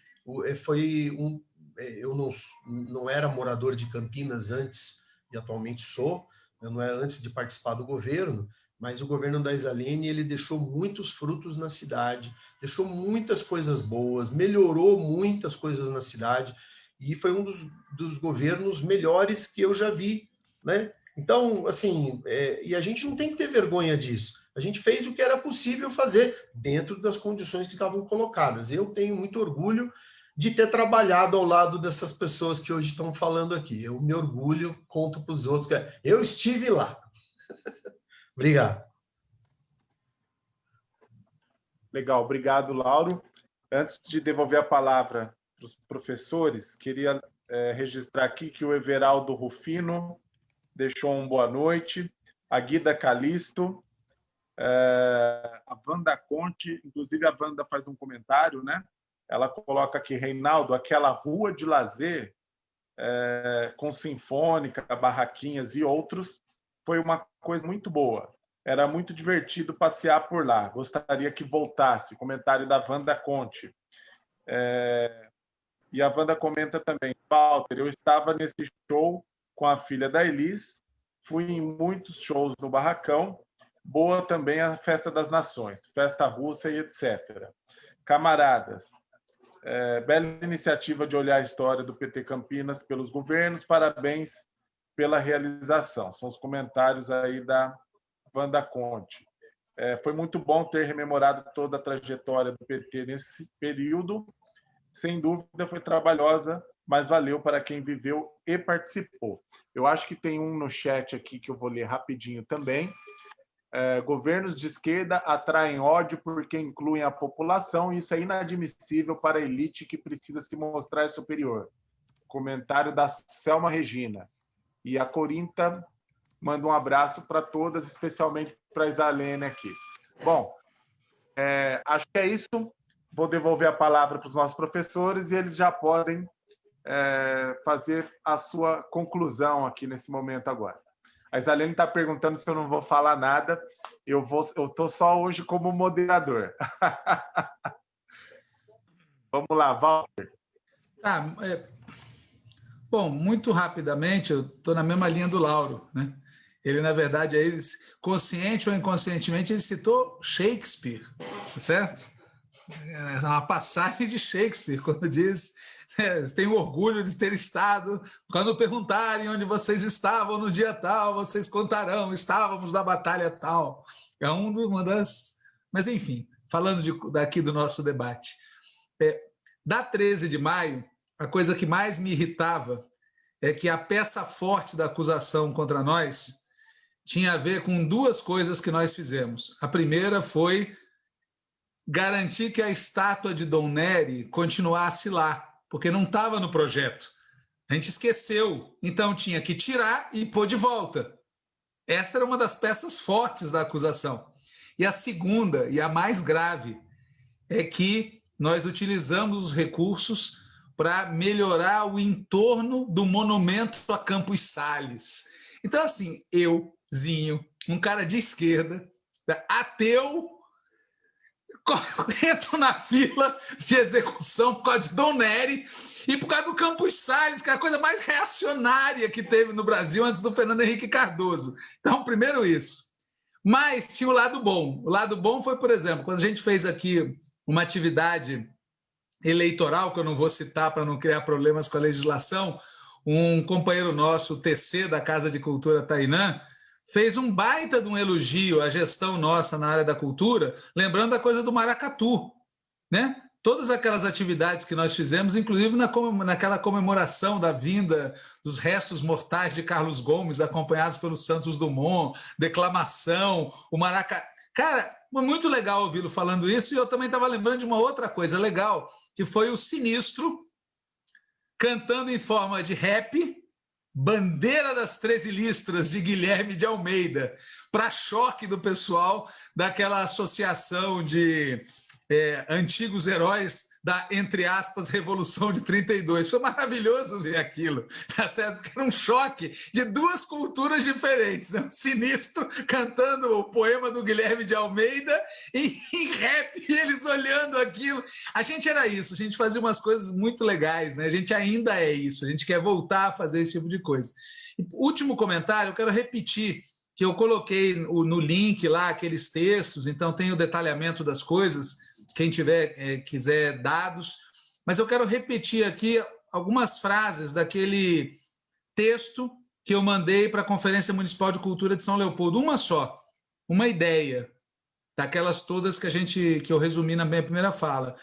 foi um. É, eu não, não era morador de Campinas antes e atualmente sou, eu não é antes de participar do governo, mas o governo da Isalene ele deixou muitos frutos na cidade, deixou muitas coisas boas, melhorou muitas coisas na cidade e foi um dos, dos governos melhores que eu já vi, né? Então, assim, é, e a gente não tem que ter vergonha disso. A gente fez o que era possível fazer dentro das condições que estavam colocadas. Eu tenho muito orgulho de ter trabalhado ao lado dessas pessoas que hoje estão falando aqui. Eu me orgulho, conto para os outros que eu estive lá. Obrigado. Legal, obrigado, Lauro. Antes de devolver a palavra para os professores, queria é, registrar aqui que o Everaldo Rufino deixou um boa noite, a Guida Calisto, é, a Wanda Conte, inclusive a Wanda faz um comentário, né? ela coloca aqui, Reinaldo, aquela rua de lazer é, com sinfônica, barraquinhas e outros, foi uma coisa muito boa. Era muito divertido passear por lá. Gostaria que voltasse. Comentário da Wanda Conte. É, e a Wanda comenta também, Walter, eu estava nesse show com a filha da Elis, fui em muitos shows no Barracão, boa também a Festa das Nações, Festa Russa e etc. Camaradas, é, bela iniciativa de olhar a história do PT Campinas pelos governos. Parabéns pela realização. São os comentários aí da Wanda Conte. É, foi muito bom ter rememorado toda a trajetória do PT nesse período. Sem dúvida, foi trabalhosa, mas valeu para quem viveu e participou. Eu acho que tem um no chat aqui que eu vou ler rapidinho também. É, governos de esquerda atraem ódio porque incluem a população, e isso é inadmissível para a elite que precisa se mostrar superior. Comentário da Selma Regina. E a Corinta manda um abraço para todas, especialmente para a Isalene aqui. Bom, é, acho que é isso. Vou devolver a palavra para os nossos professores e eles já podem é, fazer a sua conclusão aqui nesse momento agora. A Isalene está perguntando se eu não vou falar nada. Eu vou, eu estou só hoje como moderador. Vamos lá, Walter. Ah, é... Bom, muito rapidamente, eu estou na mesma linha do Lauro. Né? Ele, na verdade, aí, consciente ou inconscientemente, ele citou Shakespeare, tá certo? É uma passagem de Shakespeare, quando diz tenho orgulho de ter estado. Quando perguntarem onde vocês estavam no dia tal, vocês contarão, estávamos na batalha tal. É um uma das. Mas, enfim, falando de, daqui do nosso debate. É, da 13 de maio, a coisa que mais me irritava é que a peça forte da acusação contra nós tinha a ver com duas coisas que nós fizemos. A primeira foi garantir que a estátua de Dom Nery continuasse lá, porque não estava no projeto. A gente esqueceu, então tinha que tirar e pôr de volta. Essa era uma das peças fortes da acusação. E a segunda, e a mais grave, é que nós utilizamos os recursos para melhorar o entorno do monumento a Campos Sales. Então, assim, eu, Zinho, um cara de esquerda, ateu, entro na fila de execução por causa de Dom Nery e por causa do Campos Salles, que é a coisa mais reacionária que teve no Brasil antes do Fernando Henrique Cardoso. Então, primeiro isso. Mas tinha o lado bom. O lado bom foi, por exemplo, quando a gente fez aqui uma atividade eleitoral, que eu não vou citar para não criar problemas com a legislação, um companheiro nosso, TC, da Casa de Cultura Tainã, fez um baita de um elogio à gestão nossa na área da cultura, lembrando a coisa do maracatu, né? Todas aquelas atividades que nós fizemos, inclusive na, naquela comemoração da vinda dos restos mortais de Carlos Gomes, acompanhados pelo Santos Dumont, declamação, o maracatu. Cara, muito legal ouvi-lo falando isso, e eu também estava lembrando de uma outra coisa legal, que foi o Sinistro cantando em forma de rap, Bandeira das Treze Listras, de Guilherme de Almeida, para choque do pessoal daquela associação de é, antigos heróis da, entre aspas, Revolução de 32. Foi maravilhoso ver aquilo, tá certo? Porque era um choque de duas culturas diferentes, né? sinistro cantando o poema do Guilherme de Almeida em, em rap, e eles olhando aquilo. A gente era isso, a gente fazia umas coisas muito legais, né? A gente ainda é isso, a gente quer voltar a fazer esse tipo de coisa. E, último comentário, eu quero repetir que eu coloquei no link lá aqueles textos, então tem o detalhamento das coisas, quem tiver é, quiser dados, mas eu quero repetir aqui algumas frases daquele texto que eu mandei para a Conferência Municipal de Cultura de São Leopoldo, uma só, uma ideia daquelas todas que a gente que eu resumi na minha primeira fala.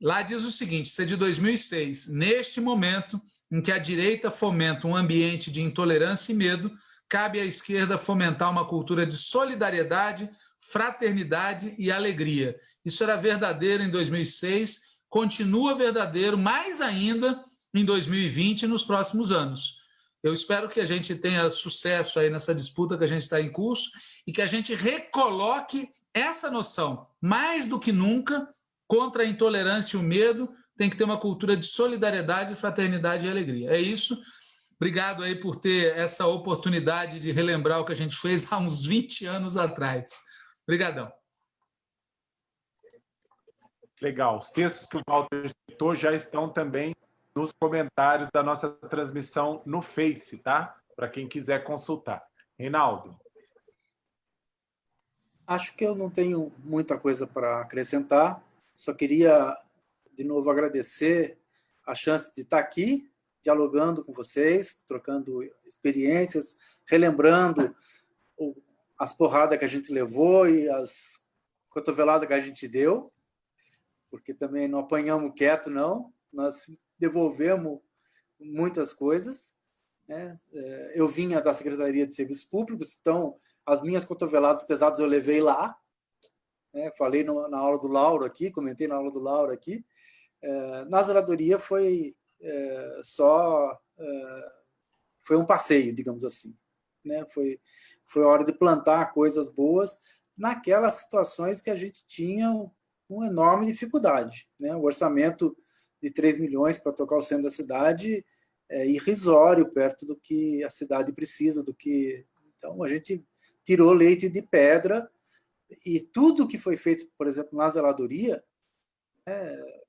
Lá diz o seguinte, isso é de 2006, neste momento em que a direita fomenta um ambiente de intolerância e medo, cabe à esquerda fomentar uma cultura de solidariedade, fraternidade e alegria. Isso era verdadeiro em 2006, continua verdadeiro mais ainda em 2020 e nos próximos anos. Eu espero que a gente tenha sucesso aí nessa disputa que a gente está em curso e que a gente recoloque essa noção, mais do que nunca, contra a intolerância e o medo, tem que ter uma cultura de solidariedade, fraternidade e alegria. É isso. Obrigado aí por ter essa oportunidade de relembrar o que a gente fez há uns 20 anos atrás. Obrigadão. Legal. Os textos que o Walter citou já estão também nos comentários da nossa transmissão no Face, tá? Para quem quiser consultar. Reinaldo. Acho que eu não tenho muita coisa para acrescentar. Só queria, de novo, agradecer a chance de estar aqui, dialogando com vocês, trocando experiências, relembrando as porradas que a gente levou e as cotoveladas que a gente deu, porque também não apanhamos quieto, não. Nós devolvemos muitas coisas. Né? É, eu vinha da Secretaria de Serviços Públicos, então as minhas cotoveladas pesadas eu levei lá. Né? Falei na aula do Lauro aqui, comentei na aula do Lauro aqui. É, na zeladoria foi é, só... Foi um passeio, digamos assim né? Foi, foi hora de plantar coisas boas naquelas situações que a gente tinha uma enorme dificuldade. Né? O orçamento de 3 milhões para tocar o centro da cidade é irrisório perto do que a cidade precisa, do que... Então, a gente tirou leite de pedra e tudo que foi feito, por exemplo, na zeladoria, é,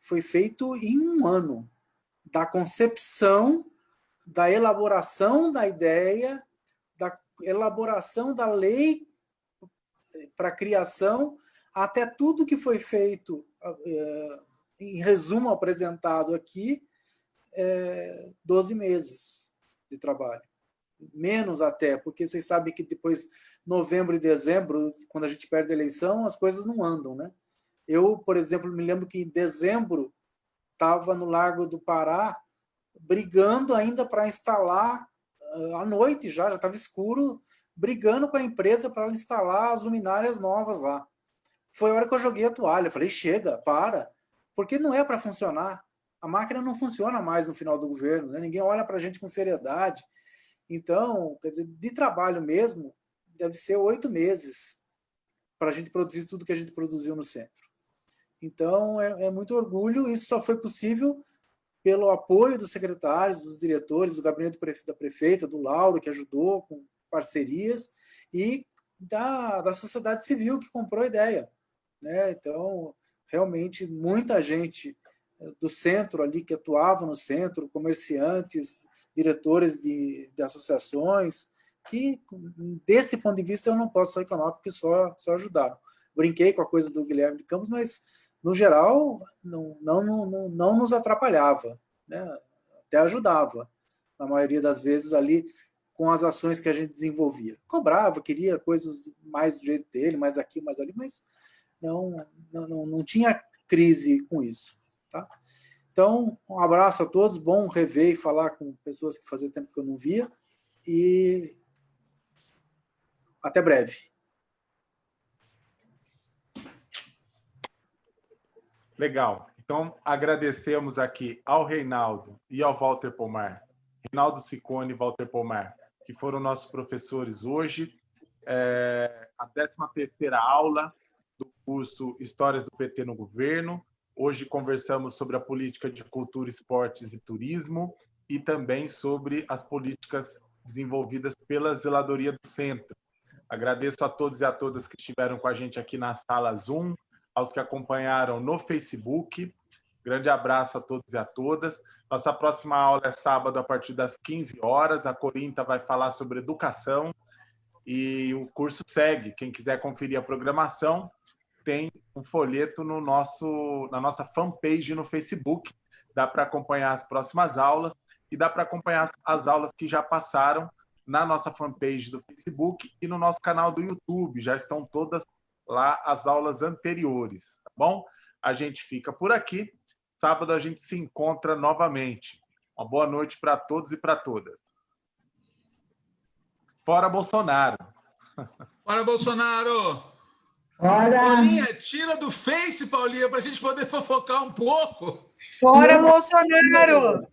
foi feito em um ano, da concepção, da elaboração da ideia, elaboração da lei para a criação, até tudo que foi feito, é, em resumo apresentado aqui, é 12 meses de trabalho. Menos até, porque vocês sabem que depois, novembro e dezembro, quando a gente perde a eleição, as coisas não andam. Né? Eu, por exemplo, me lembro que em dezembro estava no Largo do Pará, brigando ainda para instalar à noite já, já estava escuro, brigando com a empresa para instalar as luminárias novas lá. Foi a hora que eu joguei a toalha. falei, chega, para. Porque não é para funcionar. A máquina não funciona mais no final do governo. Né? Ninguém olha para a gente com seriedade. Então, quer dizer, de trabalho mesmo, deve ser oito meses para a gente produzir tudo que a gente produziu no centro. Então, é, é muito orgulho. Isso só foi possível pelo apoio dos secretários, dos diretores, do gabinete da prefeita, do Lauro, que ajudou com parcerias, e da, da sociedade civil que comprou a ideia. Né? Então, realmente, muita gente eh, do centro ali, que atuava no centro, comerciantes, diretores de, de associações, que, desse ponto de vista, eu não posso reclamar, porque só, só ajudaram. Brinquei com a coisa do Guilherme de Campos, mas no geral, não, não, não, não nos atrapalhava, né? até ajudava, na maioria das vezes ali, com as ações que a gente desenvolvia. Cobrava, queria coisas mais do jeito dele, mais aqui, mais ali, mas não, não, não, tinha crise com isso. Tá? Então, um abraço a todos, bom rever e falar com pessoas que fazia tempo que eu não via, e até breve. Legal. Então, agradecemos aqui ao Reinaldo e ao Walter Pomar, Reinaldo Sicone e Walter Pomar, que foram nossos professores hoje. É, a 13ª aula do curso Histórias do PT no Governo. Hoje conversamos sobre a política de cultura, esportes e turismo e também sobre as políticas desenvolvidas pela Zeladoria do Centro. Agradeço a todos e a todas que estiveram com a gente aqui na sala Zoom, aos que acompanharam no Facebook. Grande abraço a todos e a todas. Nossa próxima aula é sábado, a partir das 15 horas. A Corinta vai falar sobre educação e o curso segue. Quem quiser conferir a programação, tem um folheto no nosso, na nossa fanpage no Facebook. Dá para acompanhar as próximas aulas e dá para acompanhar as aulas que já passaram na nossa fanpage do Facebook e no nosso canal do YouTube. Já estão todas lá as aulas anteriores, tá bom? A gente fica por aqui. Sábado a gente se encontra novamente. Uma boa noite para todos e para todas. Fora Bolsonaro. Fora Bolsonaro! Fora! Paulinha, tira do Face, Paulinha, para a gente poder fofocar um pouco. Fora Bolsonaro!